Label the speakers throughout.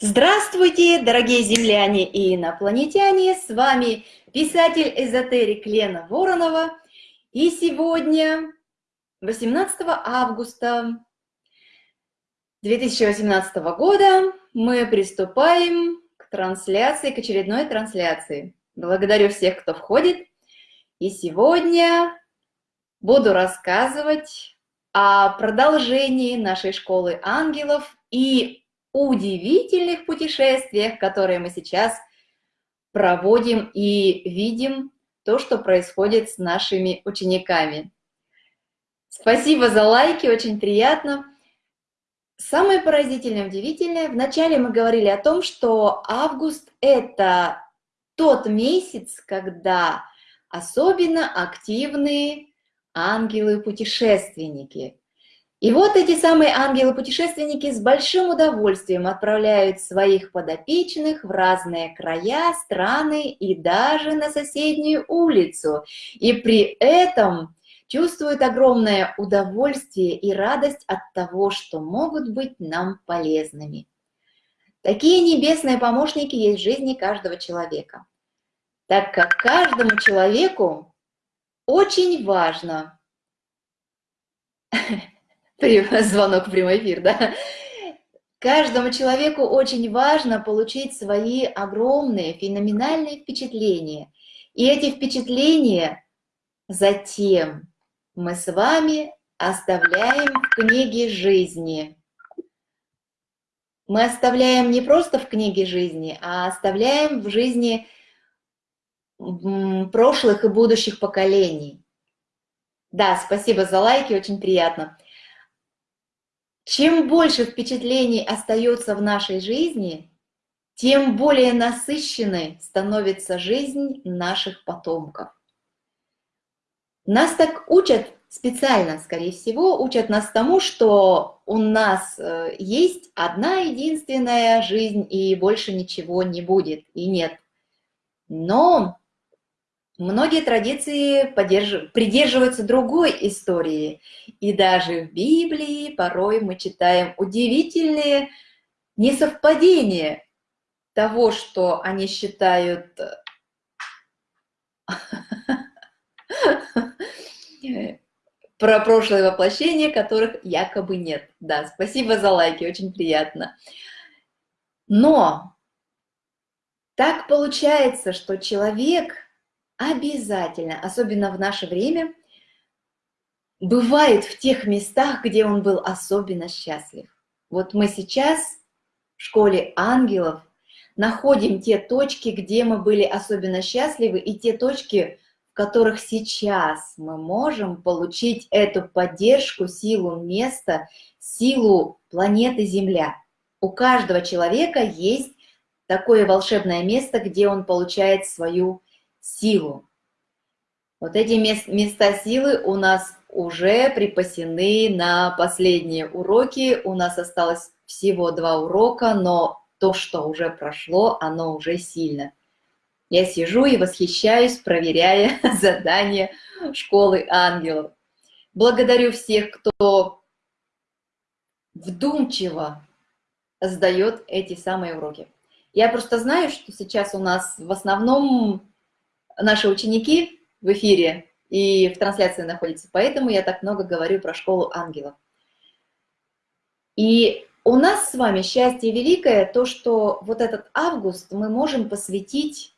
Speaker 1: Здравствуйте, дорогие земляне и инопланетяне! С вами писатель-эзотерик Лена Воронова. И сегодня, 18 августа 2018 года, мы приступаем к трансляции, к очередной трансляции. Благодарю всех, кто входит. И сегодня буду рассказывать о продолжении нашей школы ангелов и удивительных путешествиях, которые мы сейчас проводим и видим то, что происходит с нашими учениками. Спасибо за лайки, очень приятно. Самое поразительное, удивительное, вначале мы говорили о том, что август – это тот месяц, когда особенно активные ангелы-путешественники – и вот эти самые ангелы-путешественники с большим удовольствием отправляют своих подопечных в разные края, страны и даже на соседнюю улицу. И при этом чувствуют огромное удовольствие и радость от того, что могут быть нам полезными. Такие небесные помощники есть в жизни каждого человека, так как каждому человеку очень важно звонок в прямой эфир, да. Каждому человеку очень важно получить свои огромные, феноменальные впечатления. И эти впечатления затем мы с вами оставляем в книге жизни. Мы оставляем не просто в книге жизни, а оставляем в жизни прошлых и будущих поколений. Да, спасибо за лайки, очень приятно. Чем больше впечатлений остается в нашей жизни, тем более насыщенной становится жизнь наших потомков. Нас так учат специально, скорее всего, учат нас тому, что у нас э, есть одна единственная жизнь и больше ничего не будет, и нет. Но Многие традиции придерживаются другой истории, и даже в Библии порой мы читаем удивительные несовпадения того, что они считают про прошлое воплощение, которых якобы нет. Да, спасибо за лайки, очень приятно. Но так получается, что человек обязательно, особенно в наше время, бывает в тех местах, где он был особенно счастлив. Вот мы сейчас в школе ангелов находим те точки, где мы были особенно счастливы, и те точки, в которых сейчас мы можем получить эту поддержку, силу места, силу планеты Земля. У каждого человека есть такое волшебное место, где он получает свою силу. Вот эти места силы у нас уже припасены на последние уроки. У нас осталось всего два урока, но то, что уже прошло, оно уже сильно. Я сижу и восхищаюсь, проверяя задания школы ангелов. Благодарю всех, кто вдумчиво сдает эти самые уроки. Я просто знаю, что сейчас у нас в основном наши ученики в эфире и в трансляции находятся, поэтому я так много говорю про школу ангелов. И у нас с вами счастье великое то, что вот этот август мы можем посвятить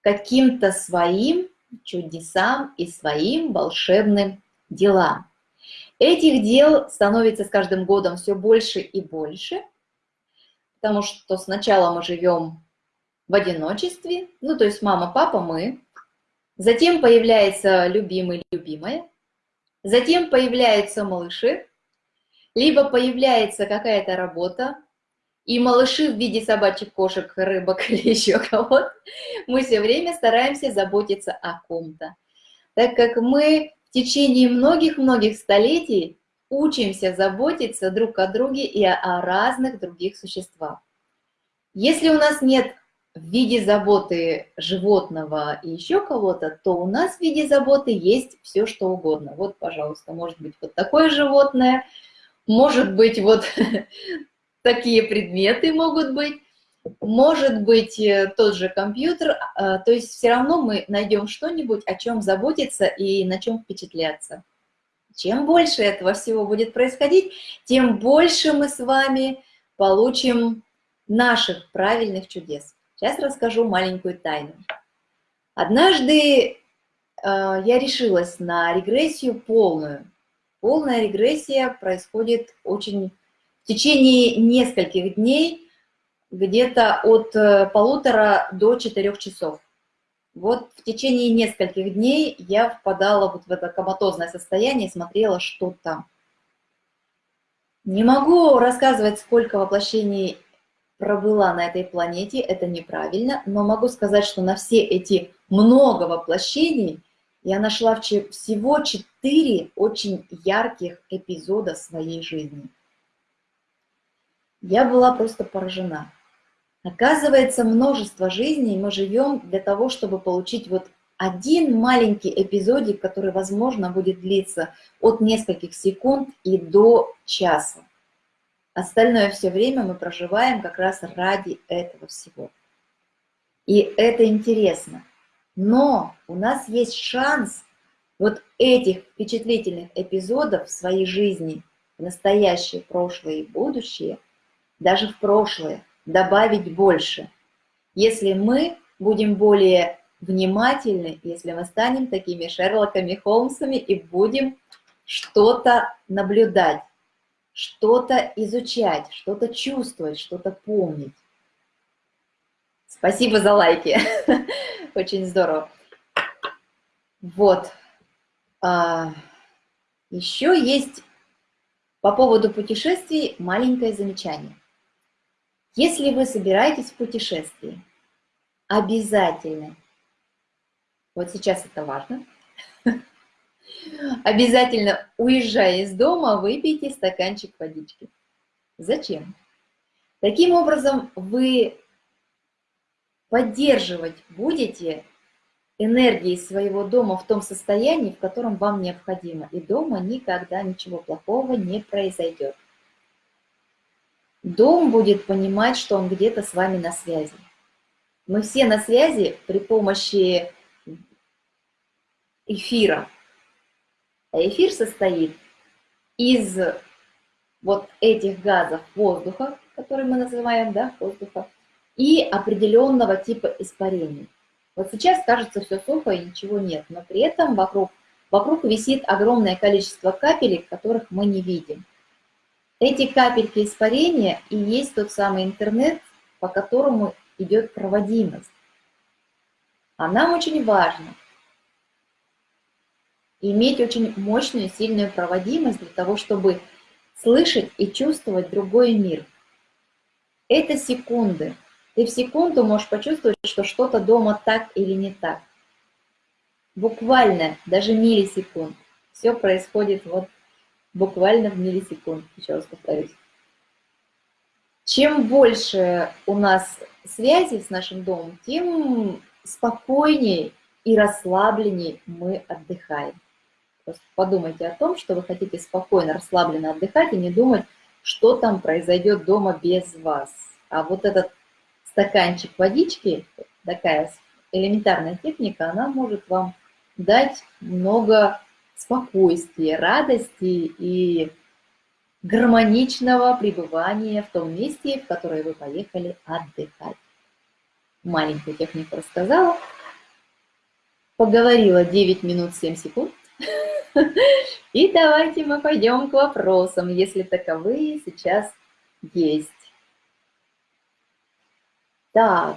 Speaker 1: каким-то своим чудесам и своим волшебным делам. Этих дел становится с каждым годом все больше и больше, потому что сначала мы живем в одиночестве, ну то есть мама, папа, мы, Затем появляется любимый, любимая. Затем появляются малыши. Либо появляется какая-то работа, и малыши в виде собачек, кошек, рыбок или еще кого-то, мы все время стараемся заботиться о ком-то. Так как мы в течение многих-многих столетий учимся заботиться друг о друге и о разных других существах. Если у нас нет в виде заботы животного и еще кого-то, то у нас в виде заботы есть все, что угодно. Вот, пожалуйста, может быть вот такое животное, может быть вот такие предметы могут быть, может быть э, тот же компьютер, а, то есть все равно мы найдем что-нибудь, о чем заботиться и на чем впечатляться. Чем больше этого всего будет происходить, тем больше мы с вами получим наших правильных чудес. Сейчас расскажу маленькую тайну. Однажды э, я решилась на регрессию полную. Полная регрессия происходит очень в течение нескольких дней, где-то от э, полутора до четырех часов. Вот в течение нескольких дней я впадала вот в это коматозное состояние смотрела, что там. Не могу рассказывать, сколько воплощений пробыла на этой планете, это неправильно, но могу сказать, что на все эти много воплощений я нашла всего четыре очень ярких эпизода своей жизни. Я была просто поражена. Оказывается, множество жизней мы живем для того, чтобы получить вот один маленький эпизодик, который, возможно, будет длиться от нескольких секунд и до часа. Остальное все время мы проживаем как раз ради этого всего. И это интересно. Но у нас есть шанс вот этих впечатлительных эпизодов в своей жизни, в настоящее, прошлое и будущее, даже в прошлое, добавить больше. Если мы будем более внимательны, если мы станем такими Шерлоками Холмсами и будем что-то наблюдать, что-то изучать, что-то чувствовать, что-то помнить. Спасибо за лайки. Очень здорово. Вот. А, еще есть по поводу путешествий маленькое замечание. Если вы собираетесь в путешествие, обязательно, вот сейчас это важно, обязательно, уезжая из дома, выпейте стаканчик водички. Зачем? Таким образом, вы поддерживать будете энергии своего дома в том состоянии, в котором вам необходимо. И дома никогда ничего плохого не произойдет. Дом будет понимать, что он где-то с вами на связи. Мы все на связи при помощи эфира. Эфир состоит из вот этих газов воздуха, которые мы называем, да, воздуха, и определенного типа испарений. Вот сейчас кажется все сухо и ничего нет, но при этом вокруг, вокруг висит огромное количество капелек, которых мы не видим. Эти капельки испарения и есть тот самый интернет, по которому идет проводимость. А нам очень важно иметь очень мощную, сильную проводимость для того, чтобы слышать и чувствовать другой мир. Это секунды. Ты в секунду можешь почувствовать, что что-то дома так или не так. Буквально, даже миллисекунд. Все происходит вот буквально в миллисекунд, еще раз повторюсь. Чем больше у нас связи с нашим домом, тем спокойнее и расслабленнее мы отдыхаем. Подумайте о том, что вы хотите спокойно, расслабленно отдыхать и не думать, что там произойдет дома без вас. А вот этот стаканчик водички, такая элементарная техника, она может вам дать много спокойствия, радости и гармоничного пребывания в том месте, в которое вы поехали отдыхать. Маленькую технику рассказала. Поговорила 9 минут 7 секунд. И давайте мы пойдем к вопросам, если таковые сейчас есть. Так,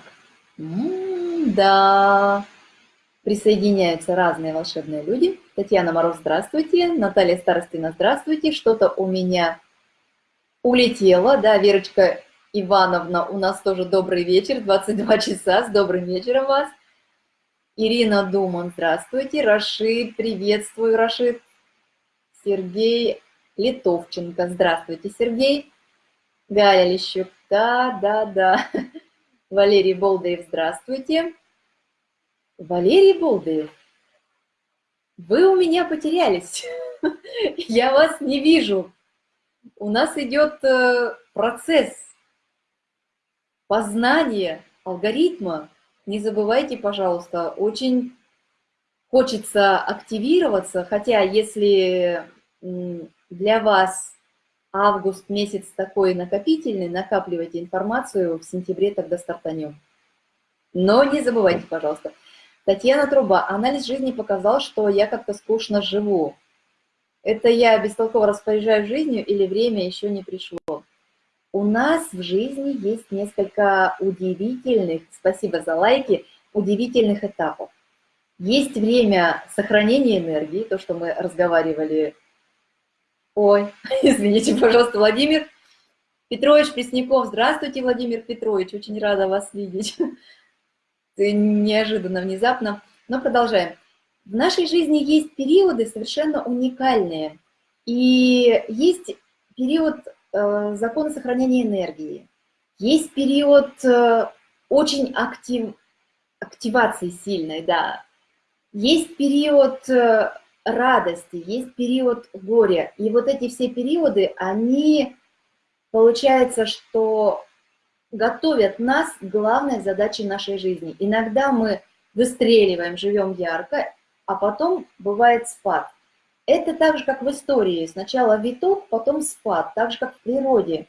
Speaker 1: да, присоединяются разные волшебные люди. Татьяна Мороз, здравствуйте. Наталья Старостина, здравствуйте. Что-то у меня улетело. Да, Верочка Ивановна, у нас тоже добрый вечер, 22 часа. С добрым вечером вас. Ирина Думан, здравствуйте. Рашид, приветствую, Рашид. Сергей Литовченко, здравствуйте, Сергей. Галя Лещук, да, да, да. Валерий Болдаев, здравствуйте. Валерий Болдыев, вы у меня потерялись. Я вас не вижу. У нас идет э, процесс познания алгоритма. Не забывайте, пожалуйста, очень хочется активироваться, хотя если для вас август месяц такой накопительный, накапливайте информацию, в сентябре тогда стартанем. Но не забывайте, пожалуйста. Татьяна Труба. Анализ жизни показал, что я как-то скучно живу. Это я бестолково распоряжаюсь жизнью или время еще не пришло? У нас в жизни есть несколько удивительных, спасибо за лайки, удивительных этапов. Есть время сохранения энергии, то, что мы разговаривали. Ой, извините, пожалуйста, Владимир Петрович Пресняков. Здравствуйте, Владимир Петрович, очень рада вас видеть. Неожиданно, внезапно. Но продолжаем. В нашей жизни есть периоды совершенно уникальные. И есть период э, закона сохранения энергии. Есть период э, очень актив, активации сильной, да. Есть период э, радости, есть период горя. И вот эти все периоды, они, получается, что готовят нас к главной задаче нашей жизни. Иногда мы выстреливаем, живем ярко, а потом бывает спад. Это так же, как в истории. Сначала виток, потом спад, так же, как в природе.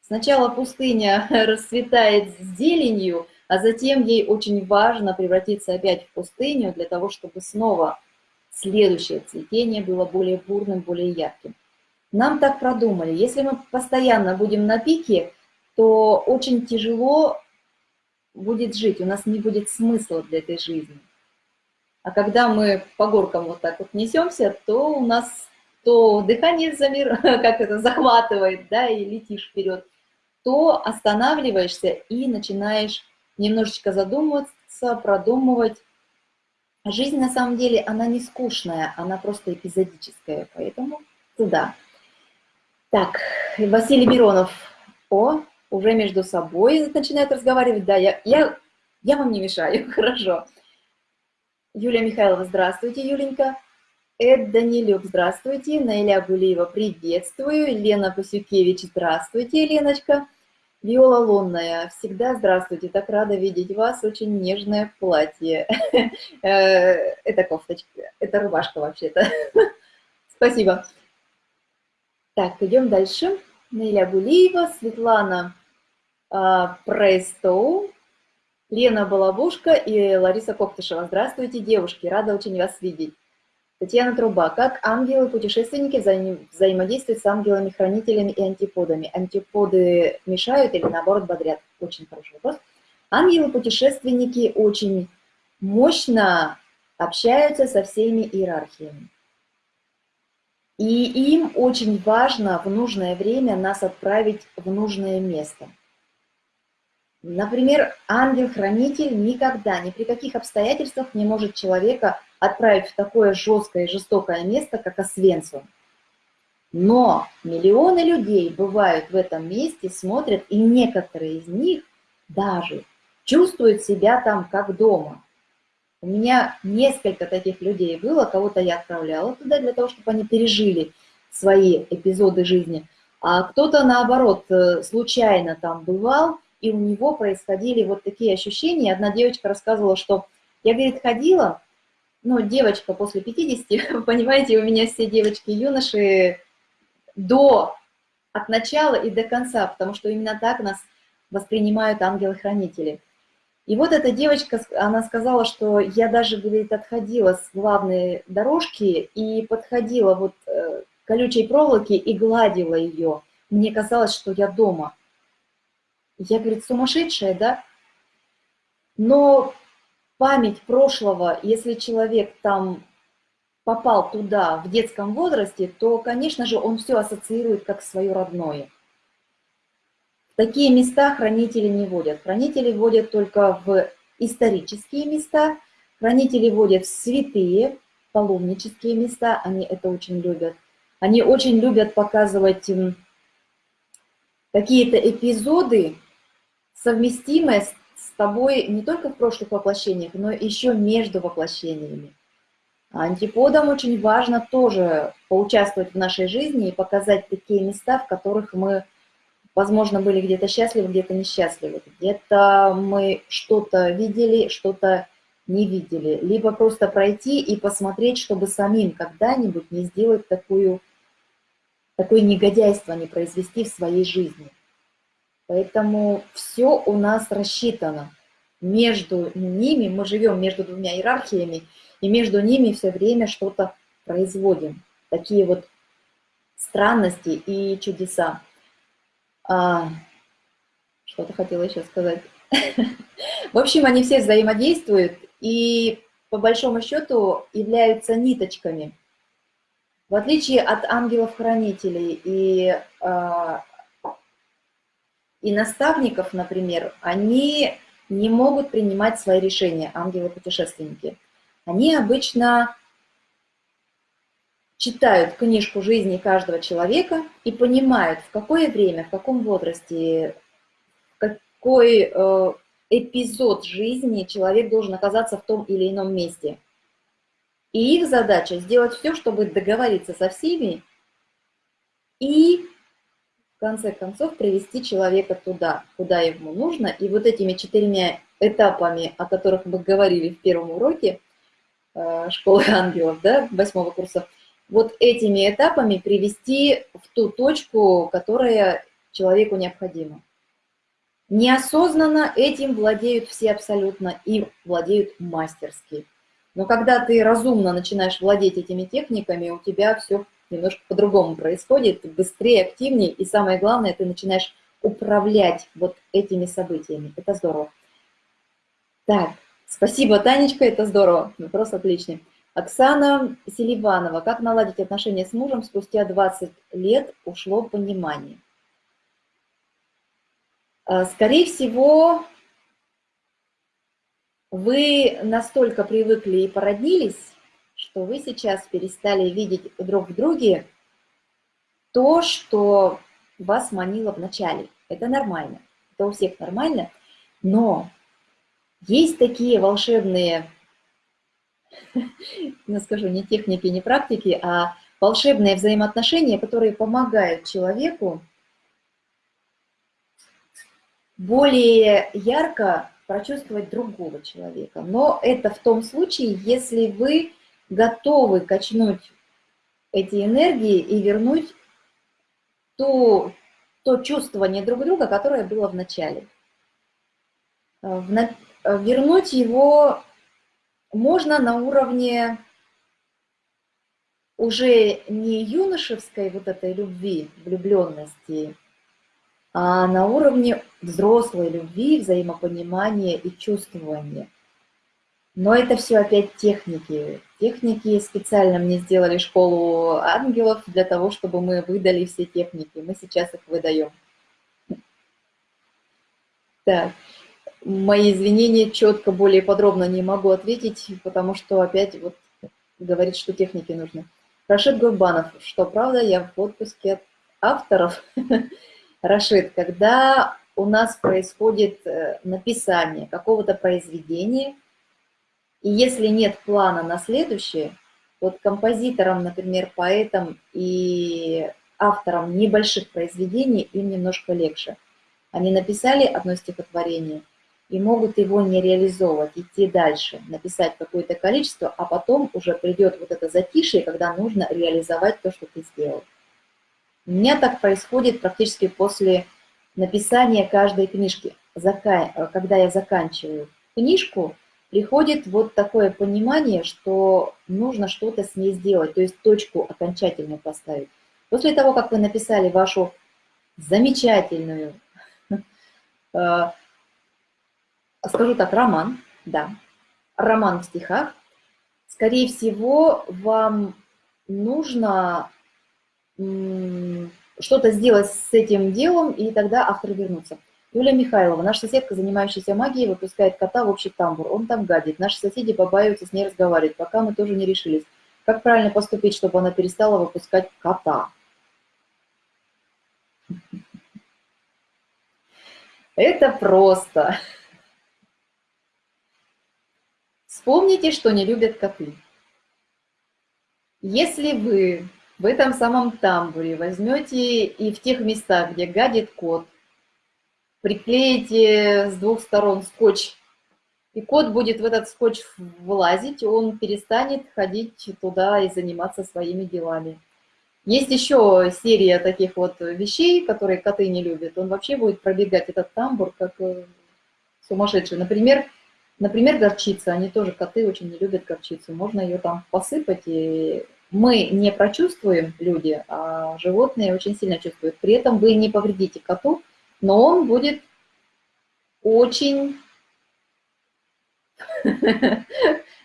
Speaker 1: Сначала пустыня расцветает зеленью, а затем ей очень важно превратиться опять в пустыню для того, чтобы снова следующее цветение было более бурным, более ярким. Нам так продумали. Если мы постоянно будем на пике, то очень тяжело будет жить, у нас не будет смысла для этой жизни. А когда мы по горкам вот так вот несемся, то у нас то дыхание замир, как это захватывает, да, и летишь вперед, то останавливаешься и начинаешь немножечко задумываться, продумывать. Жизнь на самом деле, она не скучная, она просто эпизодическая, поэтому туда. Так, Василий Миронов. О, уже между собой начинают разговаривать. Да, я, я, я вам не мешаю, хорошо. Юлия Михайлова, здравствуйте, Юленька. Эд Данилюк, здравствуйте. Наиля Гулиева, приветствую. Лена Пасюкевич, здравствуйте, Леночка. Виола Лунная, всегда здравствуйте, так рада видеть вас, очень нежное платье. Э, это кофточка, это рубашка вообще-то. Спасибо. Так, идем дальше. Наиля Гулиева, Светлана а, Прейстоу, Лена Балабушка и Лариса Коктышева. Здравствуйте, девушки, рада очень вас видеть. Татьяна Труба. Как ангелы-путешественники взаим... взаимодействуют с ангелами-хранителями и антиподами? Антиподы мешают или наоборот бодрят? Очень хороший вопрос. Ангелы-путешественники очень мощно общаются со всеми иерархиями. И им очень важно в нужное время нас отправить в нужное место. Например, ангел-хранитель никогда, ни при каких обстоятельствах не может человека отправить в такое жесткое и жестокое место, как Освенцим. Но миллионы людей бывают в этом месте, смотрят, и некоторые из них даже чувствуют себя там как дома. У меня несколько таких людей было, кого-то я отправляла туда для того, чтобы они пережили свои эпизоды жизни, а кто-то, наоборот, э, случайно там бывал, и у него происходили вот такие ощущения. Одна девочка рассказывала, что я, говорит, ходила, ну, девочка после 50, понимаете, у меня все девочки и юноши до, от начала и до конца, потому что именно так нас воспринимают ангелы-хранители. И вот эта девочка, она сказала, что я даже, говорит, отходила с главной дорожки и подходила вот э, к колючей проволоке и гладила ее. Мне казалось, что я дома. Я, говорит, сумасшедшая, да? Но память прошлого, если человек там попал туда в детском возрасте, то, конечно же, он все ассоциирует как свое родное. Такие места хранители не водят. Хранители водят только в исторические места, хранители водят в святые, паломнические места, они это очень любят. Они очень любят показывать какие-то эпизоды, совместимое с, тобой не только в прошлых воплощениях, но еще между воплощениями. Антиподам очень важно тоже поучаствовать в нашей жизни и показать такие места, в которых мы возможно, были где-то счастливы, где-то несчастливы, где-то мы что-то видели, что-то не видели, либо просто пройти и посмотреть, чтобы самим когда-нибудь не сделать такую, такое негодяйство, не произвести в своей жизни. Поэтому все у нас рассчитано. Между ними, мы живем между двумя иерархиями, и между ними все время что-то производим. Такие вот странности и чудеса. А, Что-то хотела еще сказать. В общем, они все взаимодействуют и по большому счету являются ниточками. В отличие от ангелов-хранителей и, э, и наставников, например, они не могут принимать свои решения, ангелы-путешественники. Они обычно читают книжку жизни каждого человека и понимают, в какое время, в каком возрасте, какой э, эпизод жизни человек должен оказаться в том или ином месте. И их задача сделать все, чтобы договориться со всеми и в конце концов привести человека туда, куда ему нужно. И вот этими четырьмя этапами, о которых мы говорили в первом уроке э, школы ангелов, да, восьмого курса, вот этими этапами привести в ту точку, которая человеку необходима. Неосознанно этим владеют все абсолютно и владеют мастерски. Но когда ты разумно начинаешь владеть этими техниками, у тебя все немножко по-другому происходит, быстрее, активнее, и самое главное, ты начинаешь управлять вот этими событиями. Это здорово. Так, спасибо, Танечка, это здорово, вопрос отличный. Оксана Селиванова. Как наладить отношения с мужем спустя 20 лет ушло понимание? А, скорее всего, вы настолько привыкли и породнились, что вы сейчас перестали видеть друг в друге то, что вас манило в начале. Это нормально, это у всех нормально, но есть такие волшебные, не скажу, не техники, не практики, а волшебные взаимоотношения, которые помогают человеку более ярко прочувствовать другого человека. Но это в том случае, если вы готовы качнуть эти энергии и вернуть то, то чувствование друг друга, которое было в начале. В, вернуть его можно на уровне уже не юношеской вот этой любви, влюбленности, а на уровне взрослой любви, взаимопонимания и чувствования. Но это все опять техники. Техники специально мне сделали школу ангелов для того, чтобы мы выдали все техники. Мы сейчас их выдаем. Так, мои извинения, четко, более подробно не могу ответить, потому что опять вот говорит, что техники нужны. Рашид Гурбанов, что правда, я в отпуске от авторов. Рашид, когда у нас происходит э, написание какого-то произведения, и если нет плана на следующее, вот композиторам, например, поэтам и авторам небольших произведений им немножко легче. Они написали одно стихотворение и могут его не реализовывать, идти дальше, написать какое-то количество, а потом уже придет вот это затишье, когда нужно реализовать то, что ты сделал. У меня так происходит практически после написания каждой книжки. Когда я заканчиваю книжку, приходит вот такое понимание, что нужно что-то с ней сделать, то есть точку окончательно поставить. После того, как вы написали вашу замечательную, э, скажу так, роман, да, роман в стихах, скорее всего, вам нужно что-то сделать с этим делом, и тогда авторы вернутся. Юлия Михайлова, наша соседка, занимающаяся магией, выпускает кота в общий тамбур. Он там гадит. Наши соседи побаиваются с ней разговаривать, пока мы тоже не решились. Как правильно поступить, чтобы она перестала выпускать кота? Это просто. Вспомните, что не любят коты. Если вы в этом самом тамбуре возьмете и в тех местах, где гадит кот, приклеите с двух сторон скотч, и кот будет в этот скотч влазить, он перестанет ходить туда и заниматься своими делами. Есть еще серия таких вот вещей, которые коты не любят. Он вообще будет пробегать этот тамбур как э, сумасшедший. Например, например, горчица. Они тоже, коты, очень не любят горчицу. Можно ее там посыпать, и мы не прочувствуем, люди, а животные очень сильно чувствуют. При этом вы не повредите коту, но он будет очень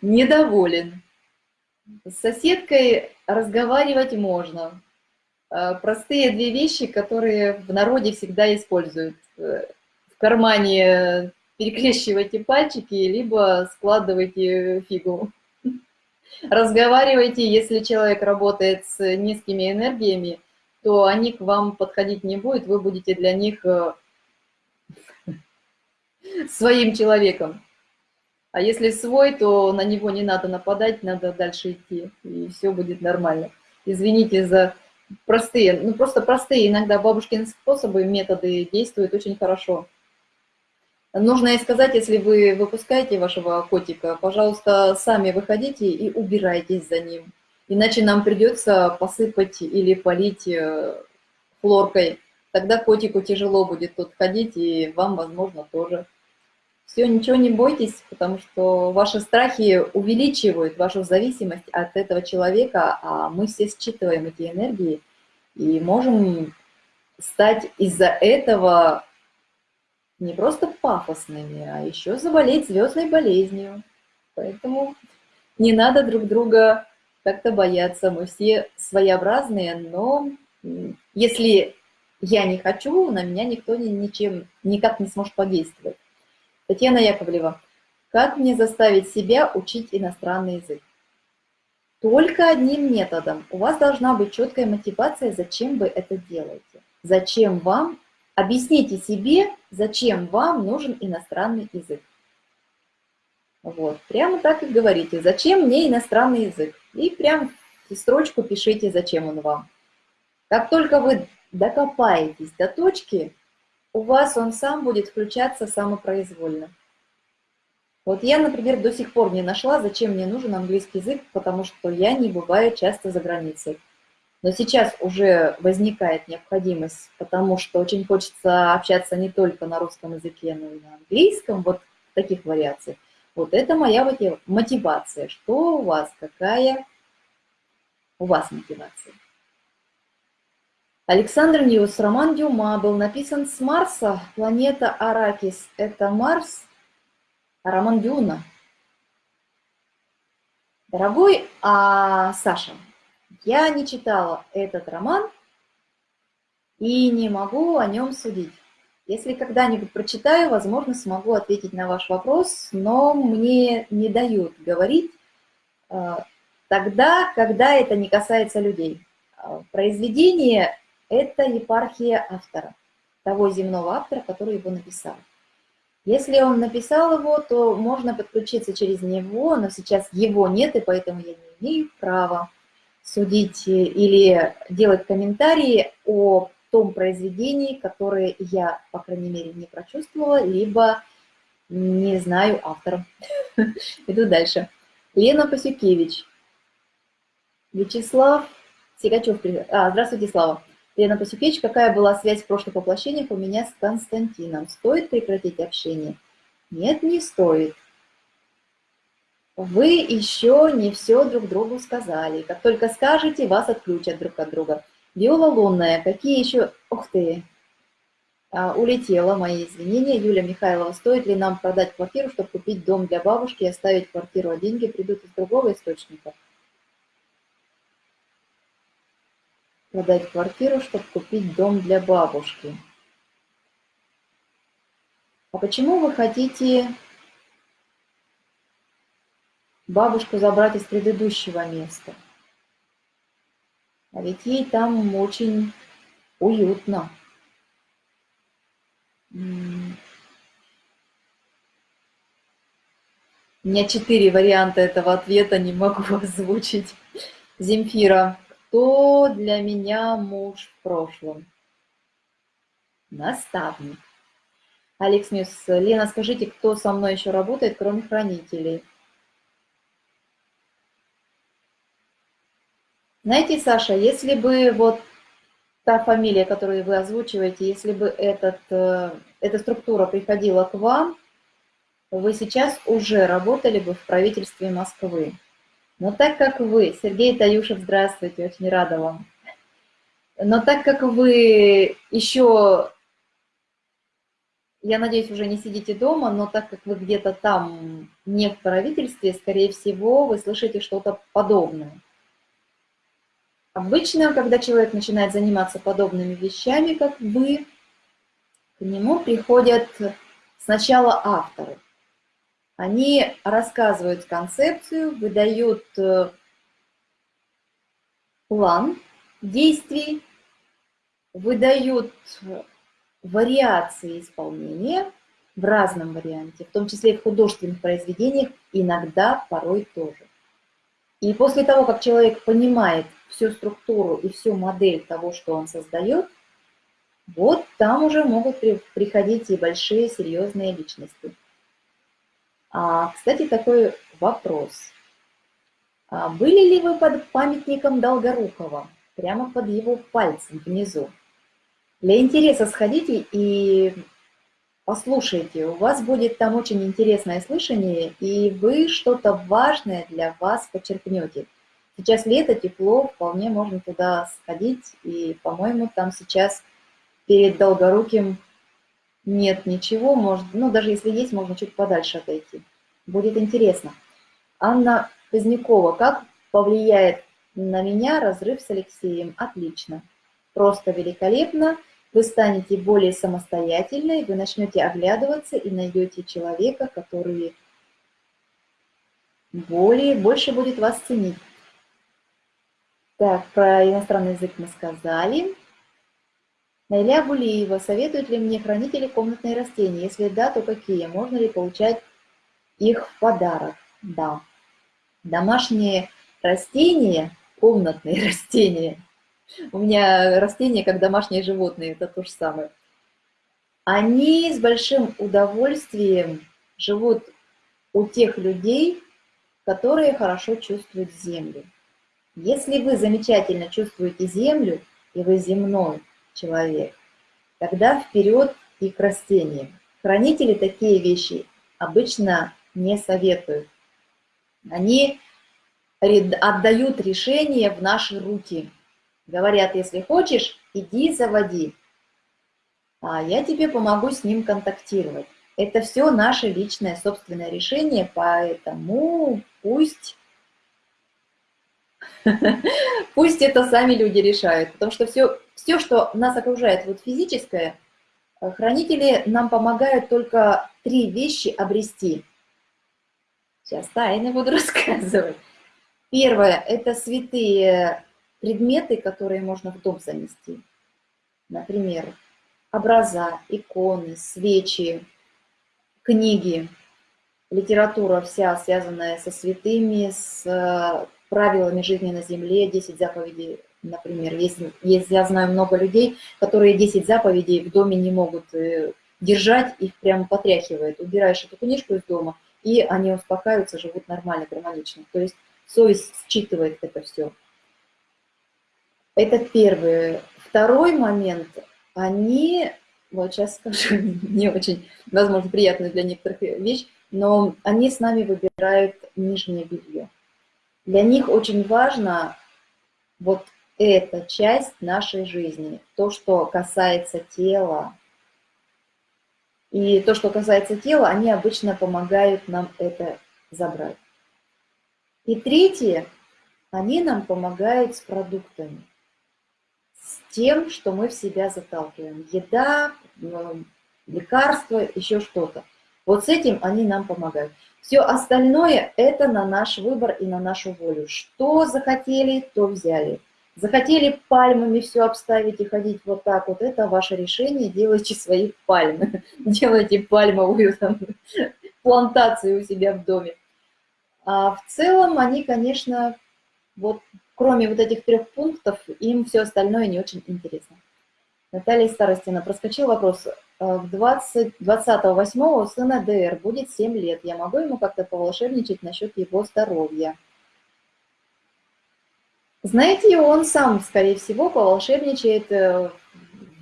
Speaker 1: недоволен. С соседкой разговаривать можно. Э, простые две вещи, которые в народе всегда используют. Э, в кармане перекрещивайте пальчики, либо складывайте фигу. Разговаривайте, если человек работает с низкими энергиями, то они к вам подходить не будут, вы будете для них э, своим человеком. А если свой, то на него не надо нападать, надо дальше идти, и все будет нормально. Извините за простые, ну просто простые иногда бабушкины способы, методы действуют очень хорошо. Нужно и сказать, если вы выпускаете вашего котика, пожалуйста, сами выходите и убирайтесь за ним. Иначе нам придется посыпать или полить э, хлоркой. Тогда котику тяжело будет тут ходить, и вам, возможно, тоже. Все, ничего не бойтесь, потому что ваши страхи увеличивают вашу зависимость от этого человека, а мы все считываем эти энергии и можем стать из-за этого не просто пафосными, а еще заболеть звездной болезнью. Поэтому не надо друг друга как-то бояться. Мы все своеобразные, но если я не хочу, на меня никто ничем, никак не сможет подействовать. Татьяна Яковлева. Как мне заставить себя учить иностранный язык? Только одним методом. У вас должна быть четкая мотивация, зачем вы это делаете. Зачем вам, объясните себе, зачем вам нужен иностранный язык. Вот, прямо так и говорите, зачем мне иностранный язык. И прям строчку пишите, зачем он вам. Как только вы докопаетесь до точки, у вас он сам будет включаться самопроизвольно. Вот я, например, до сих пор не нашла, зачем мне нужен английский язык, потому что я не бываю часто за границей. Но сейчас уже возникает необходимость, потому что очень хочется общаться не только на русском языке, но и на английском, вот в таких вариациях. Вот это моя мотивация. Что у вас, какая у вас мотивация? Александр Ньюс, роман Дюна был написан с Марса, планета Арракис – это Марс, а роман Дюна. Дорогой а, Саша, я не читала этот роман и не могу о нем судить. Если когда-нибудь прочитаю, возможно, смогу ответить на ваш вопрос, но мне не дают говорить э, тогда, когда это не касается людей. А, произведение это епархия автора, того земного автора, который его написал. Если он написал его, то можно подключиться через него, но сейчас его нет, и поэтому я не имею права судить или делать комментарии о том произведении, которое я, по крайней мере, не прочувствовала, либо не знаю автора. Иду дальше. Лена Пасюкевич. Вячеслав Сигачев. А, здравствуйте, Слава. Лена Пасюкевич, какая была связь в прошлых воплощениях у меня с Константином? Стоит прекратить общение? Нет, не стоит. Вы еще не все друг другу сказали. Как только скажете, вас отключат друг от друга. Виола лунная, какие еще... Ух ты! А, улетела, мои извинения. Юлия Михайлова, стоит ли нам продать квартиру, чтобы купить дом для бабушки и оставить квартиру, а деньги придут из другого источника? продать квартиру, чтобы купить дом для бабушки. А почему вы хотите бабушку забрать из предыдущего места? А ведь ей там очень уютно. У меня четыре варианта этого ответа, не могу озвучить. Земфира, Кто для меня муж в прошлом? Наставник. Алекс Мьюз, Лена, скажите, кто со мной еще работает, кроме хранителей? Знаете, Саша, если бы вот та фамилия, которую вы озвучиваете, если бы этот, э, эта структура приходила к вам, вы сейчас уже работали бы в правительстве Москвы. Но так как вы, Сергей Таюшев, здравствуйте, очень рада вам. Но так как вы еще, я надеюсь, уже не сидите дома, но так как вы где-то там не в правительстве, скорее всего, вы слышите что-то подобное. Обычно, когда человек начинает заниматься подобными вещами, как вы, к нему приходят сначала авторы. Они рассказывают концепцию, выдают э, план действий, выдают вариации исполнения в разном варианте, в том числе и в художественных произведениях, иногда, порой тоже. И после того, как человек понимает всю структуру и всю модель того, что он создает, вот там уже могут приходить и большие серьезные личности. А, кстати, такой вопрос. А были ли вы под памятником Долгорукова, прямо под его пальцем внизу? Для интереса сходите и послушайте, у вас будет там очень интересное слышание, и вы что-то важное для вас подчеркнете. Сейчас лето, тепло, вполне можно туда сходить, и, по-моему, там сейчас перед Долгоруким нет ничего, может, ну, даже если есть, можно чуть подальше отойти. Будет интересно. Анна Позднякова, как повлияет на меня разрыв с Алексеем? Отлично. Просто великолепно. Вы станете более самостоятельной, вы начнете оглядываться и найдете человека, который более, больше будет вас ценить. Так, про иностранный язык мы сказали. Найля Гулиева, советуют ли мне хранители комнатные растения? Если да, то какие? Можно ли получать их в подарок? Да. Домашние растения, комнатные растения, у меня растения как домашние животные, это то же самое, они с большим удовольствием живут у тех людей, которые хорошо чувствуют землю. Если вы замечательно чувствуете землю, и вы земной, человек, тогда вперед и к растениям. Хранители такие вещи обычно не советуют. Они отдают решение в наши руки. Говорят, если хочешь, иди заводи, а я тебе помогу с ним контактировать. Это все наше личное собственное решение, поэтому пусть Пусть это сами люди решают, потому что все, все, что нас окружает, вот физическое, э, хранители нам помогают только три вещи обрести. Сейчас тайны буду рассказывать. Первое – это святые предметы, которые можно в дом занести. Например, образа, иконы, свечи, книги, литература вся, связанная со святыми, с правилами жизни на земле, 10 заповедей, например. Есть, есть, я знаю много людей, которые 10 заповедей в доме не могут э, держать, их прямо потряхивает. Убираешь эту книжку из дома, и они успокаиваются, живут нормально, гармонично. То есть совесть считывает это все. Это первый. Второй момент. Они, вот сейчас скажу, не очень, возможно, приятная для некоторых вещь, но они с нами выбирают нижнее белье. Для них очень важно вот эта часть нашей жизни, то, что касается тела. И то, что касается тела, они обычно помогают нам это забрать. И третье, они нам помогают с продуктами, тем, что мы в себя заталкиваем. Еда, лекарства, еще что-то. Вот с этим они нам помогают. Все остальное – это на наш выбор и на нашу волю. Что захотели, то взяли. Захотели пальмами все обставить и ходить вот так вот, это ваше решение, делайте свои пальмы. Делайте пальмовую там, плантацию у себя в доме. А в целом они, конечно, вот кроме вот этих трех пунктов, им все остальное не очень интересно. Наталья Старостина, проскочил вопрос. Э, в 20, 28 у сына ДР будет 7 лет. Я могу ему как-то поволшебничать насчет его здоровья? Знаете, он сам, скорее всего, поволшебничает э,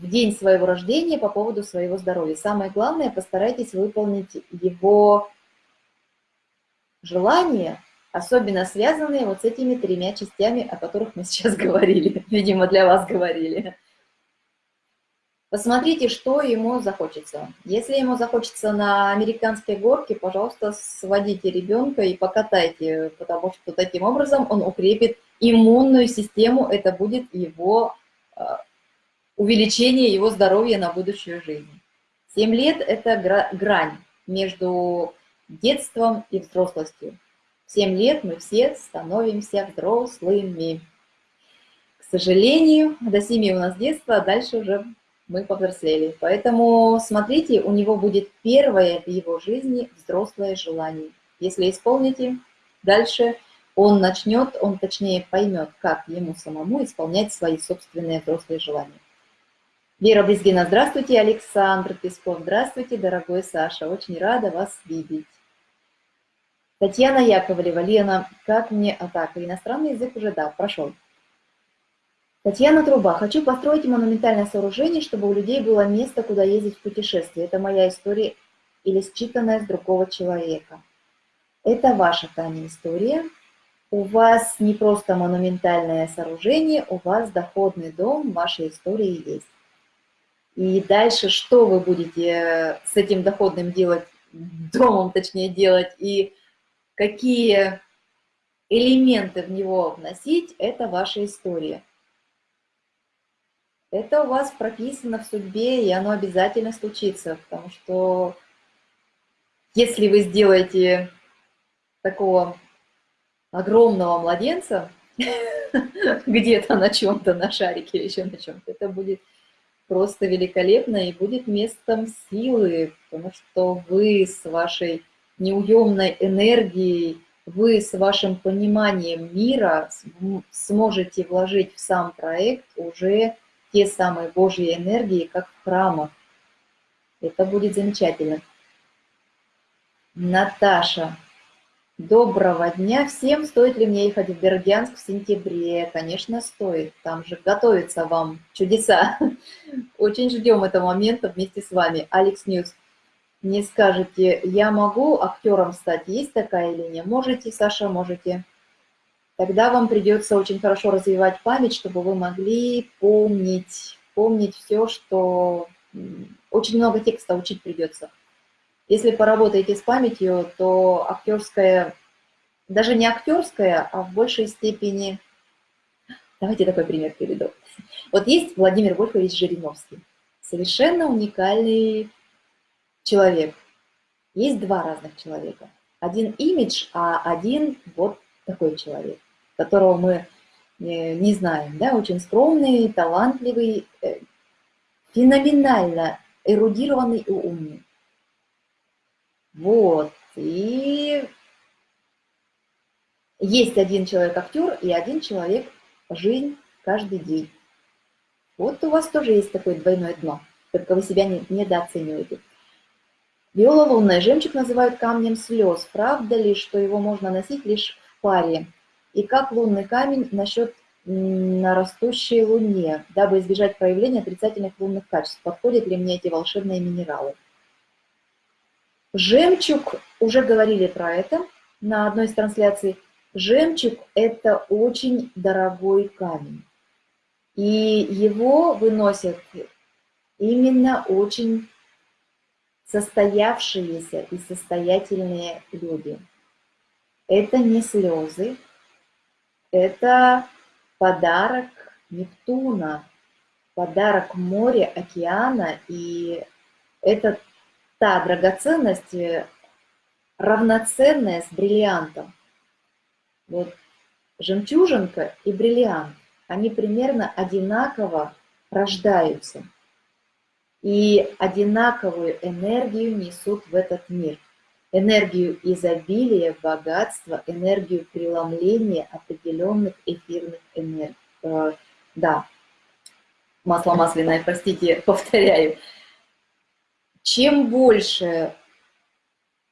Speaker 1: в день своего рождения по поводу своего здоровья. Самое главное, постарайтесь выполнить его желания, особенно связанные вот с этими тремя частями, о которых мы сейчас говорили, видимо, для вас говорили. Посмотрите, что ему захочется. Если ему захочется на американской горке, пожалуйста, сводите ребенка и покатайте, потому что таким образом он укрепит иммунную систему, это будет его а, увеличение его здоровья на будущую жизнь. 7 лет – это грань между детством и взрослостью. В 7 лет мы все становимся взрослыми. К сожалению, до 7 у нас детство, а дальше уже мы повзрослели. Поэтому смотрите, у него будет первое в его жизни взрослое желание. Если исполните, дальше он начнет, он точнее поймет, как ему самому исполнять свои собственные взрослые желания. Вера Брезгина, здравствуйте. Александр Песков, здравствуйте, дорогой Саша. Очень рада вас видеть. Татьяна Яковлева, Лена, как мне... А так, иностранный язык уже, да, прошел. Татьяна Труба. Хочу построить монументальное сооружение, чтобы у людей было место, куда ездить в путешествие. Это моя история или считанная с другого человека. Это ваша, Таня, история. У вас не просто монументальное сооружение, у вас доходный дом, вашей истории есть. И дальше что вы будете с этим доходным делать, домом точнее делать, и какие элементы в него вносить, это ваша история. Это у вас прописано в судьбе, и оно обязательно случится, потому что если вы сделаете такого огромного младенца где-то на чем-то, на шарике или еще на чем-то, это будет просто великолепно и будет местом силы, потому что вы с вашей неуемной энергией, вы с вашим пониманием мира сможете вложить в сам проект уже те самые Божьи энергии, как в храмах. Это будет замечательно. Наташа. Доброго дня всем. Стоит ли мне ехать в Бердянск в сентябре? Конечно, стоит. Там же готовятся вам чудеса. Очень ждем этого момента вместе с вами. Алекс Ньюс. Не скажете, я могу актером стать? Есть такая линия? Можете, Саша, можете тогда вам придется очень хорошо развивать память, чтобы вы могли помнить, помнить все, что... Очень много текста учить придется. Если поработаете с памятью, то актерская, даже не актерская, а в большей степени... Давайте такой пример приведу. Вот есть Владимир Вольфович Жириновский. Совершенно уникальный человек. Есть два разных человека. Один имидж, а один вот такой человек которого мы э, не знаем, да, очень скромный, талантливый, э, феноменально эрудированный и умный. Вот, и есть один человек-актер и один человек жизнь каждый день. Вот у вас тоже есть такое двойное дно, только вы себя не, недооцениваете. Виола лунная жемчуг называют камнем слез. Правда ли, что его можно носить лишь в паре? И как лунный камень насчет на растущей луне, дабы избежать проявления отрицательных лунных качеств. Подходят ли мне эти волшебные минералы? Жемчуг, уже говорили про это на одной из трансляций, жемчуг – это очень дорогой камень. И его выносят именно очень состоявшиеся и состоятельные люди. Это не слезы, это подарок Нептуна, подарок моря, океана, и это та драгоценность, э, равноценная с бриллиантом. Вот жемчужинка и бриллиант, они примерно одинаково рождаются и одинаковую энергию несут в этот мир. энергию изобилия, богатства, энергию преломления определенных эфирных энергий. Э, да, масло масляное, простите, повторяю. Чем больше,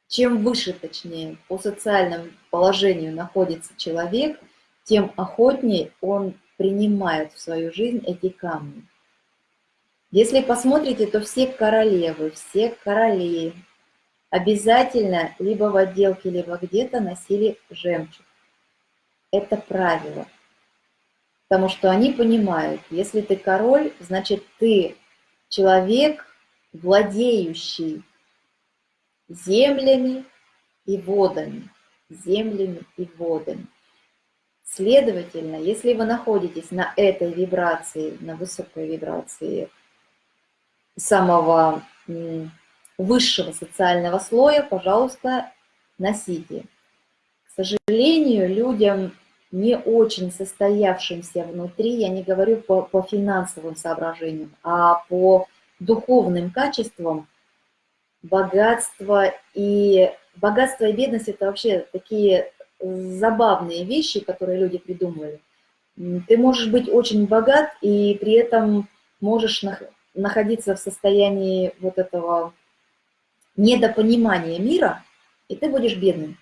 Speaker 1: чем выше, точнее, по социальному положению находится человек, тем охотнее он принимает в свою жизнь эти камни. Если посмотрите, то все королевы, все короли обязательно либо в отделке, либо где-то носили жемчуг. Это правило. Потому что они понимают, если ты король, значит ты человек, владеющий землями и водами. Землями и водами. Следовательно, если вы находитесь на этой вибрации, на высокой вибрации самого высшего социального слоя, пожалуйста, носите. К сожалению, людям не очень состоявшимся внутри, я не говорю по, по финансовым соображениям, а по духовным качествам, богатство и богатство и бедность это вообще такие забавные вещи, которые люди придумывали. Ты можешь быть очень богат и при этом можешь находиться в состоянии вот этого недопонимания мира, и ты будешь бедным.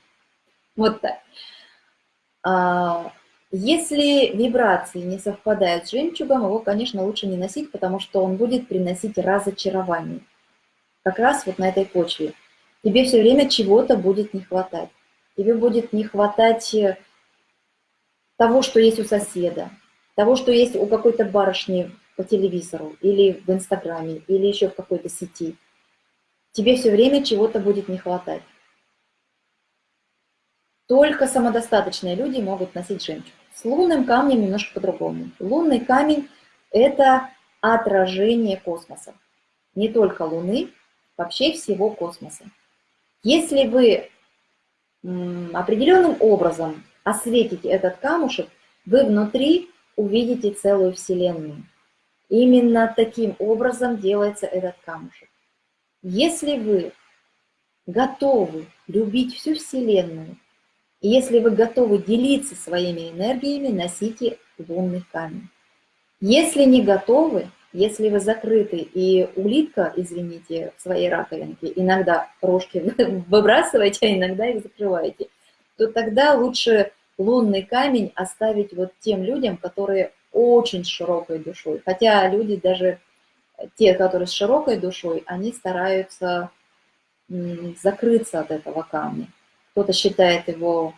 Speaker 1: Вот так. А, если вибрации не совпадают с жемчугом, его, конечно, лучше не носить, потому что он будет приносить разочарование. Как раз вот на этой почве. Тебе все время чего-то будет не хватать. Тебе будет не хватать э, того, что есть у соседа, того, что есть у какой-то барышни по телевизору, или в Инстаграме, или еще в какой-то сети. Тебе все время чего-то будет не хватать. Только самодостаточные люди могут носить жемчуг. С лунным камнем немножко по-другому. Лунный камень – это отражение космоса. Не только Луны, вообще всего космоса. Если вы определенным образом осветите этот камушек, вы внутри увидите целую Вселенную. Именно таким образом делается этот камушек. Если вы готовы любить всю Вселенную, и если вы готовы делиться своими энергиями, носите лунный камень. Если не готовы, если вы закрыты и улитка, извините, в своей раковинке, иногда рожки выбрасываете, а иногда их закрываете, то тогда лучше лунный камень оставить вот тем людям, которые очень широкой душой. Хотя люди даже, те, которые с широкой душой, они стараются закрыться от этого камня. Кто-то считает его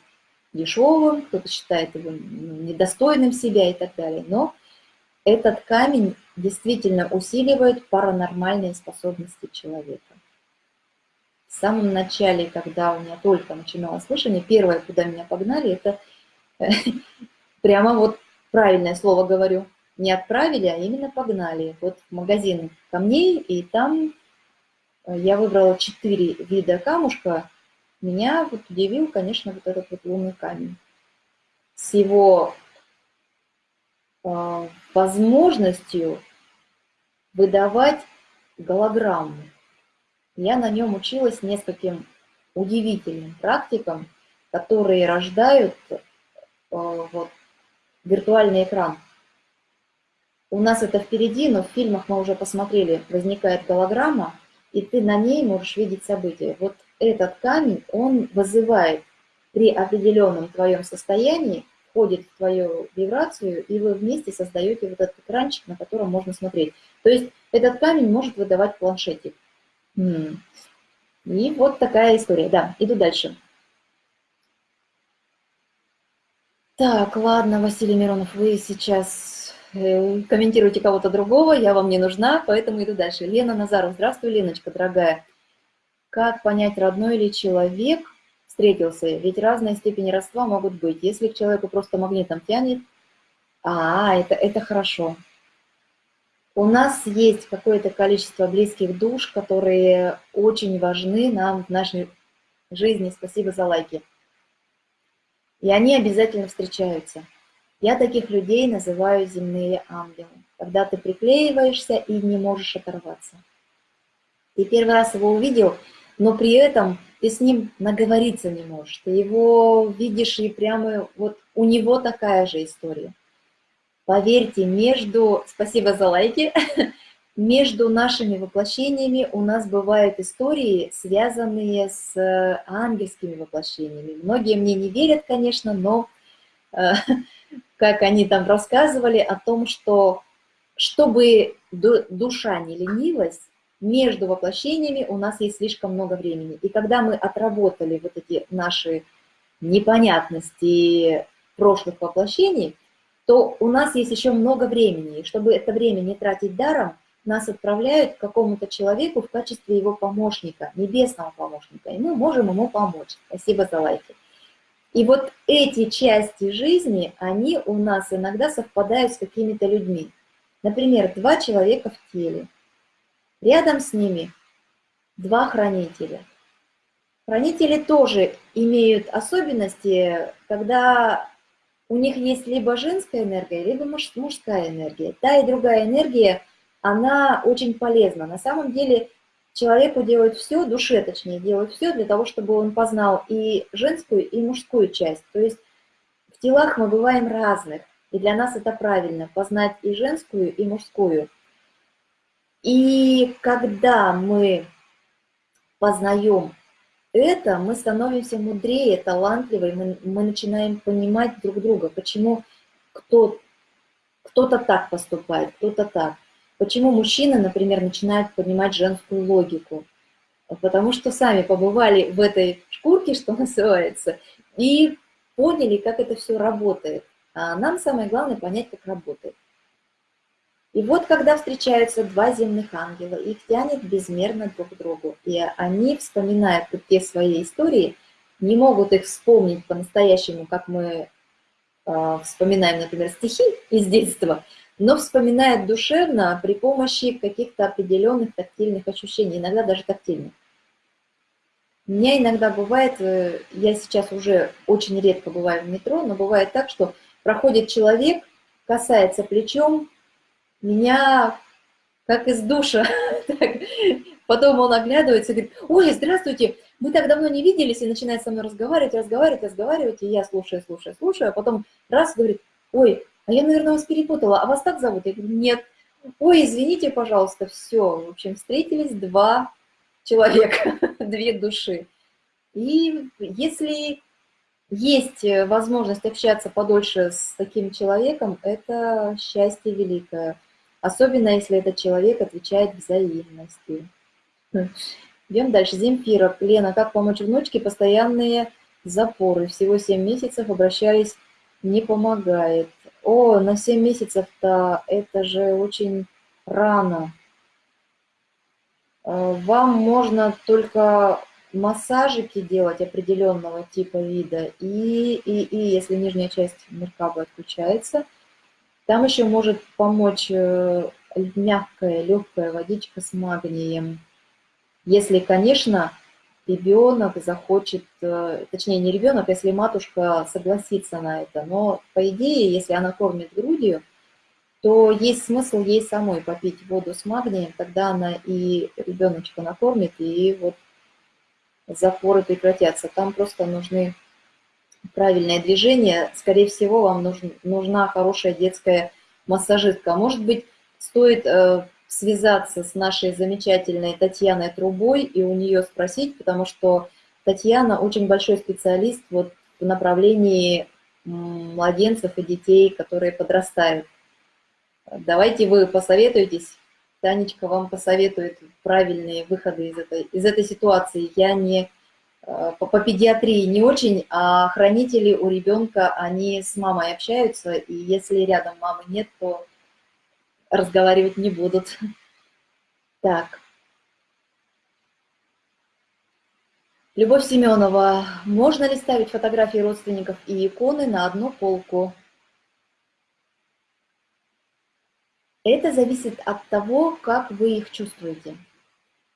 Speaker 1: дешевым, кто-то считает его недостойным себя и так далее. Но этот камень действительно усиливает паранормальные способности человека. В самом начале, когда у меня только начиналось слышание, первое, куда меня погнали, это прямо вот правильное слово говорю, не отправили, а именно погнали. Вот в магазин камней, и там э, я выбрала четыре вида камушка. Меня вот удивил, конечно, вот этот вот лунный камень. С его э, возможностью выдавать голограмму. Я на нем училась нескольким удивительным практикам, которые рождают э, вот, виртуальный экран. У нас это впереди, но в фильмах мы уже посмотрели, возникает голограмма, и ты на ней можешь видеть события. Вот этот камень, он вызывает при определенном твоем состоянии, входит в твою вибрацию, и вы вместе создаете вот этот экранчик, на котором можно смотреть. То есть этот камень может выдавать планшетик. И вот такая история. Да, иду дальше. Так, ладно, Василий Миронов, вы сейчас э, комментируете кого-то другого, я вам не нужна, поэтому иду дальше. Лена Назаров, здравствуй, Леночка, дорогая. Как понять, родной ли человек встретился? Ведь разные степени родства могут быть. Если к человеку просто магнитом тянет, а, это, это хорошо. У нас есть какое-то количество близких душ, которые очень важны нам в нашей жизни. Спасибо за лайки. И они обязательно встречаются. Я таких людей называю земные ангелы, когда ты приклеиваешься и не можешь оторваться. Ты первый раз его увидел, но при этом ты с ним наговориться не можешь, ты его видишь и прямо вот у него такая же история. Поверьте, между, спасибо за лайки, между нашими воплощениями у нас бывают истории, связанные с ангельскими воплощениями. Многие мне не верят, конечно, но э, как они там рассказывали о том, что чтобы душа не ленилась, между воплощениями у нас есть слишком много времени. И когда мы отработали вот эти наши непонятности прошлых воплощений, то у нас есть еще много времени. И чтобы это время не тратить даром, нас отправляют к какому-то человеку в качестве его помощника, небесного помощника, и мы можем ему помочь. Спасибо за лайки. И вот эти части жизни, они у нас иногда совпадают с какими-то людьми. Например, два человека в теле – Рядом с ними два хранителя. Хранители тоже имеют особенности, когда у них есть либо женская энергия, либо мужская энергия. Та и другая энергия, она очень полезна. На самом деле человеку делают все, душе точнее, делают все для того, чтобы он познал и женскую, и мужскую часть. То есть в телах мы бываем разных, и для нас это правильно, познать и женскую, и мужскую. И когда мы познаем это, мы становимся мудрее, талантливее, мы, мы начинаем понимать друг друга, почему кто, кто-то так поступает, кто-то так. Почему мужчины, например, начинают понимать женскую логику? Потому что сами побывали в этой шкурке, что называется, и поняли, как это все работает. А нам самое главное понять, как работает. И вот когда встречаются два земных ангела, их тянет безмерно друг к другу, и они, вспоминают те свои истории, не могут их вспомнить по-настоящему, как мы э, вспоминаем, например, стихи из детства, но вспоминают душевно при помощи каких-то определенных тактильных ощущений, иногда даже тактильных. У меня иногда бывает, э, я сейчас уже очень редко бываю в метро, но бывает так, что проходит человек, касается плечом меня как из душа. Потом он оглядывается и говорит, ой, здравствуйте, мы так давно не виделись, и начинает со мной разговаривать, разговаривать, разговаривать, и я слушаю, слушаю, слушаю, а потом раз говорит, ой, а я, наверное, вас перепутала, а вас так зовут? Я говорю, нет. Ой, извините, пожалуйста, все. В общем, встретились два человека, две души. И если есть возможность общаться подольше с таким человеком, это счастье великое особенно если этот человек отвечает взаимностью. Идем дальше. Земфира. Лена, как помочь внучке? Постоянные запоры. Всего 7 месяцев обращались, не помогает. О, на 7 месяцев-то это же очень рано. Э, вам можно только массажики делать определенного типа вида, и, и, и если нижняя часть меркаба отключается – там еще может помочь э, мягкая, легкая водичка с магнием. Если, конечно, ребенок захочет, э, точнее не ребенок, если матушка согласится на это. Но по идее, если она кормит грудью, то есть смысл ей самой попить воду с магнием, тогда она и ребеночка накормит, и вот запоры прекратятся. Там просто нужны правильное движение, скорее всего, вам нужен, нужна хорошая детская массажистка. Может быть, стоит э, связаться с нашей замечательной Татьяной Трубой и у нее спросить, потому что Татьяна очень большой специалист вот в направлении младенцев и детей, которые подрастают. Давайте вы посоветуетесь, Танечка вам посоветует правильные выходы из этой, из этой ситуации. Я не Э, по, по педиатрии не очень, а хранители у ребенка, они с мамой общаются, и если рядом мамы нет, то разговаривать не будут. Так. Любовь Семенова. Можно ли ставить фотографии родственников и иконы на одну полку? Это зависит от того, как вы их чувствуете.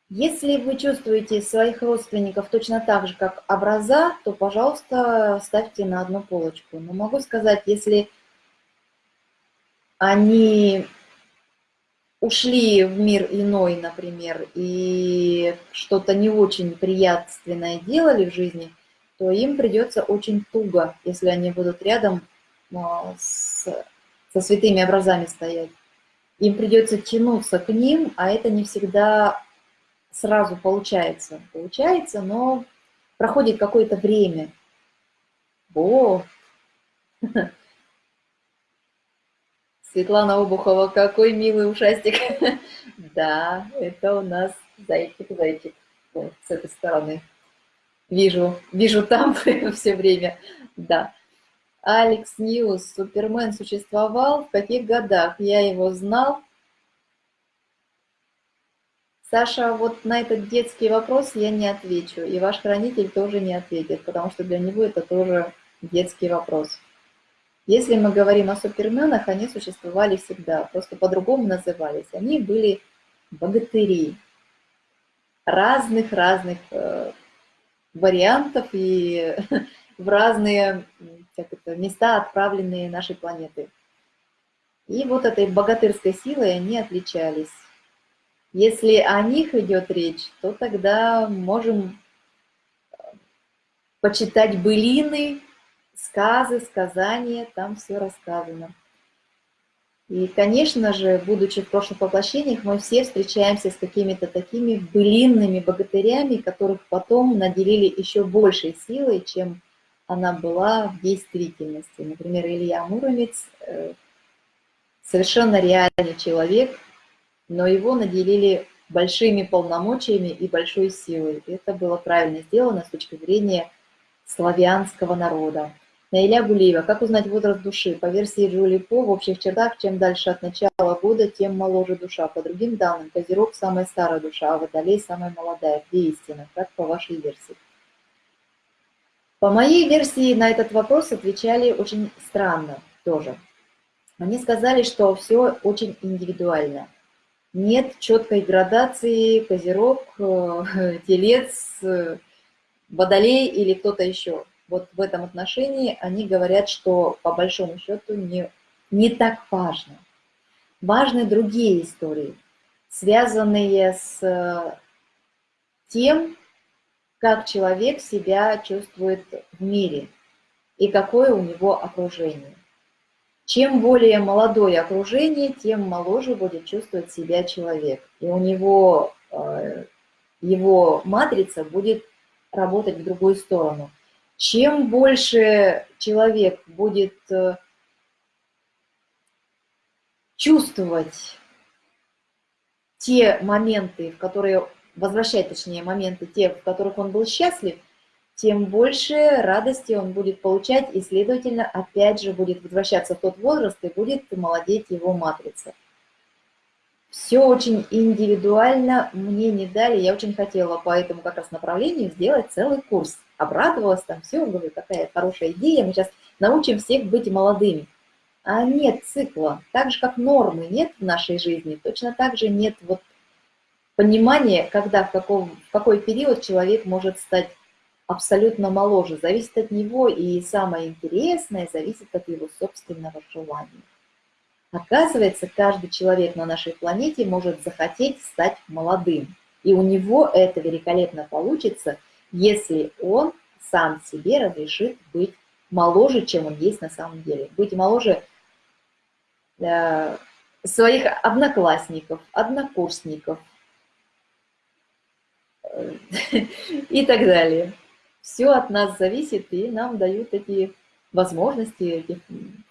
Speaker 1: Если вы чувствуете своих родственников точно так же, как образа, то, пожалуйста, ставьте на одну полочку. Но могу сказать, если они ушли в мир иной, например, и что-то не очень приятственное делали в жизни, то им придется очень туго, если они будут рядом а, с, со святыми образами стоять. Им придется тянуться к ним, а это не всегда сразу получается. Получается, но проходит какое-то время. О, Светлана Обухова, какой милый ушастик. Да, это у нас зайчик-зайчик. С этой стороны. Вижу, вижу там все время. Да. Алекс Ньюс, Супермен существовал, в каких годах? Я его знал. Саша, вот на этот детский вопрос я не отвечу, и ваш хранитель тоже не ответит, потому что для него это тоже детский вопрос. Если мы говорим о суперменах, они существовали всегда, просто по-другому назывались. Они были богатыри разных-разных э, вариантов и в разные как это, места, отправленные нашей планеты. И вот этой богатырской силой они отличались. Если о них идет речь, то тогда можем э, почитать былины, сказы, сказания, там все рассказано. И, конечно же, будучи в прошлых воплощениях, мы все встречаемся с какими-то такими былинными богатырями, которых потом наделили еще большей силой, чем она была в действительности. Например, Илья Муромец э, совершенно реальный человек, но его наделили большими полномочиями и большой силой. Это было правильно сделано с точки зрения славянского народа. Наиля Гулиева. Как узнать возраст души? По версии Джули По, в общих чертах, чем дальше от начала года, тем моложе душа. По другим данным, Козерог – самая старая душа, а Водолей – самая молодая. Где истина? Как по вашей версии? По моей версии на этот вопрос отвечали очень странно тоже. Они сказали, что все очень индивидуально. Нет четкой градации Козерог, э, Телец, э, Водолей или кто-то еще вот в этом отношении они говорят, что по большому счету не, не так важно. Важны другие истории, связанные с э, тем, как человек себя чувствует в мире и какое у него окружение. Чем более молодое окружение, тем моложе будет чувствовать себя человек. И у него э, его матрица будет работать в другую сторону – чем больше человек будет э, чувствовать те моменты, в которые, возвращать точнее моменты, те, в которых он был счастлив, тем больше радости он будет получать, и, следовательно, опять же будет возвращаться в тот возраст, и будет молодеть его матрица. Все очень индивидуально, мне не дали, я очень хотела по этому как раз направлению сделать целый курс обрадовалась, там все, говорю, такая хорошая идея, мы сейчас научим всех быть молодыми. А нет цикла, так же как нормы нет в нашей жизни, точно так же нет вот понимания, когда, в, каком, в какой период человек может стать абсолютно моложе. Зависит от него, и самое интересное зависит от его собственного желания. Оказывается, каждый человек на нашей планете может захотеть стать молодым. И у него это великолепно получится – если он сам себе разрешит быть моложе, чем он есть на самом деле. Быть моложе э, своих одноклассников, однокурсников э, и так далее. Все от нас зависит, и нам дают эти возможности, эти,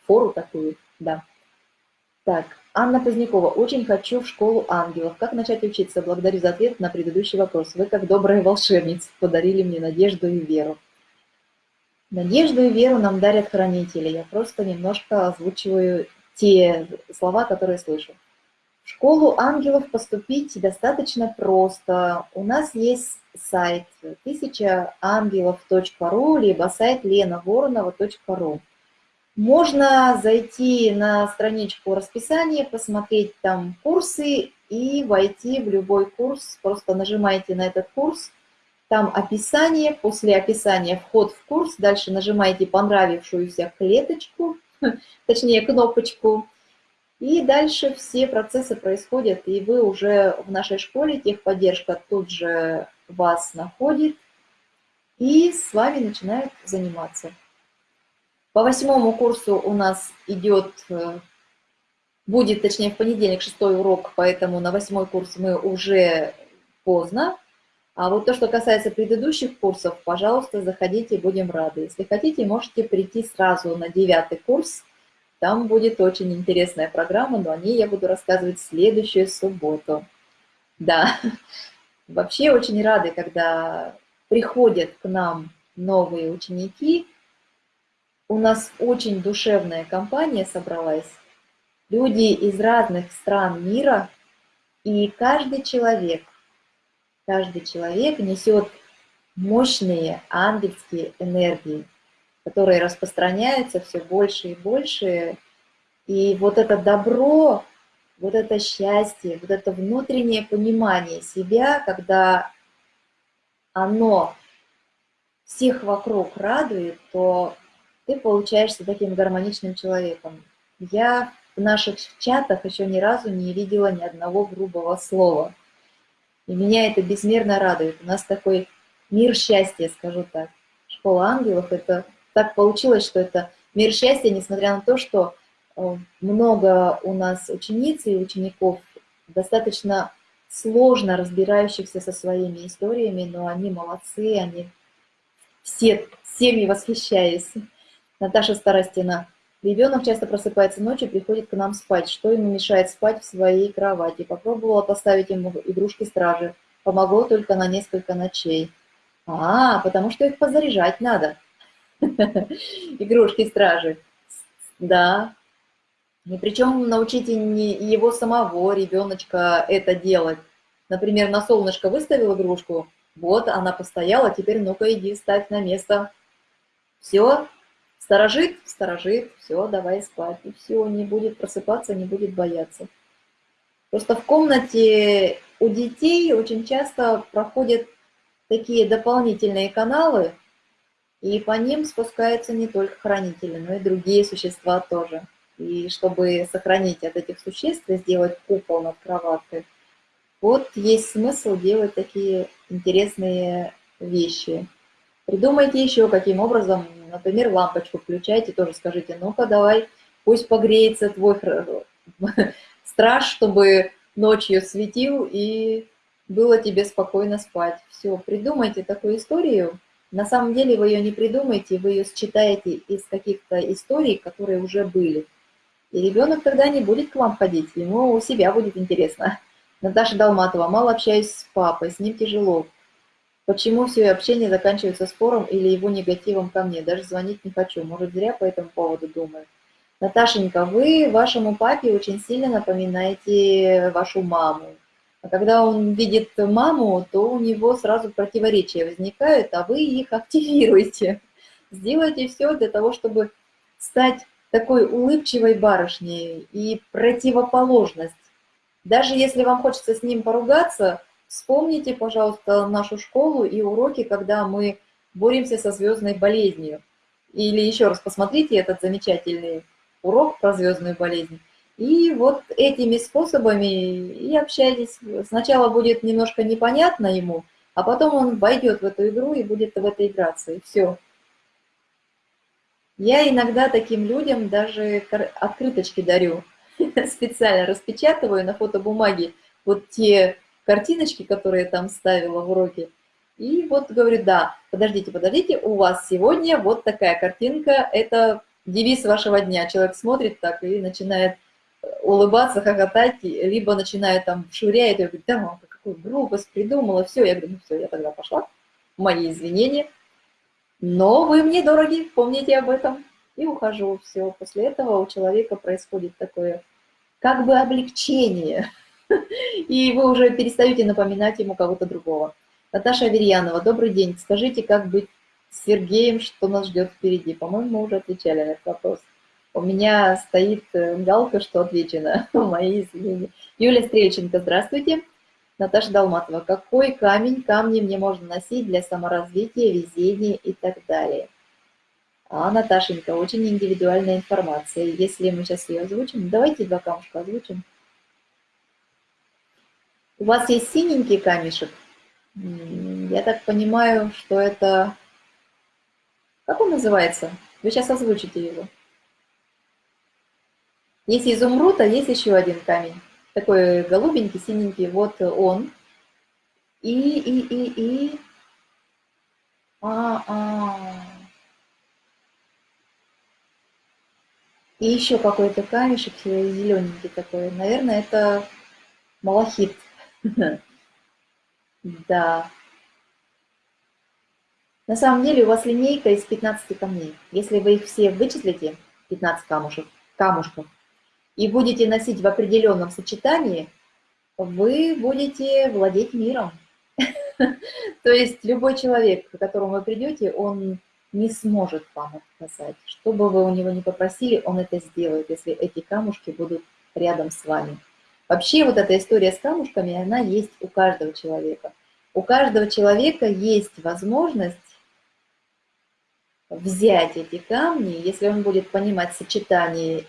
Speaker 1: фору такую, да. Так, Анна Позднякова. Очень хочу в школу ангелов. Как начать учиться? Благодарю за ответ на предыдущий вопрос. Вы, как добрая волшебница, подарили мне надежду и веру. Надежду и веру нам дарят хранители. Я просто немножко озвучиваю те слова, которые слышу. В школу ангелов поступить достаточно просто. У нас есть сайт тысячаангелов.ру, либо сайт ленavoронова.ру. Можно зайти на страничку расписания, посмотреть там курсы и войти в любой курс. Просто нажимаете на этот курс, там описание, после описания вход в курс, дальше нажимаете понравившуюся клеточку, точнее кнопочку, И дальше все процессы происходят, и вы уже в нашей школе, техподдержка тут же вас находит, и с вами начинают заниматься. По восьмому курсу у нас идет, э, будет, точнее, в понедельник шестой урок, поэтому на восьмой курс мы уже поздно. А вот то, что касается предыдущих курсов, пожалуйста, заходите, будем рады. Если хотите, можете прийти сразу на девятый курс. Там будет очень интересная программа, но о ней я буду рассказывать в следующую субботу. Да, вообще очень рады, когда приходят к нам новые ученики, у нас очень душевная компания собралась. Люди из разных стран мира, и каждый человек, каждый человек несет мощные ангельские энергии, которые распространяются все больше и больше. И вот это добро, вот это счастье, вот это внутреннее понимание себя, когда оно всех вокруг радует, то ты получаешься таким гармоничным человеком. Я в наших чатах еще ни разу не видела ни одного грубого слова. И меня это безмерно радует. У нас такой мир счастья, скажу так. Школа ангелов, это так получилось, что это мир счастья, несмотря на то, что э, много у нас учениц и учеников, достаточно сложно разбирающихся со своими историями, но они молодцы, они все всеми восхищаюсь. Наташа Старостина. Ребенок часто просыпается ночью, приходит к нам спать. Что ему мешает спать в своей кровати? Попробовала поставить ему игрушки стражи. Помогло только на несколько ночей. А, потому что их позаряжать надо. Игрушки стражи. Да. И причем научите не его самого, ребеночка, это делать. Например, на солнышко выставил игрушку, вот она постояла, теперь ну-ка иди, ставь на место. Все, Сторожит, сторожит, все, давай спать. И все, не будет просыпаться, не будет бояться. Просто в комнате у детей очень часто проходят такие дополнительные каналы, и по ним спускаются не только хранители, но и другие существа тоже. И чтобы сохранить от этих существ и сделать купол над кроваткой, вот есть смысл делать такие интересные вещи. Придумайте еще, каким образом Например, лампочку включайте, тоже скажите, ну-ка давай, пусть погреется твой страж, чтобы ночью светил и было тебе спокойно спать. Все, придумайте такую историю. На самом деле вы ее не придумаете, вы ее считаете из каких-то историй, которые уже были. И ребенок тогда не будет к вам ходить, ему у себя будет интересно. Наташа Долматова, мало общаюсь с папой, с ним тяжело. Почему все общение заканчивается спором или его негативом ко мне? Даже звонить не хочу. Может, зря по этому поводу думаю. Наташенька, вы вашему папе очень сильно напоминаете вашу маму. А когда он видит маму, то у него сразу противоречия возникают, а вы их активируете. Сделайте все для того, чтобы стать такой улыбчивой барышней и противоположность. Даже если вам хочется с ним поругаться, Вспомните, пожалуйста, нашу школу и уроки, когда мы боремся со звездной болезнью. Или еще раз посмотрите этот замечательный урок про звездную болезнь. И вот этими способами и общайтесь. Сначала будет немножко непонятно ему, а потом он войдет в эту игру и будет в это играться, и все. Я иногда таким людям даже открыточки дарю. Специально распечатываю на фотобумаге вот те картиночки, которые я там ставила в уроке. И вот говорю, да, подождите, подождите, у вас сегодня вот такая картинка, это девиз вашего дня. Человек смотрит так и начинает э, улыбаться, хохотать, либо начинает там швыряет, и говорит, да, какую грубость придумала, все. Я говорю, ну все, я тогда пошла, мои извинения. Но вы мне дороги, помните об этом. И ухожу, все. После этого у человека происходит такое как бы облегчение и вы уже перестаете напоминать ему кого-то другого. Наташа Аверьянова, добрый день. Скажите, как быть с Сергеем, что нас ждет впереди? По-моему, мы уже отвечали на этот вопрос. У меня стоит э, галка, что отвечено. Мои извинения. Юлия Стрельченко, здравствуйте. Наташа Долматова, какой камень, камни мне можно носить для саморазвития, везения и так далее? А, Наташенька, очень индивидуальная информация. Если мы сейчас ее озвучим, давайте два камушка озвучим. У вас есть синенький камешек? Я так понимаю, что это... Как он называется? Вы сейчас озвучите его. Есть изумруд, а есть еще один камень. Такой голубенький, синенький. Вот он. И, и, и, и... А, а. И еще какой-то камешек зелененький такой. Наверное, это малахит. Да. На самом деле у вас линейка из 15 камней. Если вы их все вычислите, 15 камушек, камушков, и будете носить в определенном сочетании, вы будете владеть миром. То есть любой человек, к которому вы придете, он не сможет вам отказать. Что бы вы у него не попросили, он это сделает, если эти камушки будут рядом с вами. Вообще вот эта история с камушками, она есть у каждого человека. У каждого человека есть возможность взять эти камни, если он будет понимать сочетание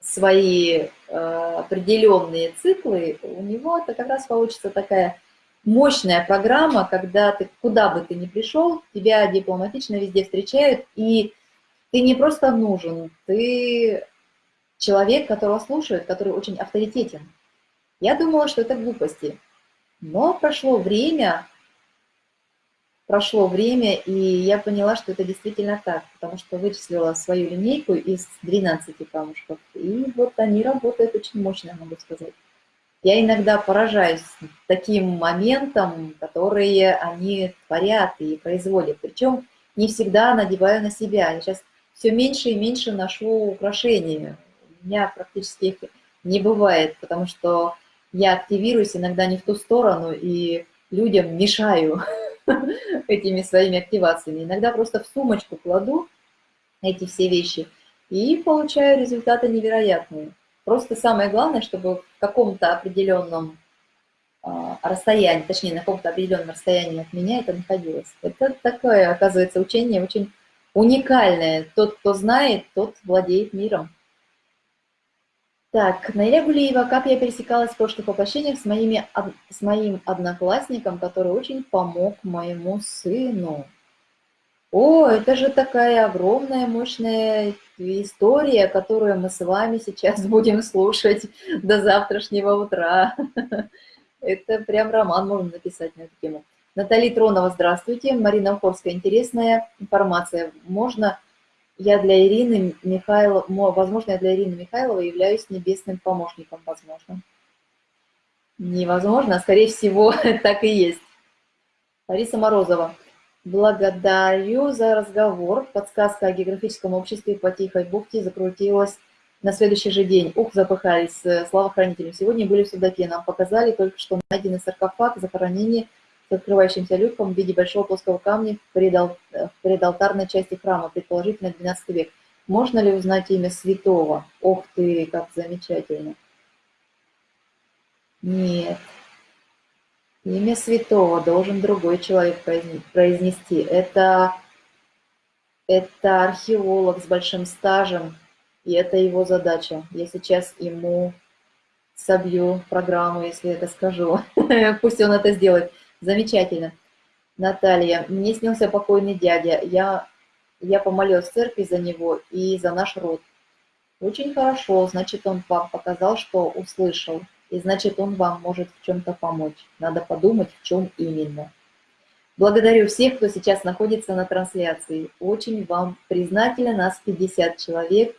Speaker 1: свои э, определенные циклы, у него это как раз получится такая мощная программа, когда ты куда бы ты ни пришел, тебя дипломатично везде встречают, и ты не просто нужен, ты человек, которого слушают, который очень авторитетен. Я думала, что это глупости, но прошло время, прошло время, и я поняла, что это действительно так, потому что вычислила свою линейку из 12 камушков, и вот они работают очень мощно, могу сказать я иногда поражаюсь таким моментом, которые они творят и производят. Причем не всегда надеваю на себя. Я сейчас все меньше и меньше ношу украшения. Меня практически их не бывает, потому что я активируюсь иногда не в ту сторону и людям мешаю этими своими активациями. Иногда просто в сумочку кладу эти все вещи и получаю результаты невероятные. Просто самое главное, чтобы в каком-то определенном а, расстоянии, точнее, на каком-то определенном расстоянии от меня это находилось. Это такое, оказывается, учение очень уникальное. Тот, кто знает, тот владеет миром. Так, Наиля Гулиева, как я пересекалась в прошлых воплощениях с, моими, с моим одноклассником, который очень помог моему сыну. О, это же такая огромная, мощная история, которую мы с вами сейчас будем слушать до завтрашнего утра. Это прям роман можно написать на эту тему. Наталья Тронова, здравствуйте. Марина Ухорская, интересная информация. Можно я для Ирины Михайловой, возможно, я для Ирины Михайловой являюсь небесным помощником, возможно. Невозможно, а скорее всего, так и есть. Лариса Морозова. Благодарю за разговор. Подсказка о географическом обществе по Тихой бухте закрутилась на следующий же день. Ух, запыхались. Слава хранителям. Сегодня были в Судаке. Нам показали только что найденный саркофаг захоронения с открывающимся люком в виде большого плоского камня в, предал, в предалтарной части храма, предположительно 12 век. Можно ли узнать имя святого? Ох ты, как замечательно. Нет. Имя святого должен другой человек произнести. Это, это археолог с большим стажем, и это его задача. Я сейчас ему собью программу, если это скажу. Пусть он это сделает. Замечательно. Наталья, мне снился покойный дядя. Я, я помолилась в церкви за него и за наш род. Очень хорошо, значит, он вам показал, что услышал и значит он вам может в чем-то помочь. Надо подумать, в чем именно. Благодарю всех, кто сейчас находится на трансляции. Очень вам признательна, нас 50 человек,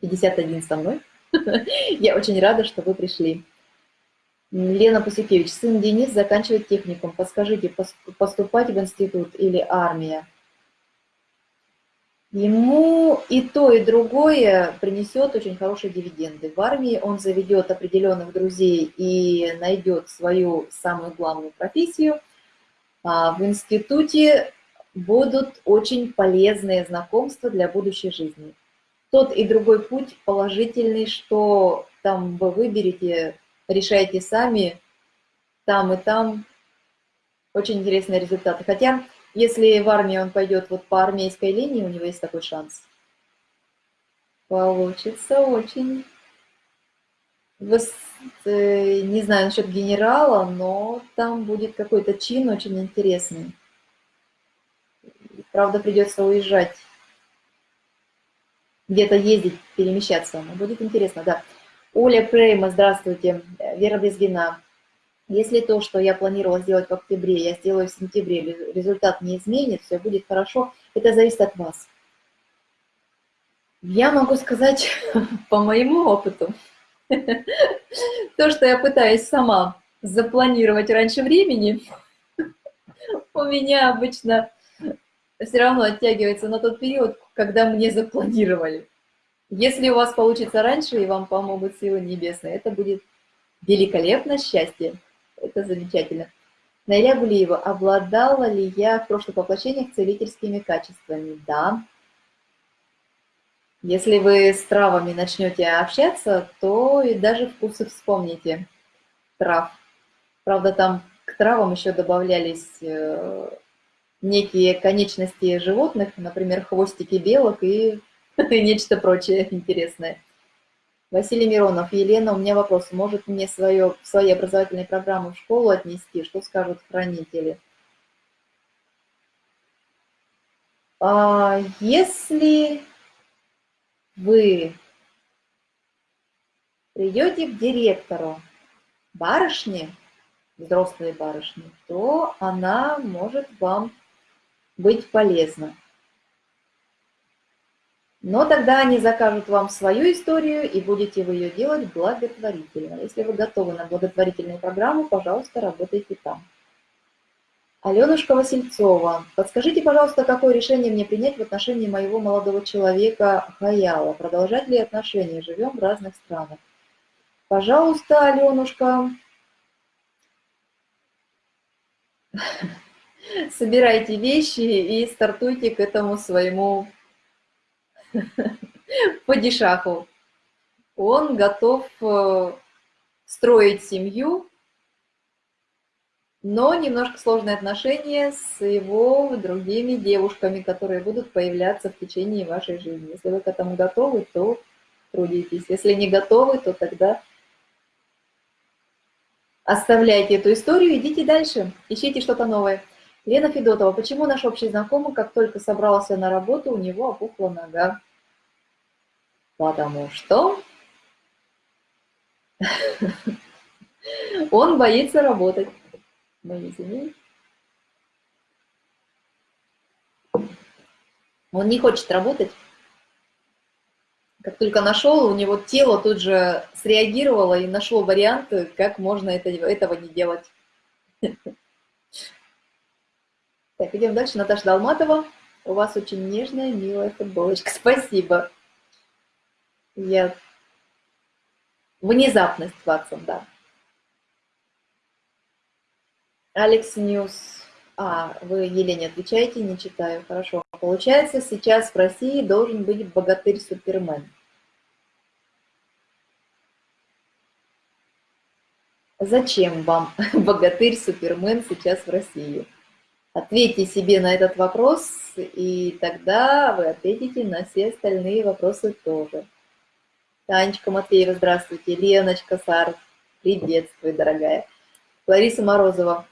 Speaker 1: 51 со мной. Я очень рада, что вы пришли. Лена Пасюкевич, сын Денис заканчивает техникум. Подскажите, поступать в институт или армия? ему и то, и другое принесет очень хорошие дивиденды. В армии он заведет определенных друзей и найдет свою самую главную профессию. А в институте будут очень полезные знакомства для будущей жизни. Тот и другой путь положительный, что там вы выберете, решаете сами, там и там очень интересные результаты. Хотя Если в армии он пойдет вот по армейской линии, у него есть такой шанс. Получится очень... Э, не знаю насчет генерала, но там будет какой-то чин очень интересный. Правда, придется уезжать, где-то ездить, перемещаться. Но будет интересно, да. Оля Прейма, здравствуйте. Вера Безгина. Если то, что я планировала сделать в октябре, я сделаю в сентябре, результат не изменит, все будет хорошо, это зависит от вас. Я могу сказать по моему опыту, то, что я пытаюсь сама запланировать раньше времени, у меня обычно все равно оттягивается на тот период, когда мне запланировали. Если у вас получится раньше, и вам помогут силы небесные, это будет великолепно счастье. Это замечательно. Найля Гулиева, обладала ли я в прошлых воплощениях целительскими качествами? Да. Если вы с травами начнете общаться, то и даже вкусы вспомните трав. Правда, там к травам еще добавлялись э, некие конечности животных, например, хвостики белок и нечто прочее интересное. Василий Миронов, Елена, у меня вопрос. Может мне свое, свои образовательные программы в школу отнести? Что скажут хранители? А если вы придете к директору барышни, взрослой барышни, то она может вам быть полезна. Но тогда они закажут вам свою историю, и будете вы ее делать благотворительно. Если вы готовы на благотворительную программу, пожалуйста, работайте там. Аленушка Васильцова, подскажите, пожалуйста, какое решение мне принять в отношении моего молодого человека Хаяла? Продолжать ли отношения? Живем в разных странах. Пожалуйста, Аленушка, собирайте вещи и стартуйте к этому своему падишаху. Он готов э, строить семью, но немножко сложные отношения с его другими девушками, которые будут появляться в течение вашей жизни. Если вы к этому готовы, то трудитесь. Если не готовы, то тогда оставляйте эту историю, идите дальше, ищите что-то новое. Лена Федотова, почему наш общий знакомый, как только собрался на работу, у него опухла нога? Потому что он боится работать. Он не хочет работать. Как только нашел, у него тело тут же среагировало и нашло варианты, как можно это, этого не делать. Так, идем дальше. Наташа Долматова. У вас очень нежная, милая футболочка. Спасибо. Я... Внезапность, Ватсон, да. Алекс Ньюс. А, вы Елене отвечаете, не читаю. Хорошо. Получается, сейчас в России должен быть богатырь-супермен. Зачем вам богатырь-супермен сейчас в России? Ответьте себе на этот вопрос, и тогда вы ответите на все остальные вопросы тоже. Танечка Матвеева, здравствуйте. Леночка Сар, приветствую, дорогая. Лариса Морозова.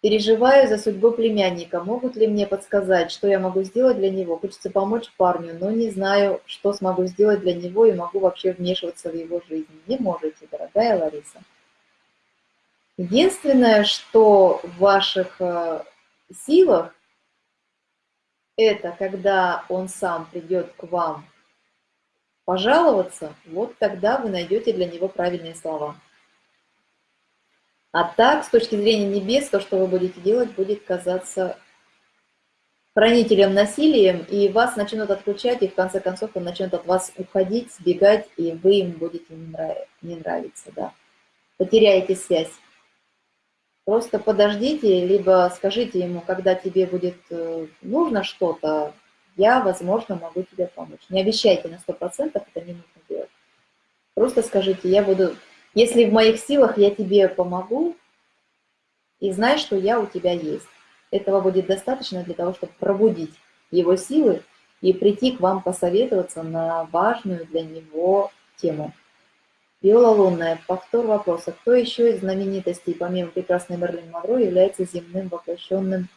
Speaker 1: Переживаю за судьбу племянника. Могут ли мне подсказать, что я могу сделать для него? Хочется помочь парню, но не знаю, что смогу сделать для него и могу вообще вмешиваться в его жизнь. Не можете, дорогая Лариса. Единственное, что в ваших э, силах, это когда он сам придет к вам пожаловаться, вот тогда вы найдете для него правильные слова. А так, с точки зрения небес, то, что вы будете делать, будет казаться хранителем насилием, и вас начнут отключать, и в конце концов он начнет от вас уходить, сбегать, и вы им будете не, нравиться. Да. Потеряете связь. Просто подождите, либо скажите ему, когда тебе будет э, нужно что-то, я, возможно, могу тебе помочь. Не обещайте на 100%, это не нужно делать. Просто скажите, я буду, если в моих силах, я тебе помогу, и знай, что я у тебя есть. этого будет достаточно для того, чтобы пробудить его силы и прийти к вам посоветоваться на важную для него тему. Виола Лунная, повтор вопроса. Кто еще из знаменитостей, помимо прекрасной Мерлин Монро, является земным воплощенным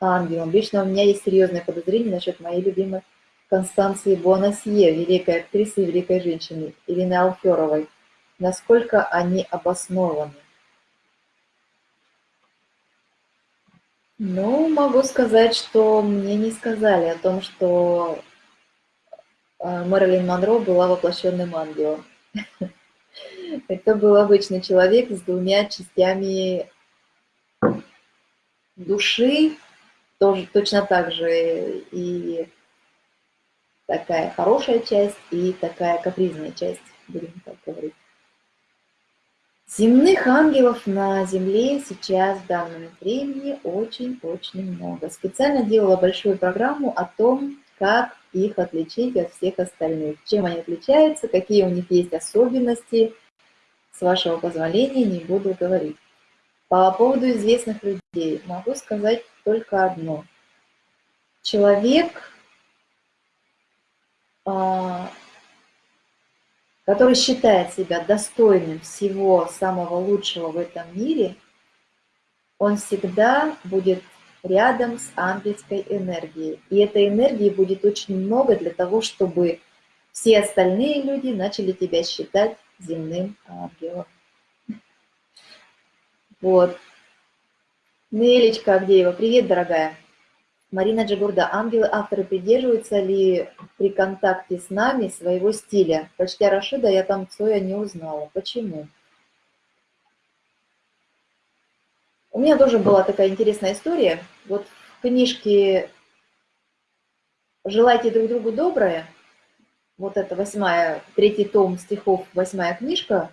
Speaker 1: ангелом? Лично у меня есть серьезное подозрение насчет моей любимой Констанции Буанасье, великой актрисы и великой женщины, Ирины Алферовой. Насколько они обоснованы? Ну, могу сказать, что мне не сказали о том, что э, Мэрилин Монро была воплощенным ангелом. Это был обычный человек с двумя частями души, тоже точно так же и такая хорошая часть, и такая капризная часть, будем так говорить. Земных ангелов на Земле сейчас в данном времени очень-очень много. Специально делала большую программу о том, как их отличить от всех остальных, чем они отличаются, какие у них есть особенности. С вашего позволения не буду говорить. По поводу известных людей могу сказать только одно. Человек, а, который считает себя достойным всего самого лучшего в этом мире, он всегда будет рядом с ангельской энергией. И этой энергии будет очень много для того, чтобы все остальные люди начали тебя считать земным ангелом. Вот. Нелечка Авдеева, привет, дорогая. Марина Джигурда, ангелы-авторы придерживаются ли при контакте с нами своего стиля? Почти Рашида я там Цоя не узнала. Почему? У меня тоже была такая интересная история. Вот в книжке «Желайте друг другу доброе», вот это восьмая, третий том стихов, восьмая книжка,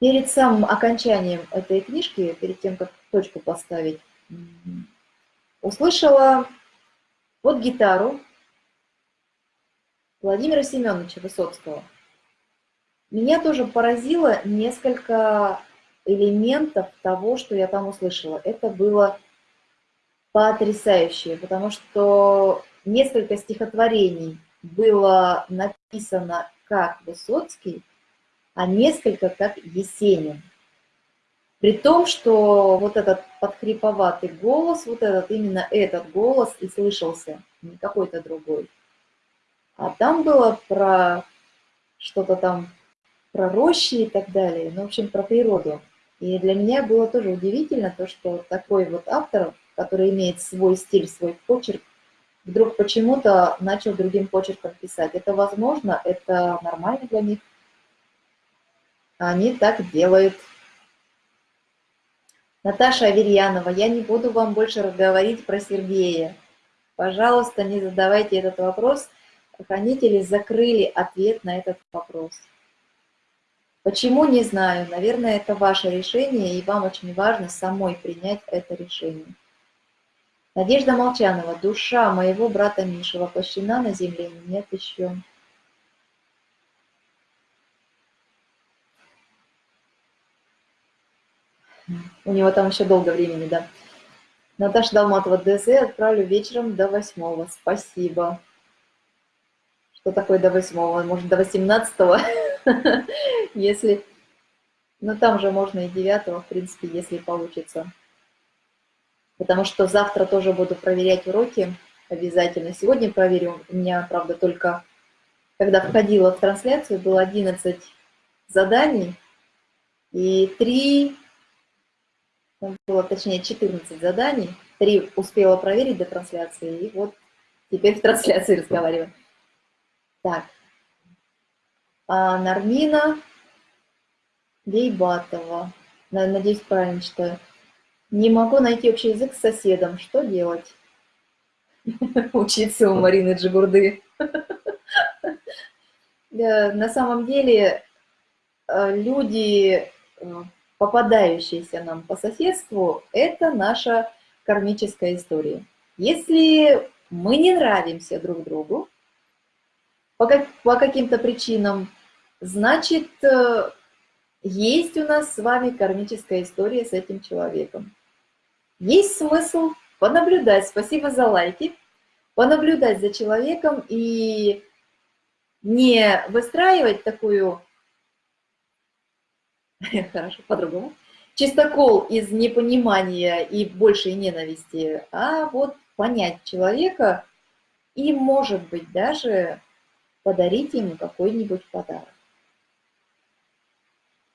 Speaker 1: перед самым окончанием этой книжки, перед тем, как точку поставить, услышала под гитару Владимира Семеновича Высоцкого. Меня тоже поразило несколько элементов того, что я там услышала. Это было потрясающе, потому что несколько стихотворений было написано как Высоцкий, а несколько как Есенин. При том, что вот этот подхриповатый голос, вот этот, именно этот голос и слышался, не какой-то другой. А там было про что-то там, про рощи и так далее, ну, в общем, про природу. И для меня было тоже удивительно то, что такой вот автор, который имеет свой стиль, свой почерк, вдруг почему-то начал другим почерком писать. Это возможно, это нормально для них. Они так делают. Наташа Аверьянова, я не буду вам больше разговаривать про Сергея. Пожалуйста, не задавайте этот вопрос. Хранители закрыли ответ на этот вопрос. Почему, не знаю. Наверное, это ваше решение, и вам очень важно самой принять это решение. Надежда Молчанова. Душа моего брата Миши воплощена на земле? Нет еще. У него там еще долго времени, да. Наташа Долматова, ДЗ отправлю вечером до восьмого. Спасибо. Что такое до восьмого? Может, до восемнадцатого? Если... Ну, там же можно и девятого, в принципе, если получится. Потому что завтра тоже буду проверять уроки обязательно. Сегодня проверю. У меня, правда, только когда входила в трансляцию, было 11 заданий и 3 было точнее 14 заданий, 3 успела проверить до трансляции, и вот теперь в трансляции разговариваю. Так, а Нармина Бейбатова, надеюсь, правильно читаю. Не могу найти общий язык с соседом, что делать? Учиться у Марины Джигурды. На самом деле э, люди э, попадающиеся нам по соседству, это наша кармическая история. Если мы не нравимся друг другу по, как, по каким-то причинам, значит, э, есть у нас с вами кармическая история с этим человеком. Есть смысл понаблюдать, спасибо за лайки, понаблюдать за человеком и не выстраивать такую, хорошо, по-другому, чистокол из непонимания и большей ненависти, а вот понять человека и, может быть, даже подарить ему какой-нибудь подарок.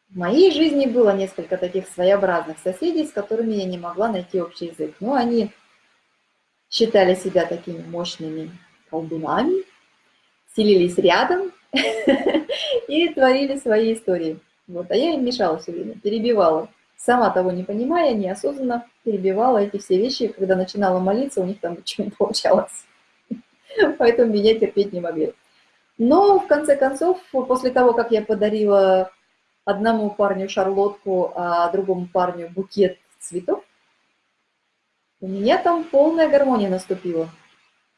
Speaker 1: В моей жизни было несколько таких своеобразных соседей, с которыми я не могла найти общий язык. Но они считали себя такими мощными колдунами, селились рядом и творили свои истории. Вот, а я им мешала все время, перебивала. Сама того не понимая, неосознанно перебивала эти все вещи. Когда начинала молиться, у них там ничего не получалось. Поэтому меня терпеть не могли. Но, в конце концов, после того, как я подарила одному парню шарлотку, а другому парню букет цветов, у меня там полная гармония наступила.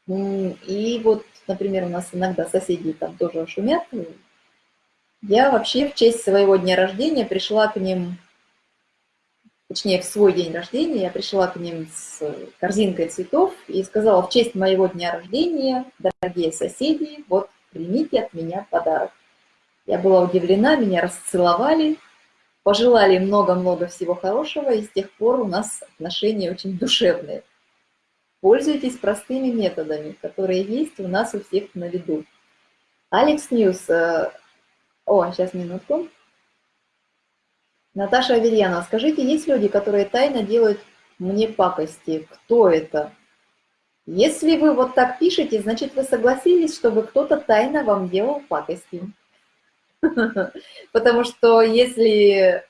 Speaker 1: И вот, например, у нас иногда соседи там тоже шумят. Я вообще в честь своего дня рождения пришла к ним, точнее, в свой день рождения, я пришла к ним с корзинкой цветов и сказала, в честь моего дня рождения, дорогие соседи, вот примите от меня подарок. Я была удивлена, меня расцеловали, пожелали много-много всего хорошего, и с тех пор у нас отношения очень душевные. Пользуйтесь простыми методами, которые есть у нас у всех на виду. Алекс Ньюс. О, сейчас минутку. Наташа Аверьянова, скажите, есть люди, которые тайно делают мне пакости? Кто это? Если вы вот так пишете, значит, вы согласились, чтобы кто-то тайно вам делал пакости. Потому что если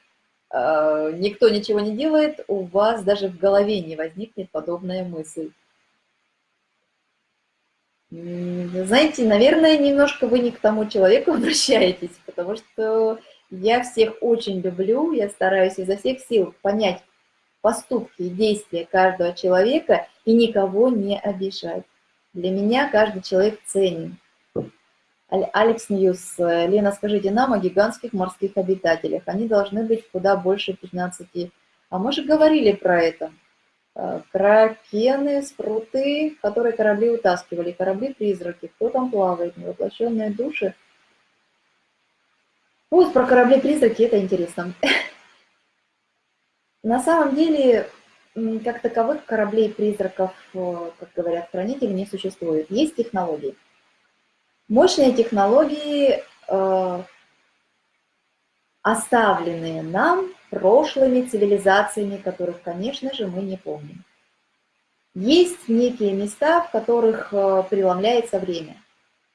Speaker 1: э, никто ничего не делает, у вас даже в голове не возникнет подобная мысль. Знаете, наверное, немножко вы не к тому человеку обращаетесь, потому что я всех очень люблю, я стараюсь изо всех сил понять поступки и действия каждого человека и никого не обижать. Для меня каждый человек ценен. Алекс Ньюс. Лена, скажите нам о гигантских морских обитателях. Они должны быть куда больше 15. А мы же говорили про это. Э, кракены, спруты, которые корабли утаскивали, корабли-призраки. Кто там плавает? Невоплощенные души. Вот про корабли-призраки, это интересно. На самом деле, как таковых кораблей-призраков, э, как говорят хранители, не существует. Есть технологии. Мощные технологии, э, оставленные нам прошлыми цивилизациями, которых, конечно же, мы не помним. Есть некие места, в которых э, преломляется время.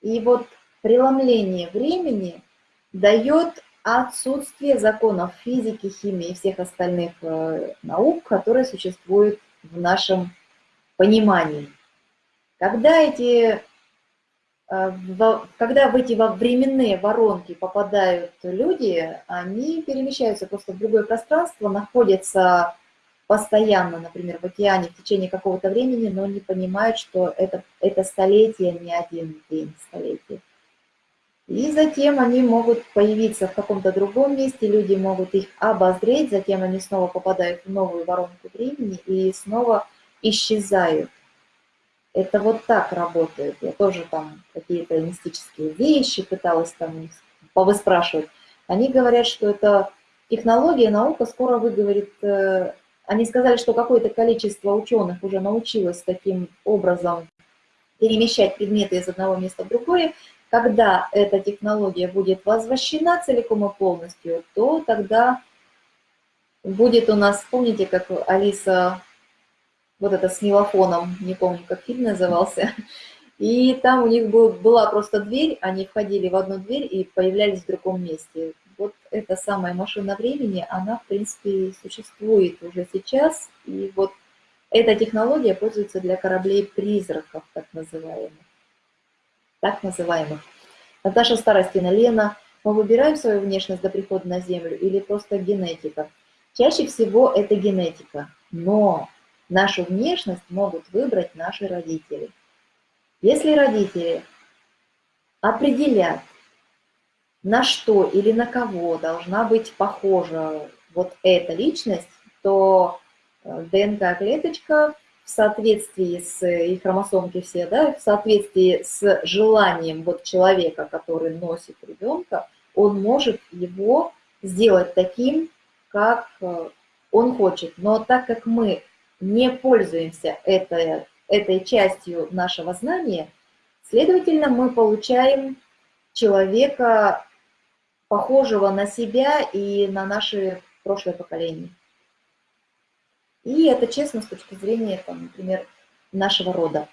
Speaker 1: И вот преломление времени дает отсутствие законов физики, химии и всех остальных э, наук, которые существуют в нашем понимании. Когда эти когда в эти временные воронки попадают люди, они перемещаются просто в другое пространство, находятся постоянно, например, в океане в течение какого-то времени, но не понимают, что это, это столетие, не один день столетия. И затем они могут появиться в каком-то другом месте, люди могут их обозреть, затем они снова попадают в новую воронку времени и снова исчезают. Это вот так работает. Я тоже там какие-то мистические вещи пыталась там повыспрашивать. Они говорят, что это технология, наука скоро выговорит... Э, они сказали, что какое-то количество ученых уже научилось таким образом перемещать предметы из одного места в другое. Когда эта технология будет возвращена целиком и полностью, то тогда будет у нас, помните, как Алиса вот это с мелофоном, не помню, как фильм назывался. И там у них был, была просто дверь, они входили в одну дверь и появлялись в другом месте. Вот эта самая машина времени, она, в принципе, существует уже сейчас. И вот эта технология пользуется для кораблей-призраков, так называемых. Так называемых. Наташа Старостина, Лена, мы выбираем свою внешность до прихода на Землю или просто генетика? Чаще всего это генетика, но Нашу внешность могут выбрать наши родители. Если родители определят, на что или на кого должна быть похожа вот эта личность, то э, ДНК-клеточка в соответствии с, и хромосомки все, да, в соответствии с желанием вот человека, который носит ребенка, он может его сделать таким, как э, он хочет. Но так как мы не пользуемся этой, этой частью нашего знания, следовательно, мы получаем человека, похожего на себя и на наши прошлое поколение. И это честно с точки зрения, там, например, нашего рода.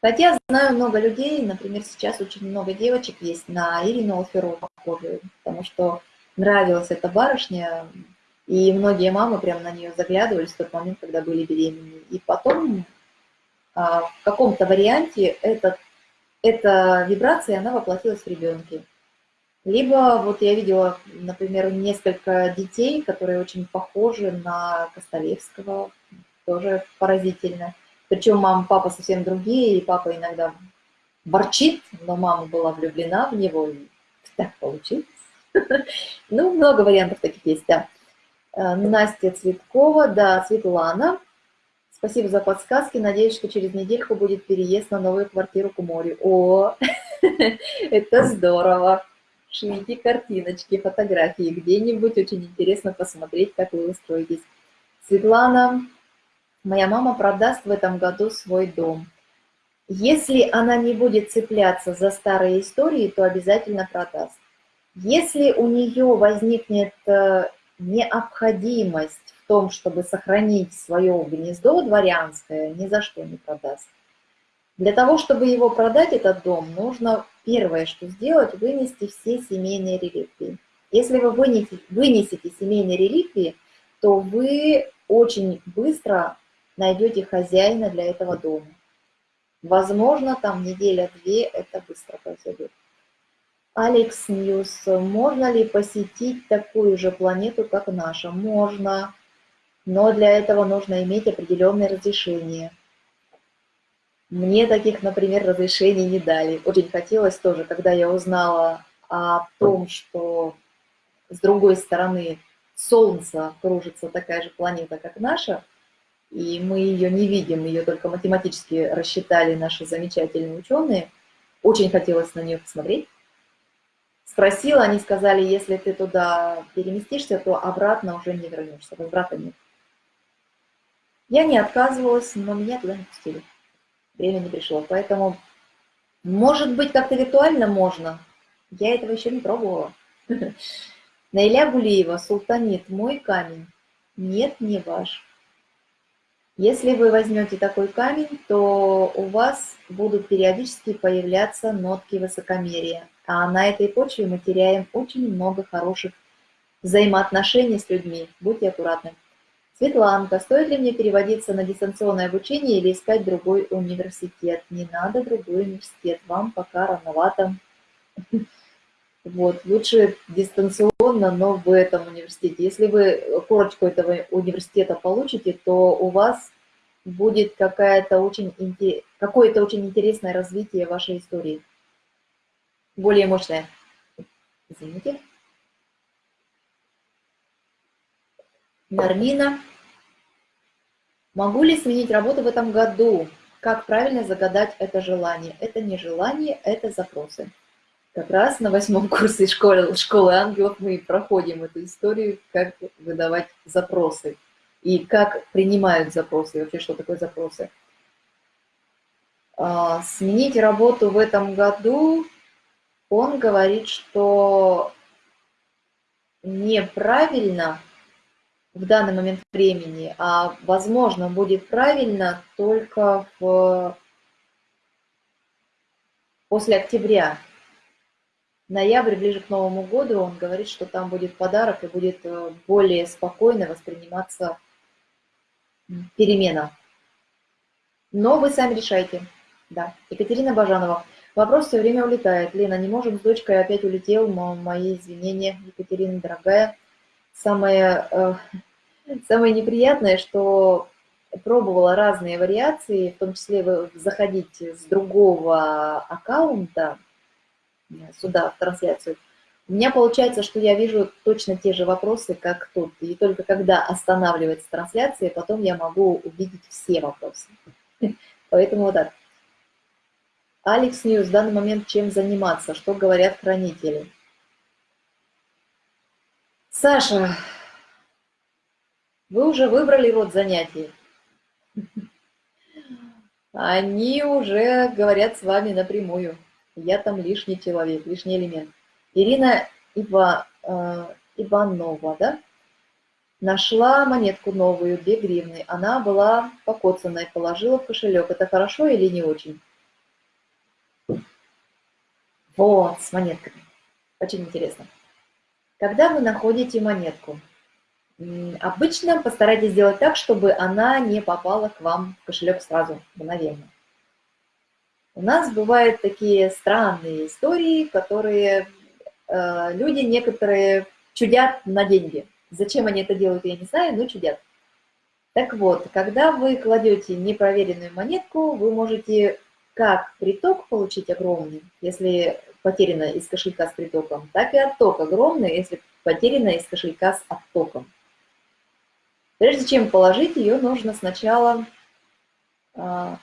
Speaker 1: Хотя знаю много людей, например, сейчас очень много девочек есть на Ирину Алферову похожие, потому что нравилась эта барышня, и многие мамы прям на нее заглядывали в тот момент, когда были беременны. И потом а, в каком-то варианте этот, эта вибрация, она воплотилась в ребенке. Либо вот я видела, например, несколько детей, которые очень похожи на Костолевского, тоже поразительно. Причем мама, папа совсем другие, и папа иногда борчит, но мама была влюблена в него, и так получилось. Ну, много вариантов таких есть, да. Э, Настя Цветкова, да, Светлана. Спасибо за подсказки. Надеюсь, что через недельку будет переезд на новую квартиру к морю. О, это здорово. Шлите картиночки, фотографии где-нибудь. Очень интересно посмотреть, как вы устроитесь. Светлана, моя мама продаст в этом году свой дом. Если она не будет цепляться за старые истории, то обязательно продаст. Если у нее возникнет э, необходимость в том, чтобы сохранить свое гнездо дворянское, ни за что не продаст. Для того, чтобы его продать, этот дом, нужно первое, что сделать, вынести все семейные реликвии. Если вы вынесете, вынесете семейные реликвии, то вы очень быстро найдете хозяина для этого дома. Возможно, там неделя-две это быстро произойдет. Алекс Ньюс. Можно ли посетить такую же планету, как наша? Можно, но для этого нужно иметь определенное разрешение. Мне таких, например, разрешений не дали. Очень хотелось тоже, когда я узнала о том, что с другой стороны Солнца кружится такая же планета, как наша, и мы ее не видим, ее только математически рассчитали наши замечательные ученые. Очень хотелось на нее посмотреть. Спросила, они сказали, если ты туда переместишься, то обратно уже не вернешься, возврата нет. Я не отказывалась, но меня туда не пустили. Время не пришло, поэтому, может быть, как-то виртуально можно. Я этого еще не пробовала. Наиля Гулиева, Султанит, мой камень. Нет, не ваш. Если вы возьмете такой камень, то у вас будут периодически появляться нотки высокомерия. А на этой почве мы теряем очень много хороших взаимоотношений с людьми. Будьте аккуратны. Светланка, стоит ли мне переводиться на дистанционное обучение или искать другой университет? Не надо другой университет, вам пока рановато. Вот, лучше дистанционно, но в этом университете. Если вы корочку этого университета получите, то у вас будет какое-то очень, какое-то очень интересное развитие вашей истории. Более мощное. Извините. Нармина. Могу ли сменить работу в этом году? Как правильно загадать это желание? Это не желание, это запросы. Как раз на восьмом курсе школы, школы ангелов мы проходим эту историю, как выдавать запросы и как принимают запросы, и вообще что такое запросы. А, сменить работу в этом году, он говорит, что неправильно в данный момент времени, а возможно будет правильно только в... после октября. Ноябрь, ближе к Новому году, он говорит, что там будет подарок и будет э, более спокойно восприниматься перемена. Но вы сами решайте. Да. Екатерина Бажанова. Вопрос все время улетает. Лена, не можем с дочкой, опять улетел. Мои извинения, Екатерина, дорогая. Самое, э, самое неприятное, что пробовала разные вариации, в том числе вы заходите с другого аккаунта, сюда, в трансляцию, У меня получается, что я вижу точно те же вопросы, как тут. И только когда останавливается трансляция, потом я могу увидеть все вопросы. Поэтому вот так. Алекс Ньюс, в данный момент чем заниматься? Что говорят хранители? Саша, вы уже выбрали род занятий. Они уже говорят с вами напрямую. Я там лишний человек, лишний элемент. Ирина Ива, э, Иванова, да? Нашла монетку новую, 2 гривны. Она была покоцанной, положила в кошелек. Это хорошо или не очень? Вот, с монетками. Очень интересно. Когда вы находите монетку, обычно постарайтесь сделать так, чтобы она не попала к вам в кошелек сразу, мгновенно. У нас бывают такие странные истории, которые э, люди некоторые чудят на деньги. Зачем они это делают, я не знаю, но чудят. Так вот, когда вы кладете непроверенную монетку, вы можете как приток получить огромный, если потеряно из кошелька с притоком, так и отток огромный, если потеряно из кошелька с оттоком. Прежде чем положить ее, нужно сначала а,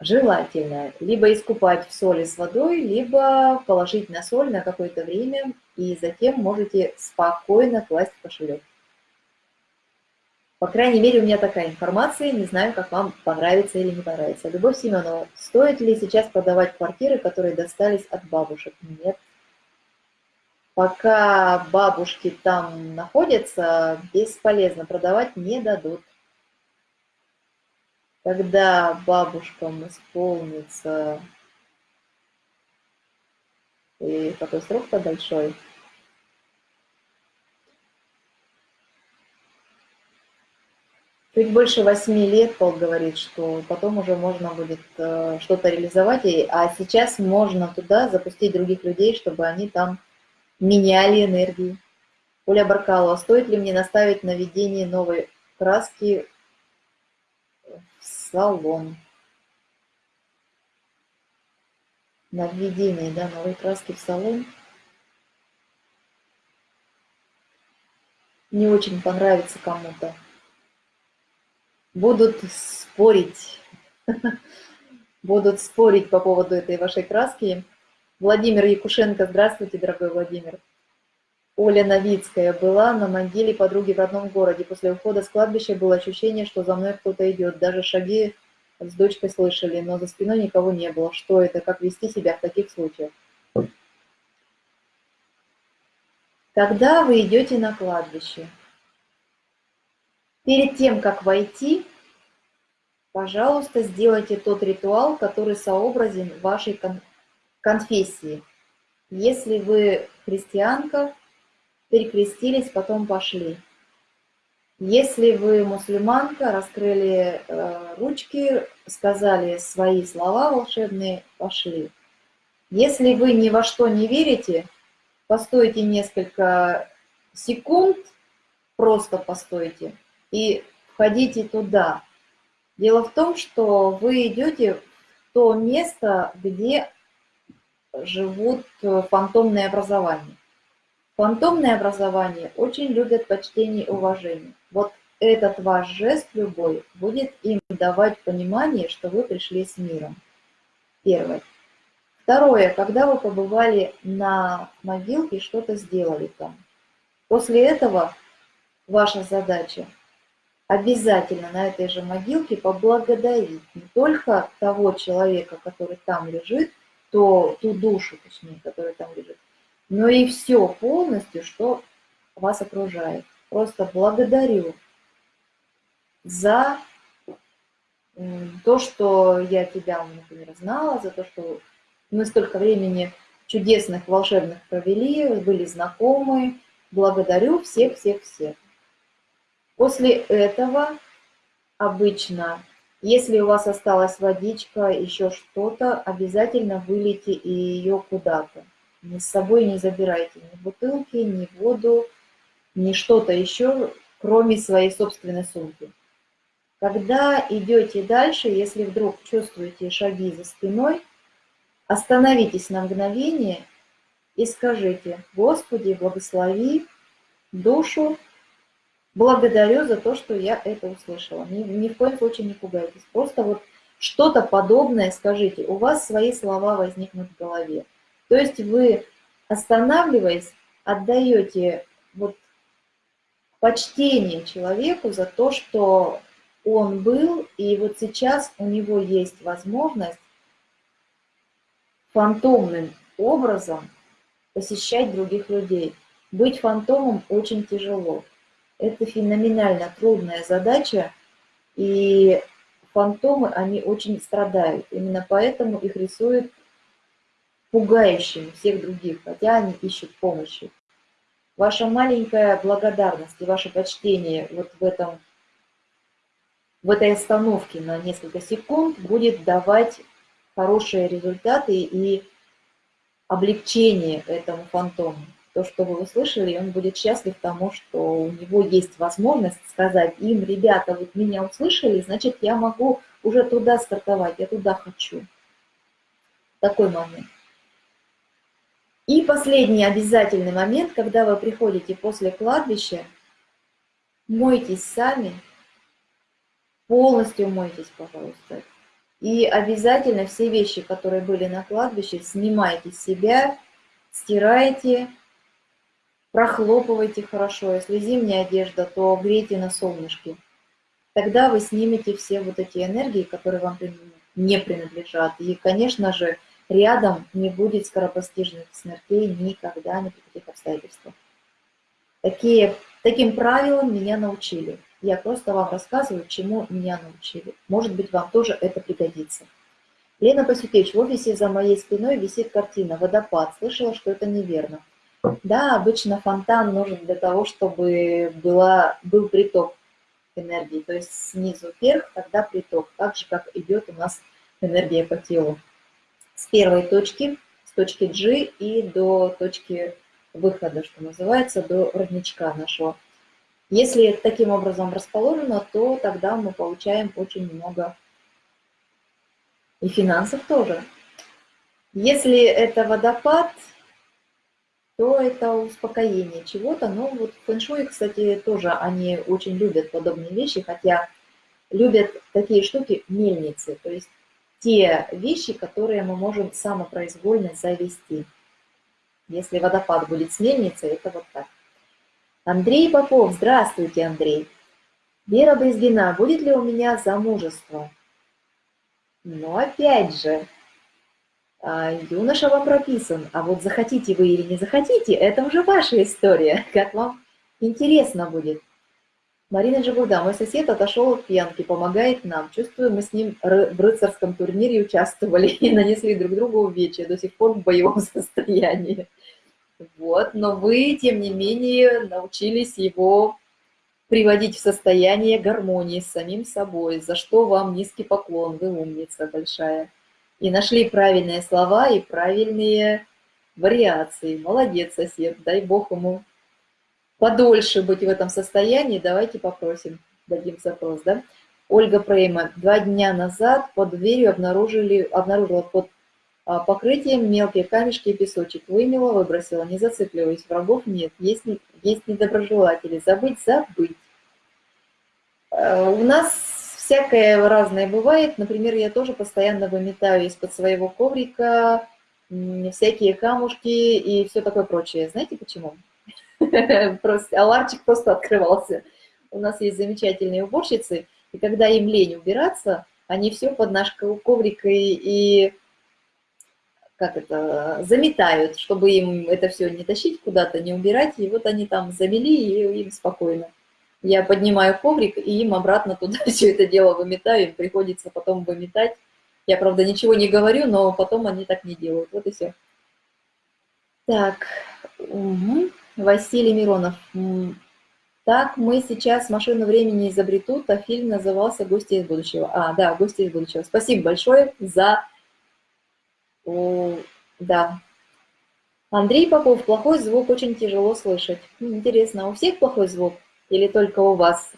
Speaker 1: желательно либо искупать в соли с водой, либо положить на соль на какое-то время, и затем можете спокойно класть в кошелек. По крайней мере, у меня такая информация, не знаю, как вам понравится или не понравится. Любовь Семенова, стоит ли сейчас продавать квартиры, которые достались от бабушек? Нет. Пока бабушки там находятся, бесполезно, продавать не дадут. Когда бабушкам исполнится... И какой срок-то большой? Чуть больше восьми лет Пол говорит, что потом уже можно будет э, что-то реализовать, а сейчас можно туда запустить других людей, чтобы они там меняли энергии. Оля Баркалова, стоит ли мне наставить на введение новой краски в салон? На введение, да, новой краски в салон. Не очень понравится кому-то будут спорить, будут спорить по поводу этой вашей краски. Владимир Якушенко, здравствуйте, дорогой Владимир. Оля Новицкая была на могиле подруги в родном городе. После ухода с кладбища было ощущение, что за мной кто-то идет. Даже шаги с дочкой слышали, но за спиной никого не было. Что это? Как вести себя в таких случаях? Когда вы идете на кладбище, Перед тем, как войти, пожалуйста, сделайте тот ритуал, который сообразен вашей кон конфессии. Если вы христианка, перекрестились, потом пошли. Если вы мусульманка, раскрыли э, ручки, сказали свои слова волшебные, пошли. Если вы ни во что не верите, постойте несколько секунд, просто постойте, и входите туда. Дело в том, что вы идете в то место, где живут э, фантомные образования. Фантомные образования очень любят почтение и уважение. Вот этот ваш жест любой будет им давать понимание, что вы пришли с миром. Первое. Второе, когда вы побывали на могилке, что-то сделали там. После этого ваша задача обязательно на этой же могилке поблагодарить не только того человека, который там лежит, то, ту душу, точнее, которая там лежит, но и все полностью, что вас окружает. Просто благодарю за то, что я тебя, например, знала, за то, что мы столько времени чудесных, волшебных провели, были знакомы. Благодарю всех-всех-всех. После этого обычно, если у вас осталась водичка, еще что-то, обязательно вылейте ее куда-то. Ни с собой не забирайте ни бутылки, ни воду, ни что-то еще, кроме своей собственной сумки. Когда идете дальше, если вдруг чувствуете шаги за спиной, остановитесь на мгновение и скажите, Господи, благослови душу, благодарю за то, что я это услышала. Ни, ни в коем случае не пугайтесь. Просто вот что-то подобное скажите. У вас свои слова возникнут в голове. То есть вы, останавливаясь, отдаете вот почтение человеку за то, что он был, и вот сейчас у него есть возможность фантомным образом посещать других людей. Быть фантомом очень тяжело. Это феноменально трудная задача, и фантомы, они очень страдают. Именно поэтому их рисуют пугающими всех других, хотя они ищут помощи. Ваша маленькая благодарность и ваше почтение вот в этом в этой остановке на несколько секунд будет давать хорошие результаты и облегчение этому фантому. То, что вы услышали, он будет счастлив тому, что у него есть возможность сказать им, ребята, вот меня услышали, значит, я могу уже туда стартовать, я туда хочу. Такой момент. И последний обязательный момент, когда вы приходите после кладбища, мойтесь сами, полностью мойтесь, пожалуйста. И обязательно все вещи, которые были на кладбище, снимайте с себя, стирайте, прохлопывайте хорошо. Если зимняя одежда, то грейте на солнышке. Тогда вы снимете все вот эти энергии, которые вам не принадлежат. И, конечно же, рядом не будет скоропостижных смертей никогда, ни при каких обстоятельствах. Такие, таким правилам меня научили. Я просто вам рассказываю, чему меня научили. Может быть, вам тоже это пригодится. Лена Пасютевич, в офисе за моей спиной висит картина «Водопад». Слышала, что это неверно. Да, обычно фонтан нужен для того, чтобы была, был приток энергии. То есть снизу вверх, тогда приток. Так же, как идет у нас энергия по телу. С первой точки, с точки G и до точки выхода, что называется, до родничка нашего. Если таким образом расположено, то тогда мы получаем очень много и финансов тоже. Если это водопад, то это успокоение чего-то. Но вот фэншуй, кстати, тоже они очень любят подобные вещи, хотя любят такие штуки мельницы, то есть те вещи, которые мы можем самопроизвольно завести. Если водопад будет с мельницей, это вот так. Андрей Попов, здравствуйте, Андрей. Вера Брезгина, будет ли у меня замужество? Ну, опять же, юноша вам прописан, а вот захотите вы или не захотите, это уже ваша история, как вам интересно будет. Марина Жигуда, мой сосед отошел от пьянки, помогает нам. Чувствую, мы с ним в рыцарском турнире участвовали и нанесли друг другу увечья, до сих пор в боевом состоянии. Вот, но вы, тем не менее, научились его приводить в состояние гармонии с самим собой, за что вам низкий поклон, вы умница большая. И нашли правильные слова и правильные вариации. Молодец, сосед, дай бог ему подольше быть в этом состоянии. Давайте попросим, дадим запрос, да? Ольга Прейма, два дня назад под дверью обнаружили, обнаружила под а, покрытием мелкие камешки и песочек. Вымела, выбросила, не зацикливаясь. Врагов нет, есть, есть недоброжелатели. Забыть, забыть. А, у нас всякое разное бывает. Например, я тоже постоянно выметаю из-под своего коврика всякие камушки и все такое прочее. Знаете почему? Просто, а ларчик просто открывался. У нас есть замечательные уборщицы, и когда им лень убираться, они все под наш коврик и, и как это, заметают, чтобы им это все не тащить куда-то, не убирать, и вот они там замели, и им спокойно. Я поднимаю коврик, и им обратно туда все это дело выметаю, им приходится потом выметать. Я, правда, ничего не говорю, но потом они так не делают. Вот и все. Так, угу. Василий Миронов. Так, мы сейчас «Машину времени» изобретут, а фильм назывался «Гости из будущего». А, да, «Гости из будущего». Спасибо большое за о, да. Андрей Попов, плохой звук очень тяжело слышать. Интересно, у всех плохой звук или только у вас?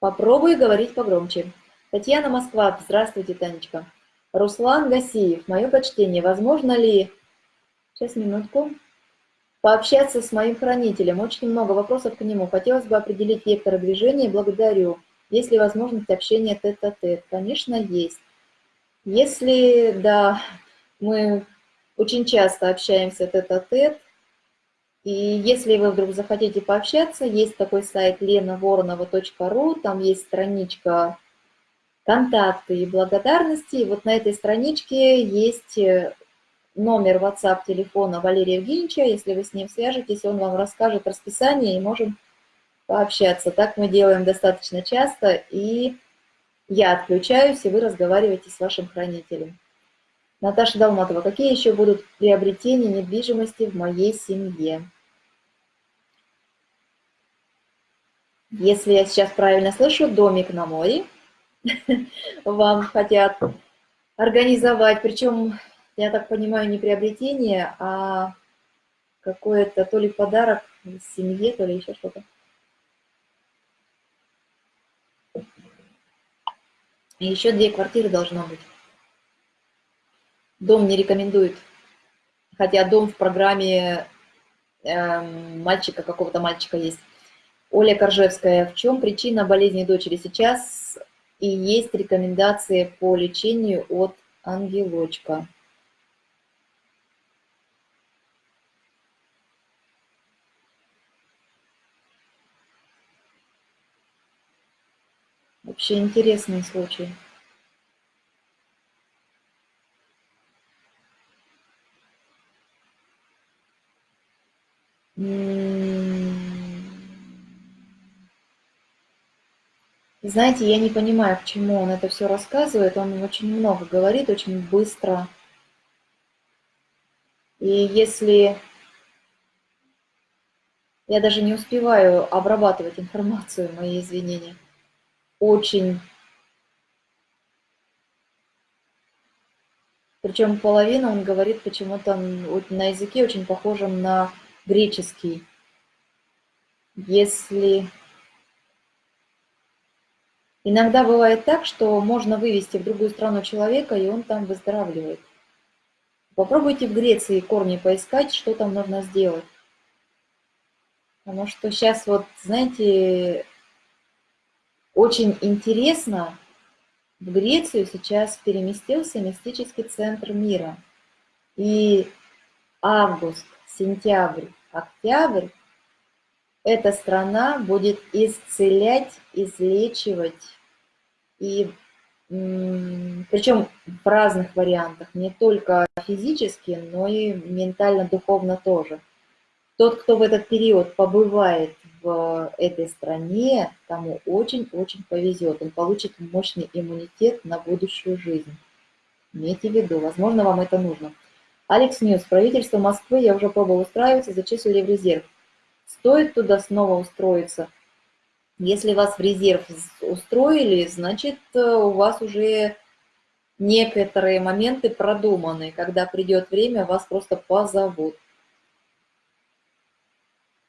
Speaker 1: Попробуй говорить погромче. Татьяна Москва, здравствуйте, Танечка. Руслан Гасиев, мое почтение, возможно ли Сейчас, минутку. Пообщаться с моим хранителем. Очень много вопросов к нему. Хотелось бы определить вектор движения. Благодарю. Есть ли возможность общения тет-а-тет? -тет? Конечно, есть. Если, да, мы очень часто общаемся тет-а-тет, -тет, и если вы вдруг захотите пообщаться, есть такой сайт lenavoronова.ru, там есть страничка контакты и благодарности. И вот на этой страничке есть э, номер WhatsApp телефона Валерия Евгеньевича. Если вы с ним свяжетесь, он вам расскажет расписание и можем пообщаться. Так мы делаем достаточно часто, и я отключаюсь, и вы разговариваете с вашим хранителем. Наташа Далматова, какие еще будут приобретения недвижимости в моей семье? Если я сейчас правильно слышу, домик на море – вам хотят организовать. Причем, я так понимаю, не приобретение, а какое-то то ли подарок семье, то ли еще что-то. Еще две квартиры должно быть. Дом не рекомендует. Хотя дом в программе э, мальчика, какого-то мальчика есть. Оля Коржевская. В чем причина болезни дочери? Сейчас и есть рекомендации по лечению от ангелочка. Вообще интересный случай. Знаете, я не понимаю, к чему он это все рассказывает. Он очень много говорит, очень быстро. И если я даже не успеваю обрабатывать информацию, мои извинения, очень... Причем половина он говорит почему-то на языке очень похожем на греческий. Если Иногда бывает так, что можно вывести в другую страну человека, и он там выздоравливает. Попробуйте в Греции корни поискать, что там нужно сделать. Потому что сейчас вот, знаете, очень интересно, в Грецию сейчас переместился мистический центр мира. И август, сентябрь, октябрь эта страна будет исцелять, излечивать и причем в разных вариантах, не только физически, но и ментально-духовно тоже. Тот, кто в этот период побывает в этой стране, тому очень-очень повезет. Он получит мощный иммунитет на будущую жизнь. Имейте в виду, возможно, вам это нужно. Алекс Ньюс. Правительство Москвы, я уже пробовал устраиваться, зачислили в резерв. Стоит туда снова устроиться – если вас в резерв устроили, значит, э, у вас уже некоторые моменты продуманы. Когда придет время, вас просто позовут.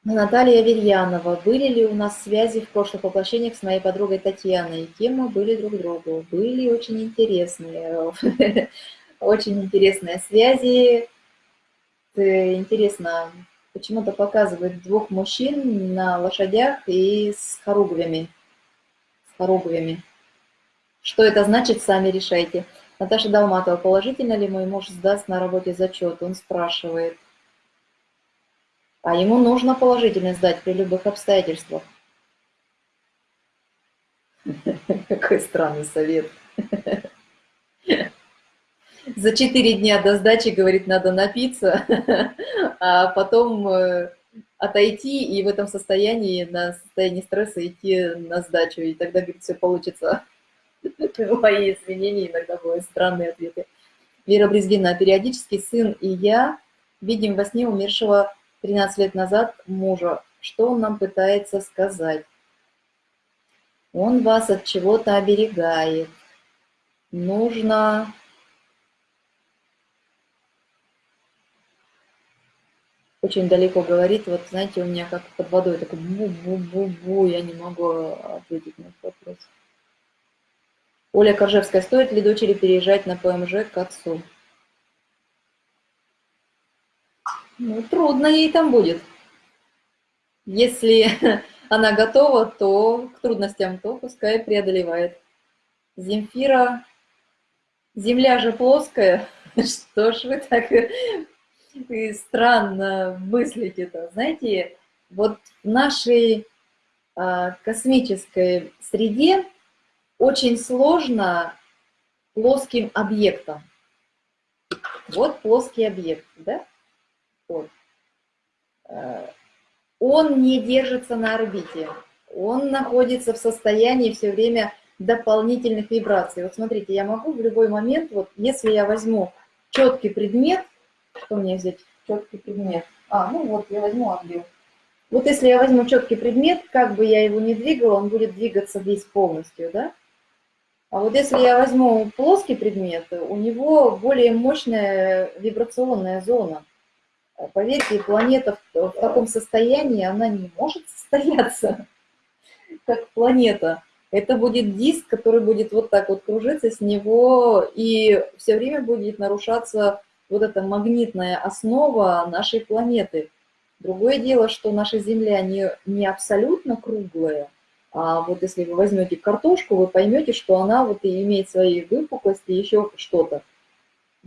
Speaker 1: Наталья Верьянова. Были ли у нас связи в прошлых воплощениях с моей подругой Татьяной? Кем мы были друг другу? Были очень интересные, очень интересные связи. Интересно, почему-то показывает двух мужчин на лошадях и с хоругвями. С хоругвями. Что это значит, сами решайте. Наташа Далматова, положительно ли мой муж сдаст на работе зачет? Он спрашивает. А ему нужно положительно сдать при любых обстоятельствах. Какой странный совет. за четыре дня до сдачи, говорит, надо напиться, а потом э, отойти и в этом состоянии, на состоянии стресса идти на сдачу, и тогда, говорит, все получится. Мои извинения, иногда бывают странные ответы. Вера Брезгина. Периодически сын и я видим во сне умершего 13 лет назад мужа. Что он нам пытается сказать? Он вас от чего-то оберегает. Нужно очень далеко говорит. Вот знаете, у меня как под водой такой бу-бу-бу-бу, я не могу ответить на этот вопрос. Оля Коржевская, стоит ли дочери переезжать на ПМЖ к отцу? Ну, трудно ей там будет. Если она готова, то к трудностям, то пускай преодолевает. Земфира, земля же плоская, что ж вы так и странно мыслите-то? Знаете, вот в нашей а, космической среде очень сложно плоским объектом. Вот плоский объект, да? Вот. А, он не держится на орбите, он находится в состоянии все время дополнительных вибраций. Вот смотрите, я могу в любой момент, вот если я возьму четкий предмет, что мне взять? Четкий предмет. А, ну вот, я возьму отбил. Вот если я возьму четкий предмет, как бы я его не двигала, он будет двигаться весь полностью, да? А вот если я возьму плоский предмет, у него более мощная вибрационная зона. Поверьте, планета в таком состоянии, она не может состояться, как планета. Это будет диск, который будет вот так вот кружиться с него, и все время будет нарушаться вот эта магнитная основа нашей планеты. Другое дело, что наша Земля не, не абсолютно круглая, а вот если вы возьмете картошку, вы поймете, что она вот и имеет свои выпуклости, еще что-то.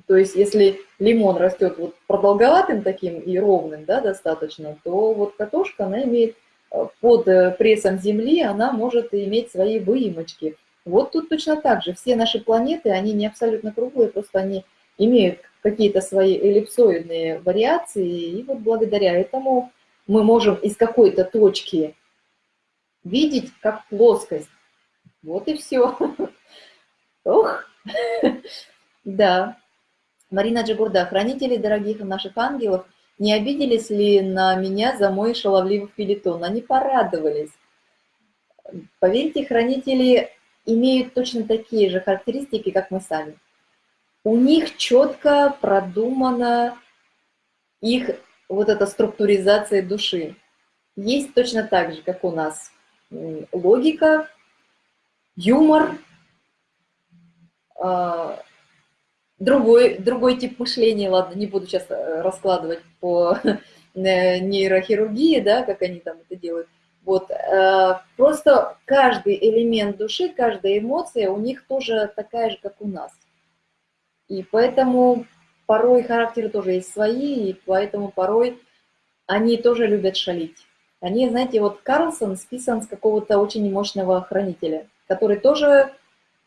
Speaker 1: То есть если лимон растет вот продолговатым таким и ровным, да, достаточно, то вот картошка, она имеет э, под э, прессом Земли, она может иметь свои выемочки. Вот тут точно так же. Все наши планеты, они не абсолютно круглые, просто они имеют какие-то свои эллипсоидные вариации, и вот благодаря этому мы можем из какой-то точки видеть как плоскость. Вот и все. Ох, да. Марина Джигурда, хранители дорогих наших ангелов, не обиделись ли на меня за мой шаловливый филитон? Они порадовались. Поверьте, хранители имеют точно такие же характеристики, как мы сами у них четко продумана их вот эта структуризация души. Есть точно так же, как у нас логика, юмор, а, другой, другой тип мышления, ладно, не буду сейчас э, раскладывать по э, нейрохирургии, да, как они там это делают. Вот, э, просто каждый элемент души, каждая эмоция у них тоже такая же, как у нас. И поэтому порой характеры тоже есть свои, и поэтому порой они тоже любят шалить. Они, знаете, вот Карлсон списан с какого-то очень мощного хранителя, который тоже,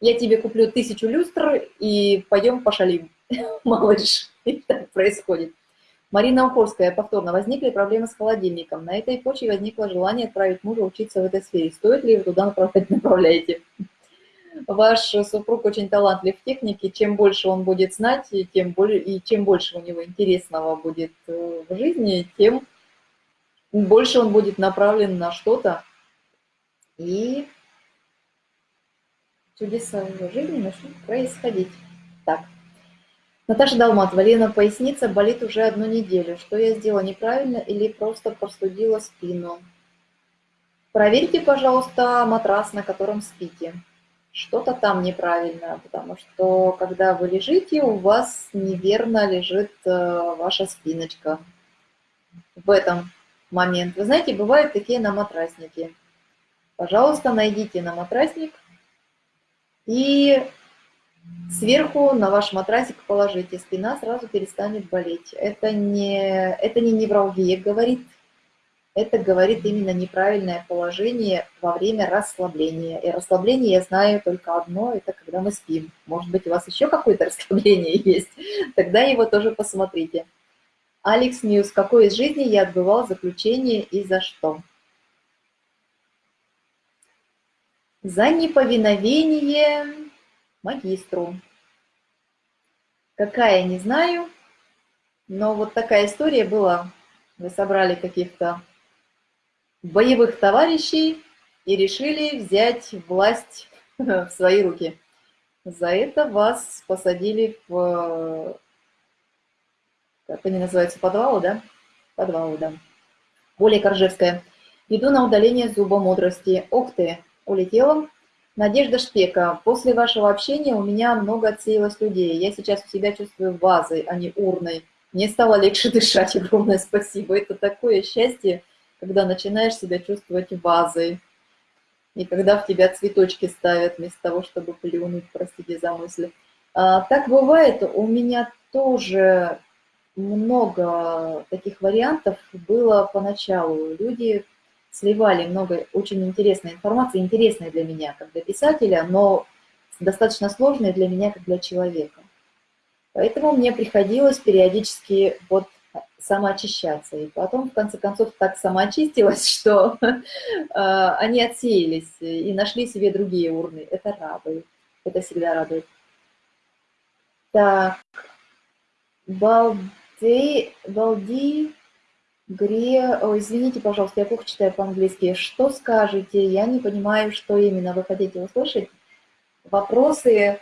Speaker 1: я тебе куплю тысячу люстр и пойдем пошалим, малыш. И так происходит. Марина Ухорская, повторно, возникли проблемы с холодильником. На этой почве возникло желание отправить мужа учиться в этой сфере. Стоит ли вы туда направлять, направляете? Ваш супруг очень талантлив в технике, чем больше он будет знать, и, тем более, и чем больше у него интересного будет э, в жизни, тем больше он будет направлен на что-то, и чудеса в жизни начнут происходить. Так. Наташа Далматова, Лена, поясница болит уже одну неделю. Что я сделала неправильно или просто простудила спину? Проверьте, пожалуйста, матрас, на котором спите что-то там неправильно, потому что когда вы лежите, у вас неверно лежит э, ваша спиночка в этом момент. Вы знаете, бывают такие на матрасники. Пожалуйста, найдите на матрасник и сверху на ваш матрасик положите. Спина сразу перестанет болеть. Это не, это не невралгия говорит, это говорит именно неправильное положение во время расслабления. И расслабление я знаю только одно, это когда мы спим. Может быть, у вас еще какое-то расслабление есть, тогда его тоже посмотрите. Алекс Ньюс. Какой из жизни я отбывал заключение и за что? За неповиновение магистру. Какая, не знаю, но вот такая история была. Вы собрали каких-то боевых товарищей и решили взять власть в свои руки. За это вас посадили в, как они называются, подвалы, да? Подвалы, да. Более Коржевская. Иду на удаление зуба мудрости. Ух ты, улетела. Надежда Шпека. После вашего общения у меня много отсеялось людей. Я сейчас у себя чувствую вазой, а не урной. Мне стало легче дышать, огромное спасибо. Это такое счастье, когда начинаешь себя чувствовать вазой. И когда в тебя цветочки ставят вместо того, чтобы плюнуть, простите за мысли. А, так бывает, у меня тоже много таких вариантов было поначалу. Люди сливали много очень интересной информации, интересной для меня, как для писателя, но достаточно сложной для меня, как для человека. Поэтому мне приходилось периодически вот самоочищаться. И потом, в конце концов, так самоочистилась, что э, они отсеялись и нашли себе другие урны. Это радует. Это всегда радует. Так, Балди, Балди, Гре... О, извините, пожалуйста, я плохо читаю по-английски. Что скажете? Я не понимаю, что именно вы хотите услышать. Вопросы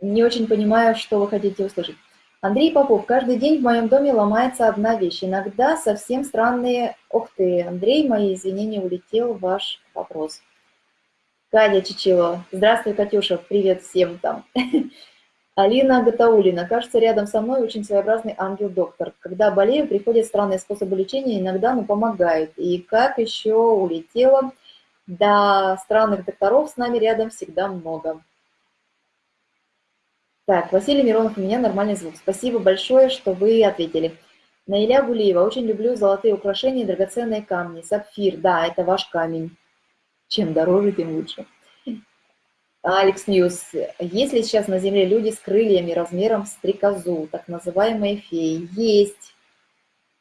Speaker 1: не очень понимаю, что вы хотите услышать. Андрей Попов. Каждый день в моем доме ломается одна вещь. Иногда совсем странные... Ух ты, Андрей, мои извинения, улетел ваш вопрос. Катя Чичило. Здравствуй, Катюша. Привет всем там. Алина Гатаулина. Кажется, рядом со мной очень своеобразный ангел-доктор. Когда болею, приходят странные способы лечения, иногда, ну, помогают. И как еще улетела, да, странных докторов с нами рядом всегда много. Так, Василий Миронов, у меня нормальный звук. Спасибо большое, что вы ответили. Наиля Гулиева, очень люблю золотые украшения и драгоценные камни. Сапфир, да, это ваш камень. Чем дороже, тем лучше. Алекс Ньюс. Есть ли сейчас на Земле люди с крыльями размером стрекозу, так называемые феи? Есть.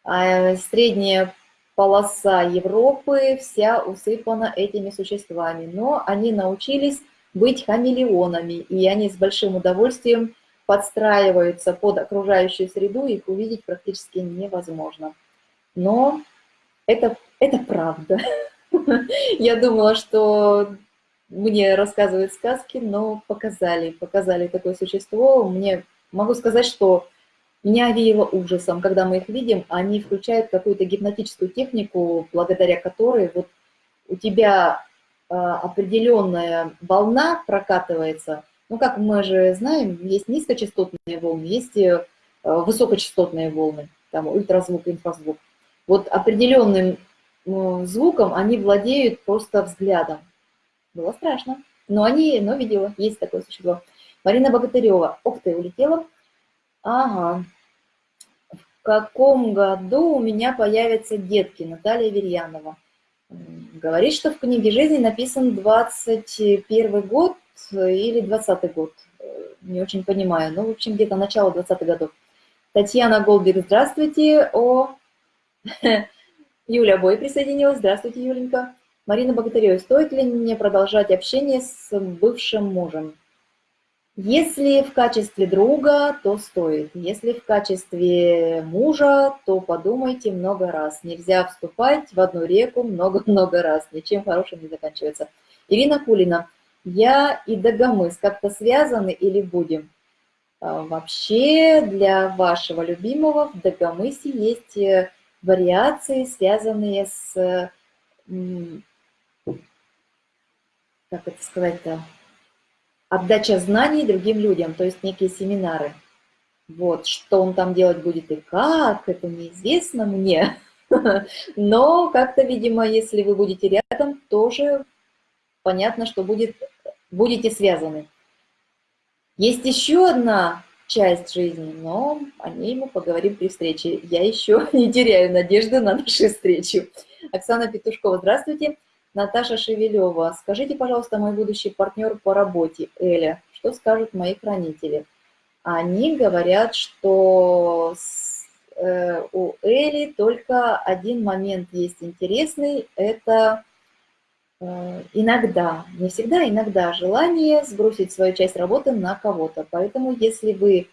Speaker 1: А средняя полоса Европы вся усыпана этими существами, но они научились быть хамелеонами, и они с большим удовольствием подстраиваются под окружающую среду, их увидеть практически невозможно. Но это, это правда. Я думала, что мне рассказывают сказки, но показали, показали такое существо. Мне могу сказать, что меня овеяло ужасом, когда мы их видим, они включают какую-то гипнотическую технику, благодаря которой вот у тебя определенная волна прокатывается. Ну, как мы же знаем, есть низкочастотные волны, есть э, высокочастотные волны, там ультразвук, инфразвук. Вот определенным ну, звуком они владеют просто взглядом. Было страшно, но они, но видела, есть такое существо. Марина Богатырева. Ух ты, улетела. Ага. В каком году у меня появятся детки? Наталья Верьянова говорит, что в книге жизни написан 21 год или 20 год. Не очень понимаю. Ну, в общем, где-то начало 20-х годов. Татьяна Голбик, здравствуйте. О, Юля Бой присоединилась. Здравствуйте, Юленька. Марина Богатырева, стоит ли мне продолжать общение с бывшим мужем? Если в качестве друга, то стоит. Если в качестве мужа, то подумайте много раз. Нельзя вступать в одну реку много-много раз. Ничем хорошим не заканчивается. Ирина Кулина. Я и Дагомыс как-то связаны или будем? А, вообще для вашего любимого в Дагомысе есть э, вариации, связанные с... Как это сказать-то? Отдача знаний другим людям, то есть некие семинары. Вот, что он там делать будет и как, это неизвестно мне. Но как-то, видимо, если вы будете рядом, тоже понятно, что будет, будете связаны. Есть еще одна часть жизни, но о ней мы поговорим при встрече. Я еще не теряю надежды на нашу встречу. Оксана Петушкова, здравствуйте. Наташа Шевелева. Скажите, пожалуйста, мой будущий партнер по работе, Эля, что скажут мои хранители? Они говорят, что с, э, у Эли только один момент есть интересный, это э, иногда, не всегда, иногда желание сбросить свою часть работы на кого-то. Поэтому если вы,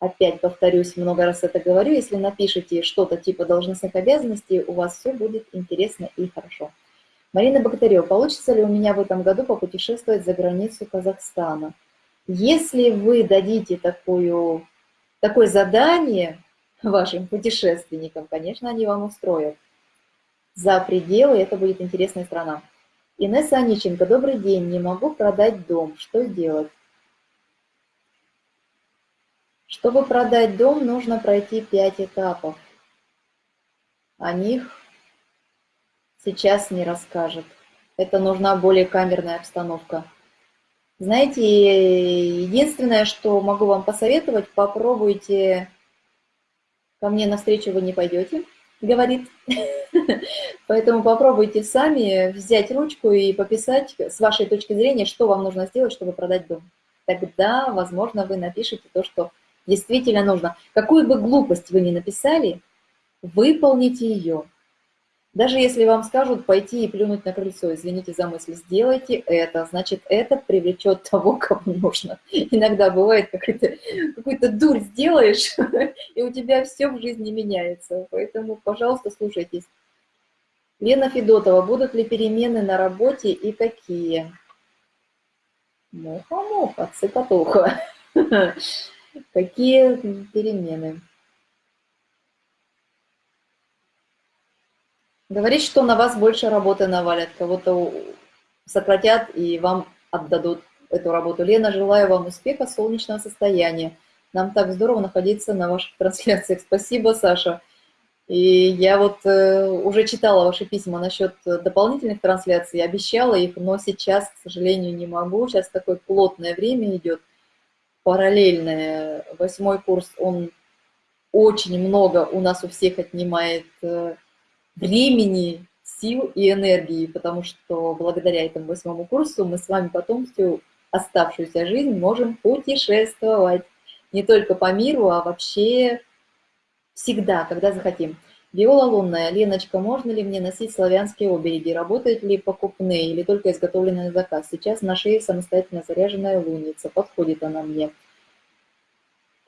Speaker 1: опять повторюсь, много раз это говорю, если напишите что-то типа должностных обязанностей, у вас все будет интересно и хорошо. Марина Богатырева, получится ли у меня в этом году попутешествовать за границу Казахстана? Если вы дадите такую, такое задание вашим путешественникам, конечно, они вам устроят. За пределы это будет интересная страна. Инесса Аниченко, добрый день, не могу продать дом, что делать? Чтобы продать дом, нужно пройти пять этапов. О них сейчас не расскажет. Это нужна более камерная обстановка. Знаете, единственное, что могу вам посоветовать, попробуйте, ко мне навстречу вы не пойдете, говорит. Поэтому попробуйте сами взять ручку и пописать с вашей точки зрения, что вам нужно сделать, чтобы продать дом. Тогда, возможно, вы напишите то, что действительно нужно. Какую бы глупость вы ни написали, выполните ее. Даже если вам скажут пойти и плюнуть на крыльцо, извините за мысль, сделайте это, значит, это привлечет того, кому нужно. Иногда бывает, какую-то какую дурь сделаешь, и у тебя все в жизни меняется. Поэтому, пожалуйста, слушайтесь. Лена Федотова, будут ли перемены на работе и какие? Муха-муха, цикатуха. Какие перемены? Говорит, что на вас больше работы навалят, кого-то сократят и вам отдадут эту работу. Лена, желаю вам успеха, солнечного состояния. Нам так здорово находиться на ваших трансляциях. Спасибо, Саша. И я вот э, уже читала ваши письма насчет дополнительных трансляций, обещала их, но сейчас, к сожалению, не могу. Сейчас такое плотное время идет, параллельное. Восьмой курс, он очень много у нас у всех отнимает э, времени, сил и энергии, потому что благодаря этому восьмому курсу мы с вами потом всю оставшуюся жизнь можем путешествовать. Не только по миру, а вообще всегда, когда захотим. Виола лунная. Леночка, можно ли мне носить славянские обереги? Работают ли покупные или только изготовленные на заказ? Сейчас на шее самостоятельно заряженная луница. Подходит она мне.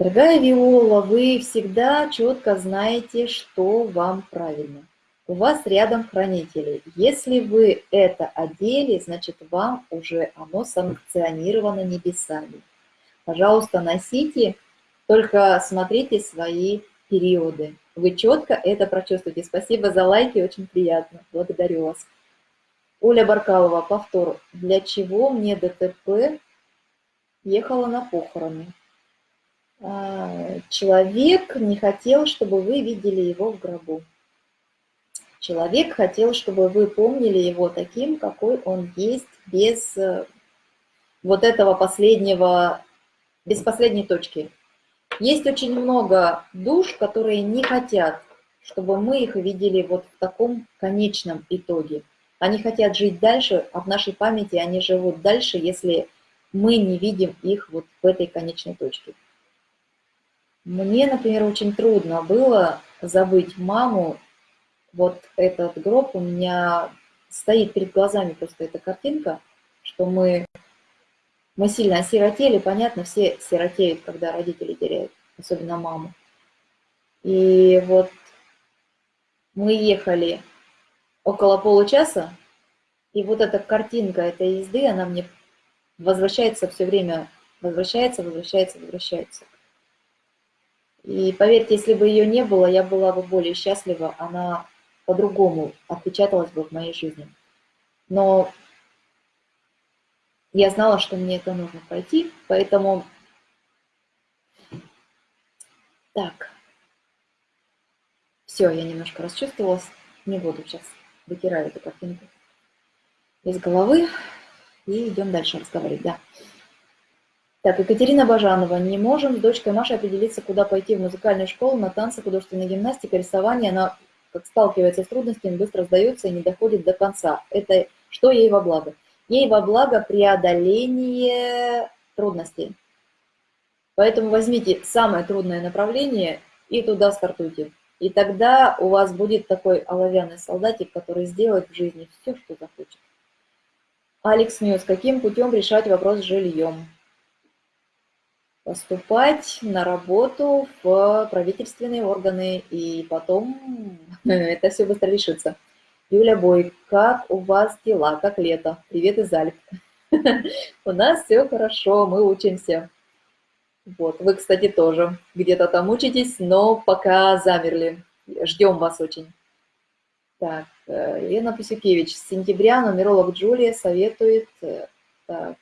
Speaker 1: Дорогая Виола, вы всегда четко знаете, что вам правильно у вас рядом хранители. Если вы это одели, значит, вам уже оно санкционировано небесами. Пожалуйста, носите, только смотрите свои периоды. Вы четко это прочувствуете. Спасибо за лайки, очень приятно. Благодарю вас. Оля Баркалова, повтор. Для чего мне ДТП ехала на похороны? А, человек не хотел, чтобы вы видели его в гробу. Человек хотел, чтобы вы помнили его таким, какой он есть, без э, вот этого последнего, без последней точки. Есть очень много душ, которые не хотят, чтобы мы их видели вот в таком конечном итоге. Они хотят жить дальше, а в нашей памяти они живут дальше, если мы не видим их вот в этой конечной точке. Мне, например, очень трудно было забыть маму вот этот гроб у меня стоит перед глазами просто эта картинка, что мы, мы сильно осиротели, понятно, все сиротеют, когда родители теряют, особенно маму. И вот мы ехали около получаса, и вот эта картинка этой езды, она мне возвращается все время, возвращается, возвращается, возвращается. И поверьте, если бы ее не было, я была бы более счастлива. Она по-другому отпечаталось бы в моей жизни. Но я знала, что мне это нужно пройти, поэтому... Так. Все, я немножко расчувствовалась. Не буду сейчас вытираю эту картинку из головы. И идем дальше разговаривать, да. Так, Екатерина Бажанова. Не можем с дочкой Машей определиться, куда пойти в музыкальную школу, на танцы, художественная гимнастика, рисование. Она как сталкивается с трудностями, быстро сдается и не доходит до конца. Это что ей во благо? Ей во благо преодоление трудностей. Поэтому возьмите самое трудное направление и туда стартуйте. И тогда у вас будет такой оловянный солдатик, который сделает в жизни все, что захочет. Алекс Ньюс. Каким путем решать вопрос с жильем? Поступать на работу в правительственные органы, и потом это все быстро решится. Юля Бой, как у вас дела, как лето? Привет из Альп. У нас все хорошо, мы учимся. Вот, вы, кстати, тоже где-то там учитесь, но пока замерли. Ждем вас очень. Так, э, Лена Пусюкевич, с сентября нумеролог Джулия советует... Э, так,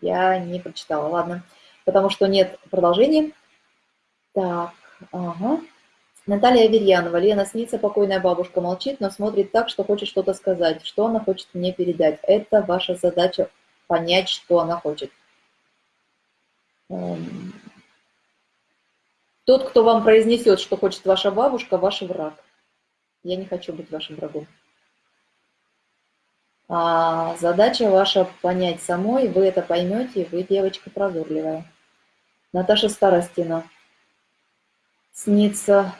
Speaker 1: я не прочитала, ладно. потому что нет продолжения. Так, ага. Наталья Аверьянова. Лена снится, покойная бабушка молчит, но смотрит так, что хочет что-то сказать. Что она хочет мне передать? Это ваша задача понять, что она хочет. Эм, тот, кто вам произнесет, что хочет ваша бабушка, ваш враг. Я не хочу быть вашим врагом. А задача ваша понять самой, вы это поймете, вы девочка прозорливая. Наташа Старостина. Снится.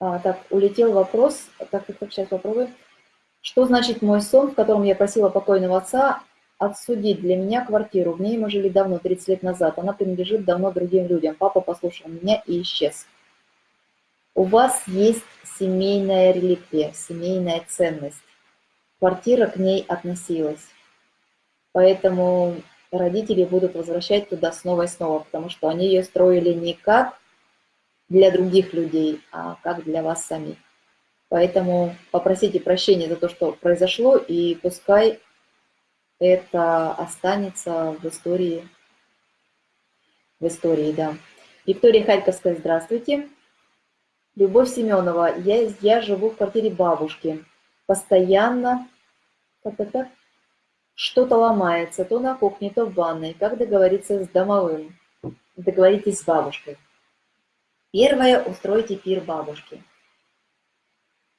Speaker 1: А, так, улетел вопрос. Так, так, так, сейчас попробуем. Что значит мой сон, в котором я просила покойного отца отсудить для меня квартиру? В ней мы жили давно, 30 лет назад. Она принадлежит давно другим людям. Папа послушал меня и исчез. У вас есть семейная реликвия, семейная ценность. Квартира к ней относилась. Поэтому родители будут возвращать туда снова и снова, потому что они ее строили не как для других людей, а как для вас самих. Поэтому попросите прощения за то, что произошло, и пускай это останется в истории. В истории, да. Виктория Харьковская, здравствуйте. Любовь Семенова, я, я живу в квартире бабушки. Постоянно что-то ломается, то на кухне, то в ванной. Как договориться с домовым? Договоритесь с бабушкой. Первое, устройте пир бабушки.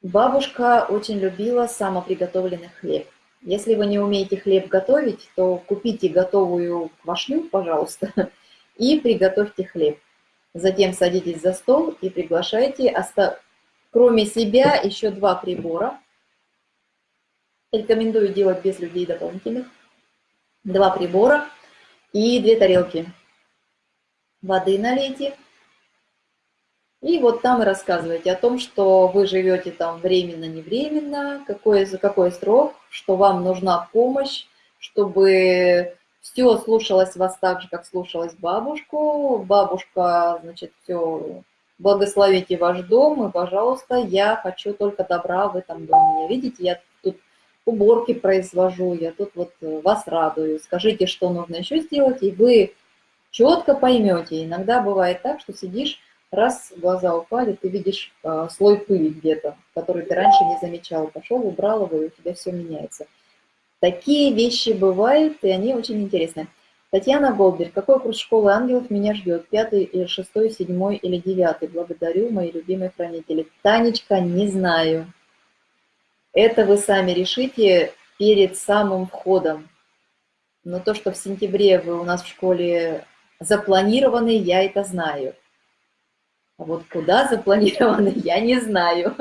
Speaker 1: Бабушка очень любила самоприготовленный хлеб. Если вы не умеете хлеб готовить, то купите готовую квашню, пожалуйста, и приготовьте хлеб. Затем садитесь за стол и приглашайте, кроме себя, еще два прибора. Рекомендую делать без людей дополнительных. Два прибора и две тарелки. Воды налейте. И вот там и рассказывайте о том, что вы живете там временно-невременно, какой, за какой срок, что вам нужна помощь, чтобы все слушалось вас так же, как слушалась бабушку. Бабушка, значит, все, благословите ваш дом, и, пожалуйста, я хочу только добра в этом доме. Видите, я уборки произвожу, я тут вот вас радую. Скажите, что нужно еще сделать, и вы четко поймете. Иногда бывает так, что сидишь, раз глаза упали, ты видишь э, слой пыли где-то, который ты раньше не замечал. Пошел, убрал его, и у тебя все меняется. Такие вещи бывают, и они очень интересны. Татьяна Голберг. Какой курс школы ангелов меня ждет? Пятый или шестой, седьмой или девятый? Благодарю, мои любимые хранители. Танечка, не знаю. Это вы сами решите перед самым входом. Но то, что в сентябре вы у нас в школе запланированы, я это знаю. А вот куда запланированы, я не знаю.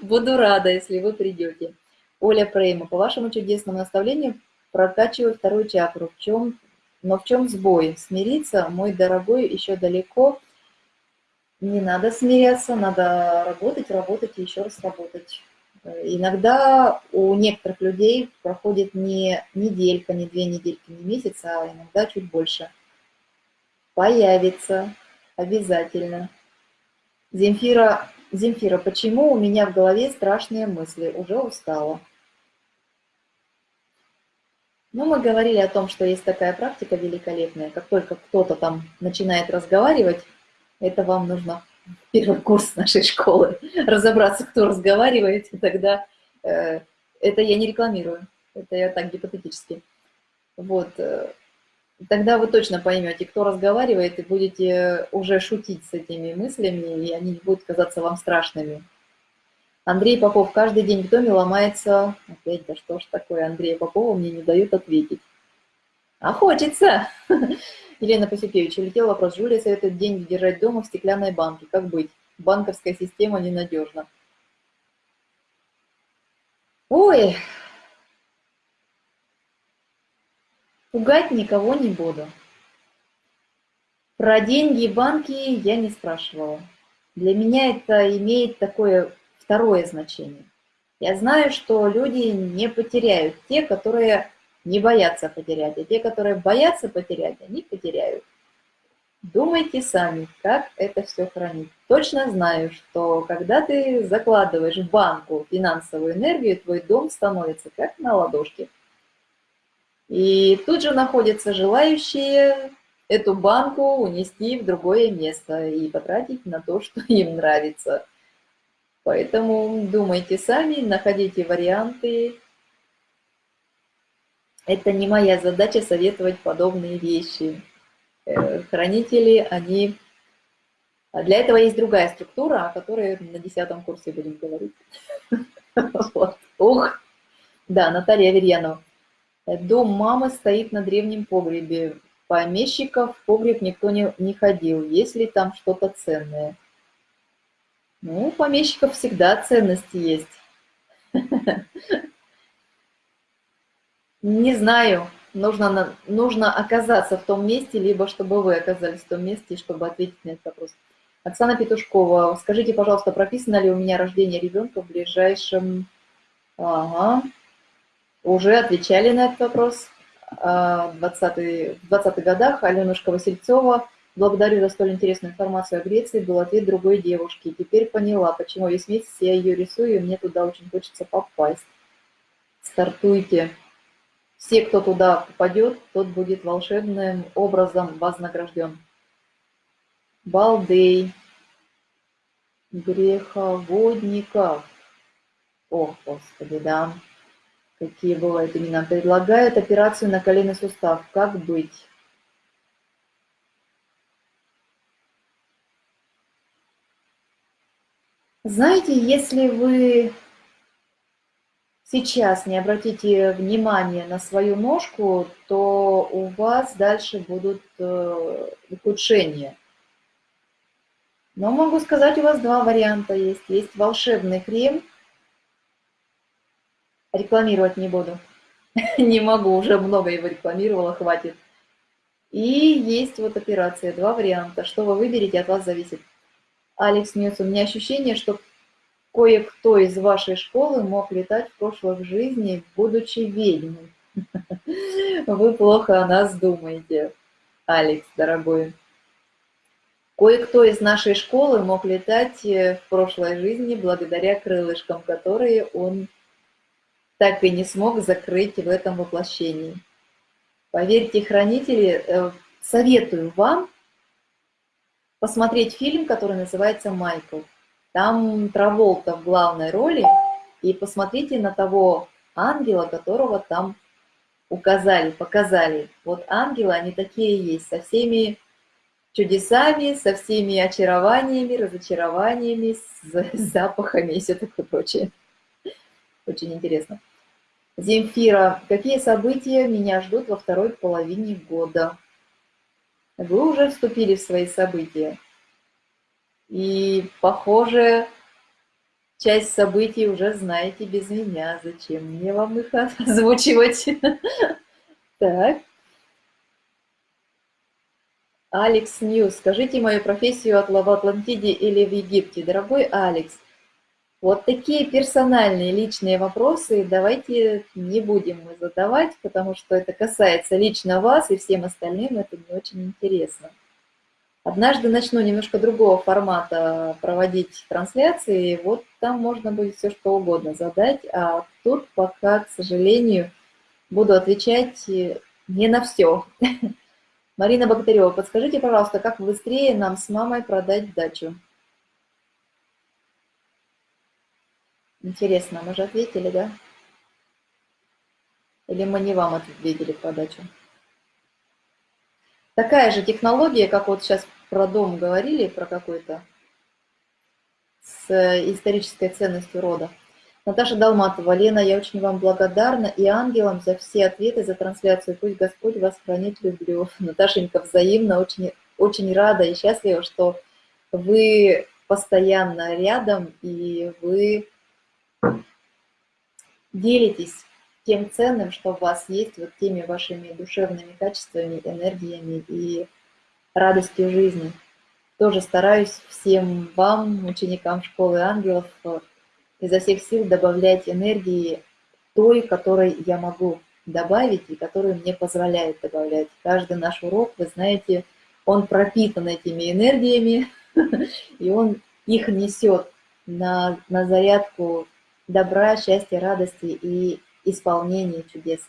Speaker 1: Буду рада, если вы придете. Оля Прейма, по вашему чудесному наставлению прокачиваю вторую чакру. В чем, но в чем сбой? Смириться, мой дорогой, еще далеко. Не надо смиряться, надо работать, работать и еще раз работать. Иногда у некоторых людей проходит не неделька, не две недельки, не месяц, а иногда чуть больше. Появится обязательно. Земфира, Земфира, почему у меня в голове страшные мысли? Уже устала. Ну, мы говорили о том, что есть такая практика великолепная. Как только кто-то там начинает разговаривать, это вам нужно первый курс нашей школы. Разобраться, кто разговаривает, и тогда э, это я не рекламирую. Это я так гипотетически. Вот. Э, тогда вы точно поймете, кто разговаривает, и будете уже шутить с этими мыслями, и они не будут казаться вам страшными. Андрей Попов, каждый день в доме ломается... Опять, да что ж такое, Андрей Попова мне не дают ответить. А хочется! Елена Посюкевич, улетел вопрос. Жюля советует деньги держать дома в стеклянной банке. Как быть? Банковская система ненадежна. Ой, пугать никого не буду. Про деньги и банки я не спрашивала. Для меня это имеет такое второе значение. Я знаю, что люди не потеряют те, которые не боятся потерять, а те, которые боятся потерять, они потеряют. Думайте сами, как это все хранить. Точно знаю, что когда ты закладываешь в банку финансовую энергию, твой дом становится как на ладошке. И тут же находятся желающие эту банку унести в другое место и потратить на то, что им нравится. Поэтому думайте сами, находите варианты. Это не моя задача советовать подобные вещи. Э, хранители, они... А для этого есть другая структура, о которой на десятом курсе будем говорить. Ух! Да, Наталья Аверьянова. Дом мамы стоит на древнем погребе. Помещиков в погреб никто не, не ходил. Есть ли там что-то ценное? Ну, у помещиков всегда ценности есть. Не знаю, нужно, нужно оказаться в том месте, либо чтобы вы оказались в том месте, чтобы ответить на этот вопрос. Оксана Петушкова, скажите, пожалуйста, прописано ли у меня рождение ребенка в ближайшем... Ага, уже отвечали на этот вопрос. А, в 20-х годах Аленушка Васильцова. Благодарю за столь интересную информацию о Греции. Был ответ другой девушки. Теперь поняла, почему весь месяц я ее рисую, и мне туда очень хочется попасть. Стартуйте. Все, кто туда попадет, тот будет волшебным образом вознагражден. Балдей. Греховодников. О, Господи, да. Какие бывают имена? Предлагают операцию на коленный сустав. Как быть? Знаете, если вы сейчас не обратите внимание на свою ножку, то у вас дальше будут э, ухудшения. Но могу сказать, у вас два варианта есть. Есть волшебный крем – Рекламировать не буду. Не могу, уже много его рекламировала, хватит. И есть вот операция, два варианта. Что вы выберете, от вас зависит. Алекс Ньюс, у меня ощущение, что кое-кто из вашей школы мог летать в прошлых жизни, будучи ведьмой. Вы плохо о нас думаете, Алекс, дорогой. Кое-кто из нашей школы мог летать э, в прошлой жизни благодаря крылышкам, которые он так и не смог закрыть в этом воплощении. Поверьте, хранители, э, советую вам посмотреть фильм, который называется «Майкл». Там Траволта в главной роли, и посмотрите на того ангела, которого там указали, показали. Вот ангелы, они такие есть, со всеми чудесами, со всеми очарованиями, разочарованиями, с запахами и все такое прочее. Очень интересно. Земфира, какие события меня ждут во второй половине года? Вы уже вступили в свои события. И, похоже, часть событий уже знаете без меня. Зачем мне вам их озвучивать? Так. Алекс Ньюс. Скажите мою профессию в Атлантиде или в Египте. Дорогой Алекс, вот такие персональные, личные вопросы давайте не будем задавать, потому что это касается лично вас, и всем остальным это не очень интересно. Однажды начну немножко другого формата проводить трансляции, вот там можно будет все что угодно задать, а тут пока, к сожалению, буду отвечать не на все. Марина Богатырева, подскажите, пожалуйста, как быстрее нам с мамой продать дачу? Интересно, мы же ответили, да? Или мы не вам ответили подачу? Такая же технология, как вот сейчас про дом говорили, про какой-то, с исторической ценностью рода. Наташа Долматова, Лена, я очень вам благодарна и ангелам за все ответы, за трансляцию. Пусть Господь вас хранит, люблю. Наташенька, взаимно, очень, очень рада и счастлива, что вы постоянно рядом и вы делитесь тем ценным, что у вас есть, вот теми вашими душевными качествами, энергиями и радостью жизни. Тоже стараюсь всем вам, ученикам школы ангелов, изо всех сил добавлять энергии той, которой я могу добавить и которую мне позволяет добавлять. Каждый наш урок, вы знаете, он пропитан этими энергиями, и он их несет на, на зарядку добра, счастья, радости и исполнения чудес.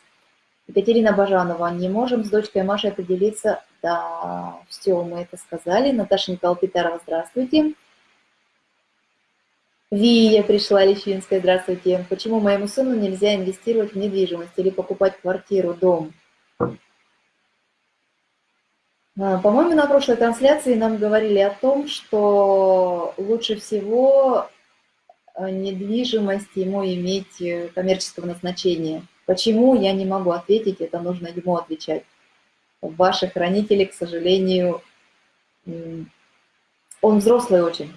Speaker 1: Екатерина Бажанова, не можем с дочкой Машей определиться, Да, все, мы это сказали. Наташа Николаевна Питарова, здравствуйте. Вия пришла, Лещинская, здравствуйте. Почему моему сыну нельзя инвестировать в недвижимость или покупать квартиру, дом? А, по-моему, на прошлой трансляции нам говорили о том, что лучше всего а, недвижимость ему иметь э, коммерческого назначения. Почему, я не могу ответить, это нужно ему отвечать. Ваши хранители, к сожалению, он взрослый очень.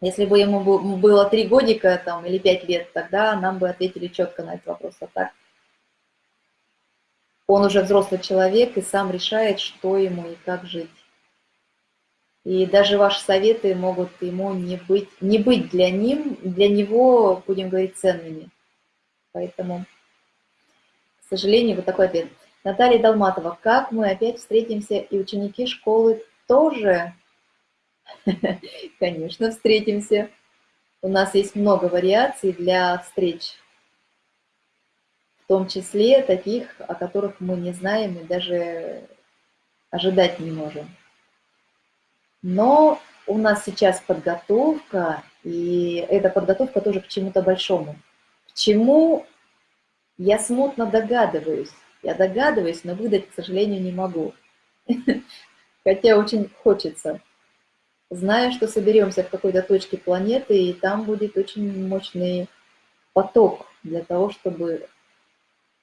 Speaker 1: Если бы ему было три годика там, или пять лет, тогда нам бы ответили четко на этот вопрос. А так он уже взрослый человек и сам решает, что ему и как жить. И даже ваши советы могут ему не быть, не быть для, ним, для него, будем говорить, ценными. Поэтому, к сожалению, вот такой ответ. Наталья Долматова, как мы опять встретимся, и ученики школы тоже Конечно, встретимся. У нас есть много вариаций для встреч, в том числе таких, о которых мы не знаем и даже ожидать не можем. Но у нас сейчас подготовка, и эта подготовка тоже к чему-то большому. К чему я смутно догадываюсь. Я догадываюсь, но выдать, к сожалению, не могу. Хотя очень хочется зная, что соберемся в какой-то точке планеты, и там будет очень мощный поток для того, чтобы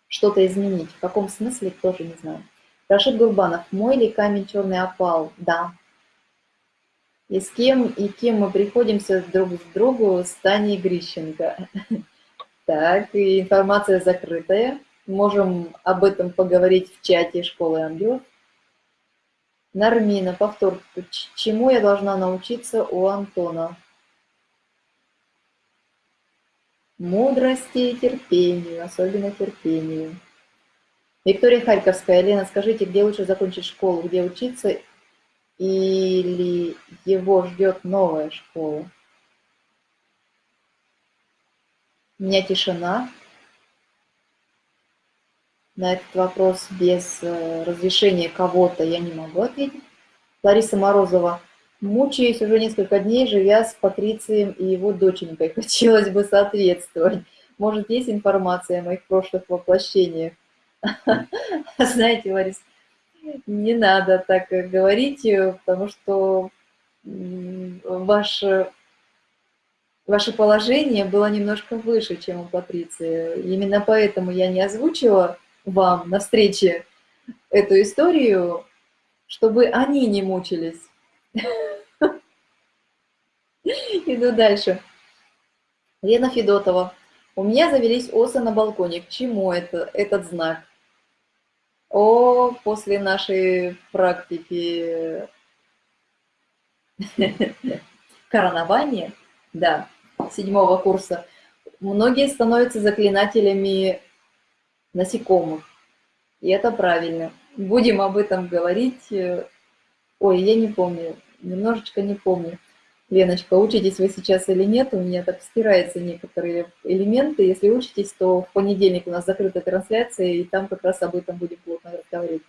Speaker 1: что-то изменить. В каком смысле, тоже не знаю. Рашид Гурбанов, мой ли камень черный опал? Да. И с кем и кем мы приходимся друг с другу с Таней Грищенко. Так, и информация закрытая. Можем об этом поговорить в чате Школы Ангелов. Нармина, повтор. Чему я должна научиться у Антона? Мудрости и терпению, особенно терпению. Виктория Харьковская. Лена, скажите, где лучше закончить школу, где учиться или его ждет новая школа? У меня тишина. На этот вопрос без э, разрешения кого-то я не могу ответить. Лариса Морозова. Мучаюсь уже несколько дней, живя с Патрицием и его доченькой. Хотелось бы соответствовать. Может, есть информация о моих прошлых воплощениях? Знаете, Ларис, не надо так говорить, потому что ваше, ваше положение было немножко выше, чем у Патриции. Именно поэтому я не озвучила вам на встрече эту историю, чтобы они не мучились. Иду дальше. Лена Федотова. У меня завелись осы на балконе. К чему это, этот знак? О, после нашей практики коронования, да, седьмого курса, многие становятся заклинателями насекомых. И это правильно. Будем об этом говорить. Ой, я не помню, немножечко не помню. Леночка, учитесь вы сейчас или нет, у меня так стираются некоторые элементы. Если учитесь, то в понедельник у нас закрытая трансляция, и там как раз об этом будем плотно разговаривать.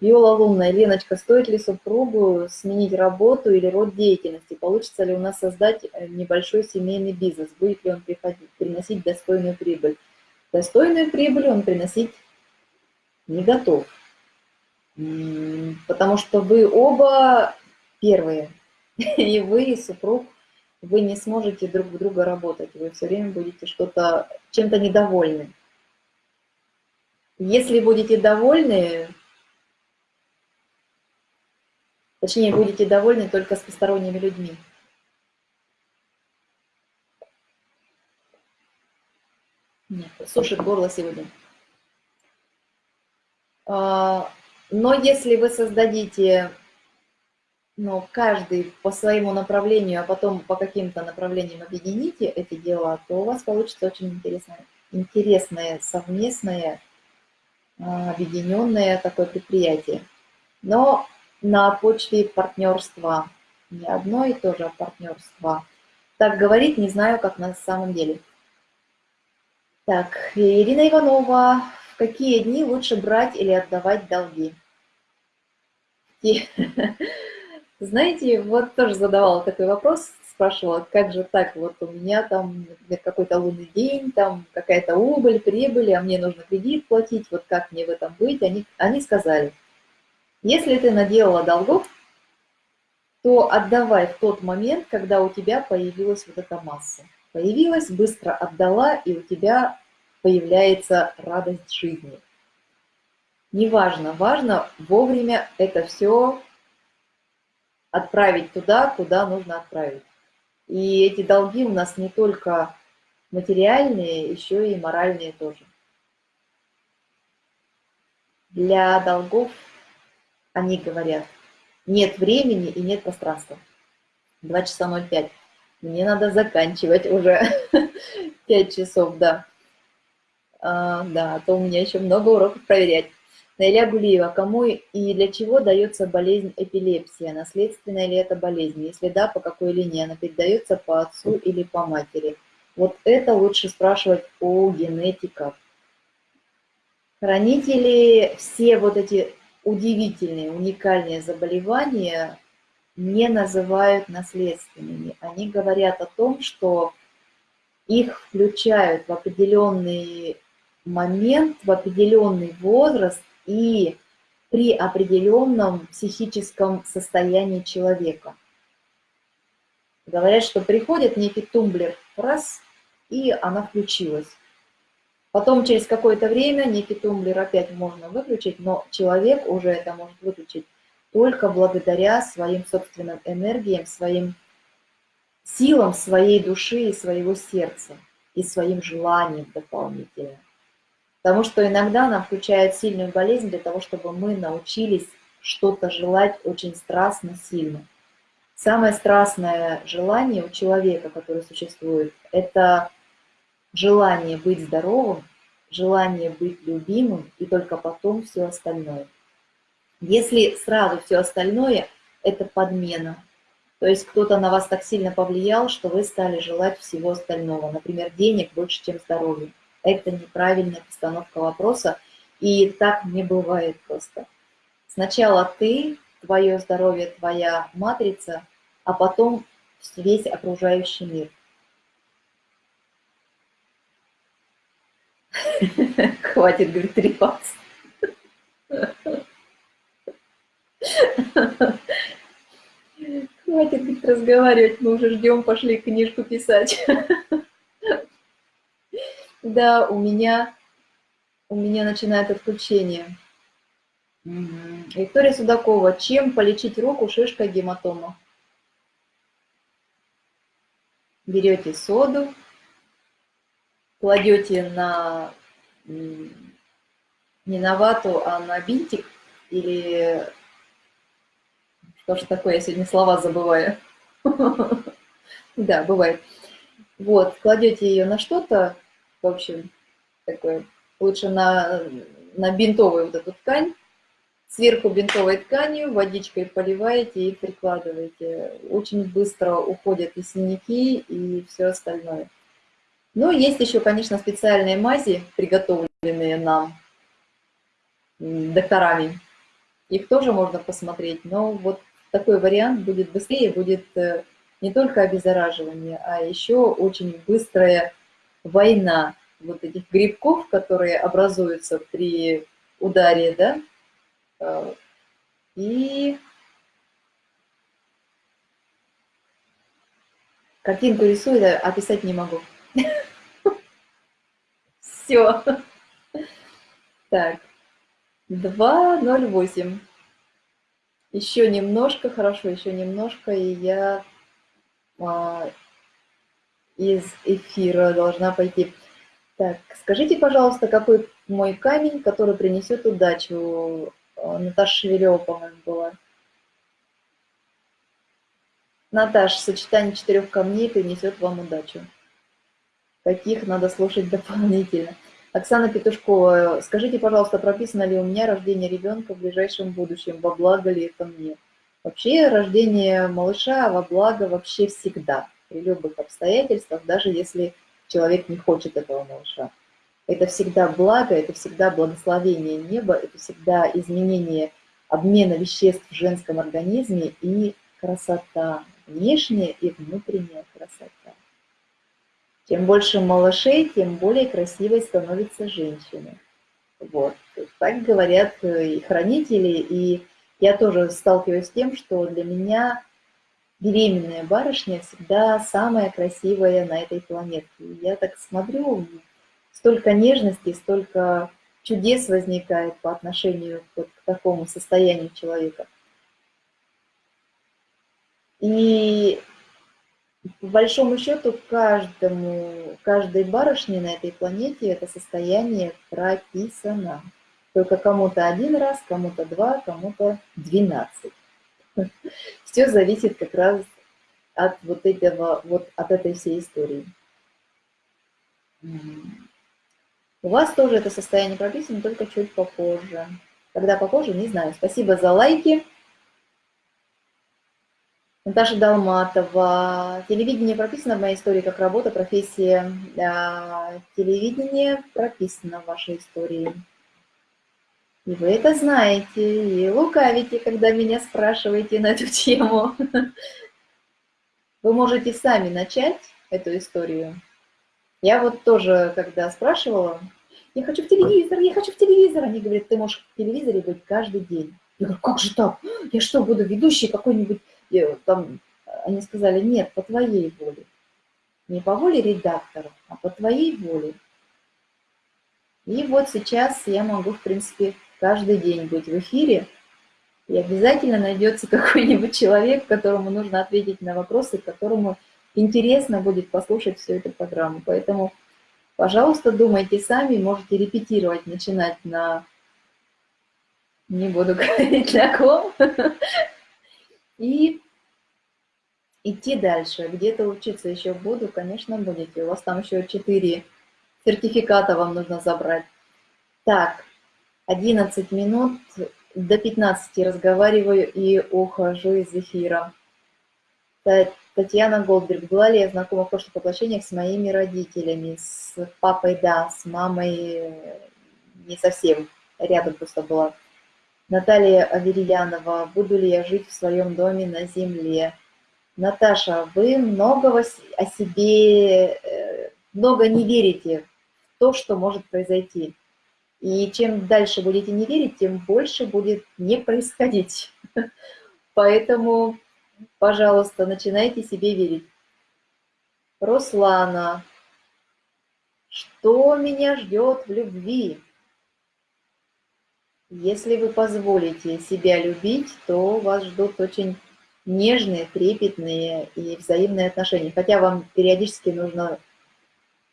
Speaker 1: Виола Лунная, Леночка, стоит ли супругу сменить работу или род деятельности? Получится ли у нас создать э, небольшой семейный бизнес? Будет ли он приходить, приносить достойную прибыль? Достойную прибыль он приносить не готов. Потому что вы оба первые, и вы, и супруг, вы не сможете друг в друга работать, вы все время будете что-то, чем-то недовольны. Если будете довольны, точнее, будете довольны только с посторонними людьми, Нет, сушит горло сегодня. А, но если вы создадите ну, каждый по своему направлению, а потом по каким-то направлениям объедините эти дела, то у вас получится очень интересное, интересное совместное, а, объединенное такое предприятие. Но на почве партнерства, не одно и то же партнерство. Так говорить не знаю, как на самом деле. Так, Ирина Иванова. В какие дни лучше брать или отдавать долги? И, знаете, вот тоже задавала такой вопрос, спрашивала, как же так, вот у меня там какой-то лунный день, там какая-то убыль, прибыль, а мне нужно кредит платить, вот как мне в этом быть? Они, они сказали, если ты наделала долгов, то отдавай в тот момент, когда у тебя появилась вот эта масса. Появилась, быстро отдала, и у тебя появляется радость жизни. Неважно, важно вовремя это все отправить туда, куда нужно отправить. И эти долги у нас не только материальные, еще и моральные тоже. Для долгов они говорят, нет времени и нет пространства. 2 часа 05. Мне надо заканчивать уже 5 часов, да. А, да, а то у меня еще много уроков проверять. Наиля Гулиева, кому и для чего дается болезнь эпилепсия? Наследственная ли это болезнь? Если да, по какой линии она передается, по отцу или по матери? Вот это лучше спрашивать у генетиков. Хранители все вот эти удивительные, уникальные заболевания не называют наследственными. Они говорят о том, что их включают в определенный момент, в определенный возраст и при определенном психическом состоянии человека. Говорят, что приходит некий тумблер, раз, и она включилась. Потом через какое-то время некий тумблер опять можно выключить, но человек уже это может выключить только благодаря своим собственным энергиям, своим силам своей души и своего сердца, и своим желаниям дополнительно. Потому что иногда нам включают сильную болезнь для того, чтобы мы научились что-то желать очень страстно, сильно. Самое страстное желание у человека, которое существует, это желание быть здоровым, желание быть любимым и только потом все остальное. Если сразу все остальное, это подмена. То есть кто-то на вас так сильно повлиял, что вы стали желать всего остального. Например, денег больше, чем здоровья. Это неправильная постановка вопроса, и так не бывает просто. Сначала ты, твое здоровье, твоя матрица, а потом весь окружающий мир. Хватит, говорит, трепаться. Хватит разговаривать, мы уже ждем, пошли книжку писать. Да, у меня, у меня начинает отключение. Виктория Судакова, чем полечить руку, шишка, гематома? Берете соду, кладете на, не на вату, а на бинтик, или что такое, я сегодня слова забываю. Да, бывает. Вот, кладете ее на что-то, в общем, такое, лучше на, на бинтовую вот эту ткань, сверху бинтовой тканью, водичкой поливаете и прикладываете. Очень быстро уходят и синяки, и все остальное. Ну, есть еще, конечно, специальные мази, приготовленные нам докторами. Их тоже можно посмотреть, но вот такой вариант будет быстрее, будет э, не только обеззараживание, а еще очень быстрая война вот этих грибков, которые образуются при ударе, да, э, и картинку рисую, описать не могу. Все. Так, 2.08. Еще немножко, хорошо, еще немножко, и я а, из эфира должна пойти. Так, скажите, пожалуйста, какой мой камень, который принесет удачу? А, Наташа Шевелева, по-моему, была. Наташа, сочетание четырех камней принесет вам удачу каких надо слушать дополнительно. Оксана Петушкова, скажите, пожалуйста, прописано ли у меня рождение ребенка в ближайшем будущем, во благо ли это мне? Вообще рождение малыша во благо вообще всегда, при любых обстоятельствах, даже если человек не хочет этого малыша. Это всегда благо, это всегда благословение неба, это всегда изменение обмена веществ в женском организме и красота, внешняя и внутренняя красота. Чем больше малышей, тем более красивой становится женщина. Вот. Так говорят э, и хранители, и я тоже сталкиваюсь с тем, что для меня беременная барышня всегда самая красивая на этой планете. Я так смотрю, столько нежности, столько чудес возникает по отношению вот к такому состоянию человека. И по большому счету каждому, каждой барышне на этой планете это состояние прописано. Только кому-то один раз, кому-то два, кому-то двенадцать. Все зависит как раз от вот этого, вот от этой всей истории. У вас тоже это состояние прописано, только чуть попозже. Когда попозже, не знаю. Спасибо за лайки. Наташа Долматова. Телевидение прописано в моей истории как работа, профессия. Телевидение прописано в вашей истории. И вы это знаете, и лукавите, когда меня спрашиваете на эту тему. Вы можете сами начать эту историю. Я вот тоже, когда спрашивала, я хочу в телевизор, я хочу в телевизор, они говорят, ты можешь в телевизоре быть каждый день. Я говорю, как же так? Я что, буду ведущей какой-нибудь, э, там, они сказали, нет, по твоей воле. Не по воле редактора, а по твоей воле. И вот сейчас я могу, в принципе, каждый день быть в эфире, и обязательно найдется какой-нибудь человек, которому нужно ответить на вопросы, которому интересно будет послушать всю эту программу. Поэтому, пожалуйста, думайте сами, можете репетировать, начинать на... Не буду говорить на ком. И идти дальше. Где-то учиться еще буду, конечно, будете. У вас там еще четыре сертификата вам нужно забрать. Так, 11 минут, до 15 разговариваю и ухожу из эфира. Татьяна Голдберг. Была ли я знакома в прошлых воплощениях с моими родителями? С папой, да, с мамой не совсем. Рядом просто была. Наталья Аверьянова. Буду ли я жить в своем доме на земле? Наташа, вы многого о себе, э, много не верите в то, что может произойти. И чем дальше будете не верить, тем больше будет не происходить. Поэтому, пожалуйста, начинайте себе верить. Руслана, что меня ждет в любви? Если вы позволите себя любить, то вас ждут очень нежные, трепетные и взаимные отношения. Хотя вам периодически нужно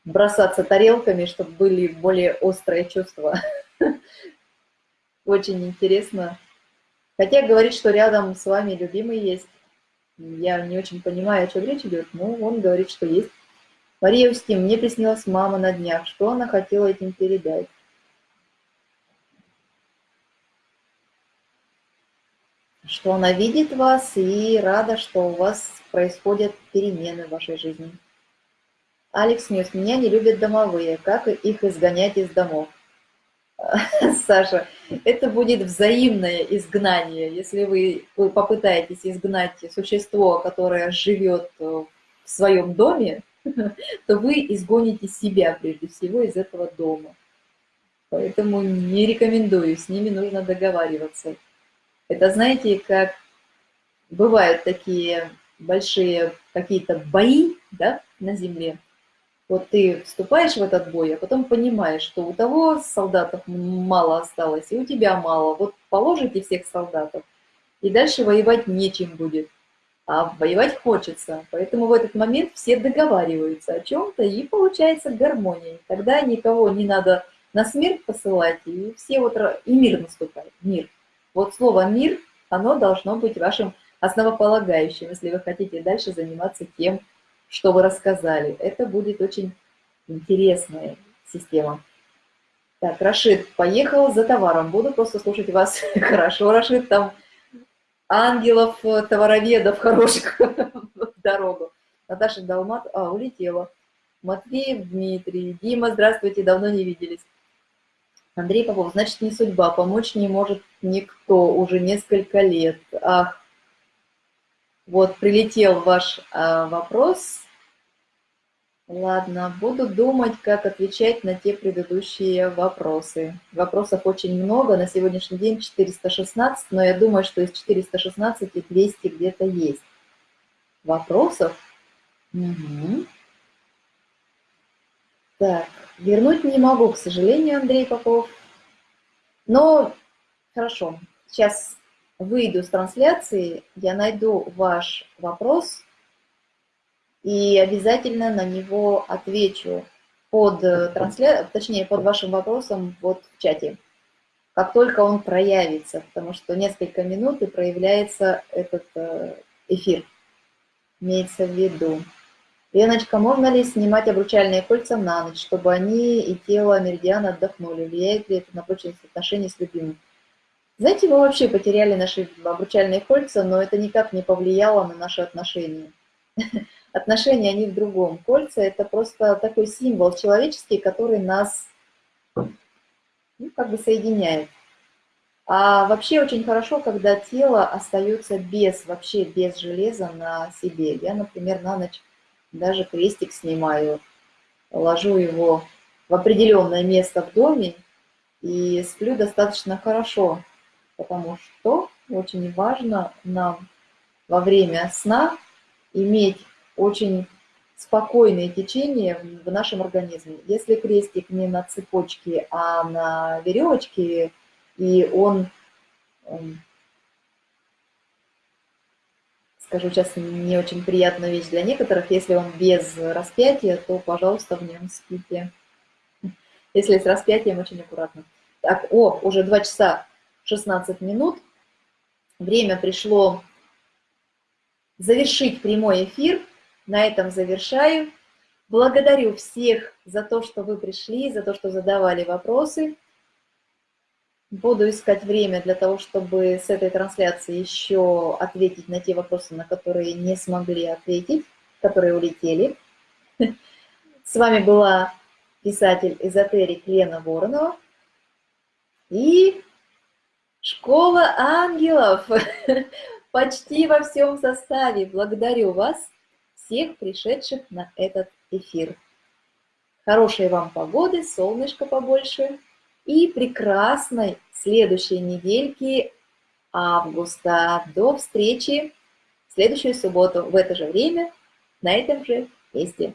Speaker 1: бросаться тарелками, чтобы были более острые чувства. Очень интересно. Хотя говорит, что рядом с вами любимый есть. Я не очень понимаю, о чем речь идет, но он говорит, что есть. Мария Устим, мне приснилась мама на днях. Что она хотела этим передать? Что она видит вас и рада, что у вас происходят перемены в вашей жизни. Алекс Ньюс, меня не любят домовые, как их изгонять из домов? Саша, это будет взаимное изгнание. Если вы, вы попытаетесь изгнать существо, которое живет в своем доме, то вы изгоните себя прежде всего из этого дома. Поэтому не рекомендую, с ними нужно договариваться. Это, знаете, как бывают такие большие какие-то бои да, на земле, вот ты вступаешь в этот бой, а потом понимаешь, что у того солдатов мало осталось, и у тебя мало. Вот положите всех солдатов, и дальше воевать нечем будет. А воевать хочется. Поэтому в этот момент все договариваются о чем-то, и получается гармония. Тогда никого не надо на смерть посылать, и все вот и мир наступает, мир. Вот слово «мир», оно должно быть вашим основополагающим, если вы хотите дальше заниматься тем, что вы рассказали. Это будет очень интересная система. Так, Рашид поехал за товаром. Буду просто слушать вас. Хорошо, Рашид, там ангелов, товароведов хороших в дорогу. Наташа Далмат, а, улетела. Матвеев Дмитрий, Дима, здравствуйте, давно не виделись. Андрей Попов, значит, не судьба, помочь не может никто уже несколько лет. Ах, вот прилетел ваш а, вопрос. Ладно, буду думать, как отвечать на те предыдущие вопросы. Вопросов очень много, на сегодняшний день 416, но я думаю, что из 416 200 где-то есть. Вопросов? Угу. Так, вернуть не могу, к сожалению, Андрей Попов. Но хорошо, сейчас выйду с трансляции, я найду ваш вопрос и обязательно на него отвечу под э, трансля... точнее, под вашим вопросом вот в чате, как только он проявится, потому что несколько минут и проявляется этот э, эфир, имеется в виду. Леночка, можно ли снимать обручальные кольца на ночь, чтобы они и тело меридиана отдохнули? Влияет ли это на прочность отношений с любимым? Знаете, мы вообще потеряли наши обручальные кольца, но это никак не повлияло на наши отношения. отношения, они в другом. Кольца – это просто такой символ человеческий, который нас ну, как бы соединяет. А вообще очень хорошо, когда тело остается без, вообще без железа на себе. Я, например, на ночь даже крестик снимаю, ложу его в определенное место в доме и сплю достаточно хорошо, потому что очень важно нам во время сна иметь очень спокойное течение в нашем организме. Если крестик не на цепочке, а на веревочке, и он, скажу сейчас не очень приятная вещь для некоторых, если он без распятия, то, пожалуйста, в нем спите. Если с распятием, очень аккуратно. Так, о, уже 2 часа 16 минут. Время пришло завершить прямой эфир. На этом завершаю. Благодарю всех за то, что вы пришли, за то, что задавали вопросы. Буду искать время для того, чтобы с этой трансляции еще ответить на те вопросы, на которые не смогли ответить, которые улетели. С вами была писатель-эзотерик Лена Воронова и Школа ангелов почти во всем составе. Благодарю вас всех пришедших на этот эфир. Хорошей вам погоды, солнышко побольше и прекрасной следующей недельки августа. До встречи в следующую субботу в это же время на этом же месте.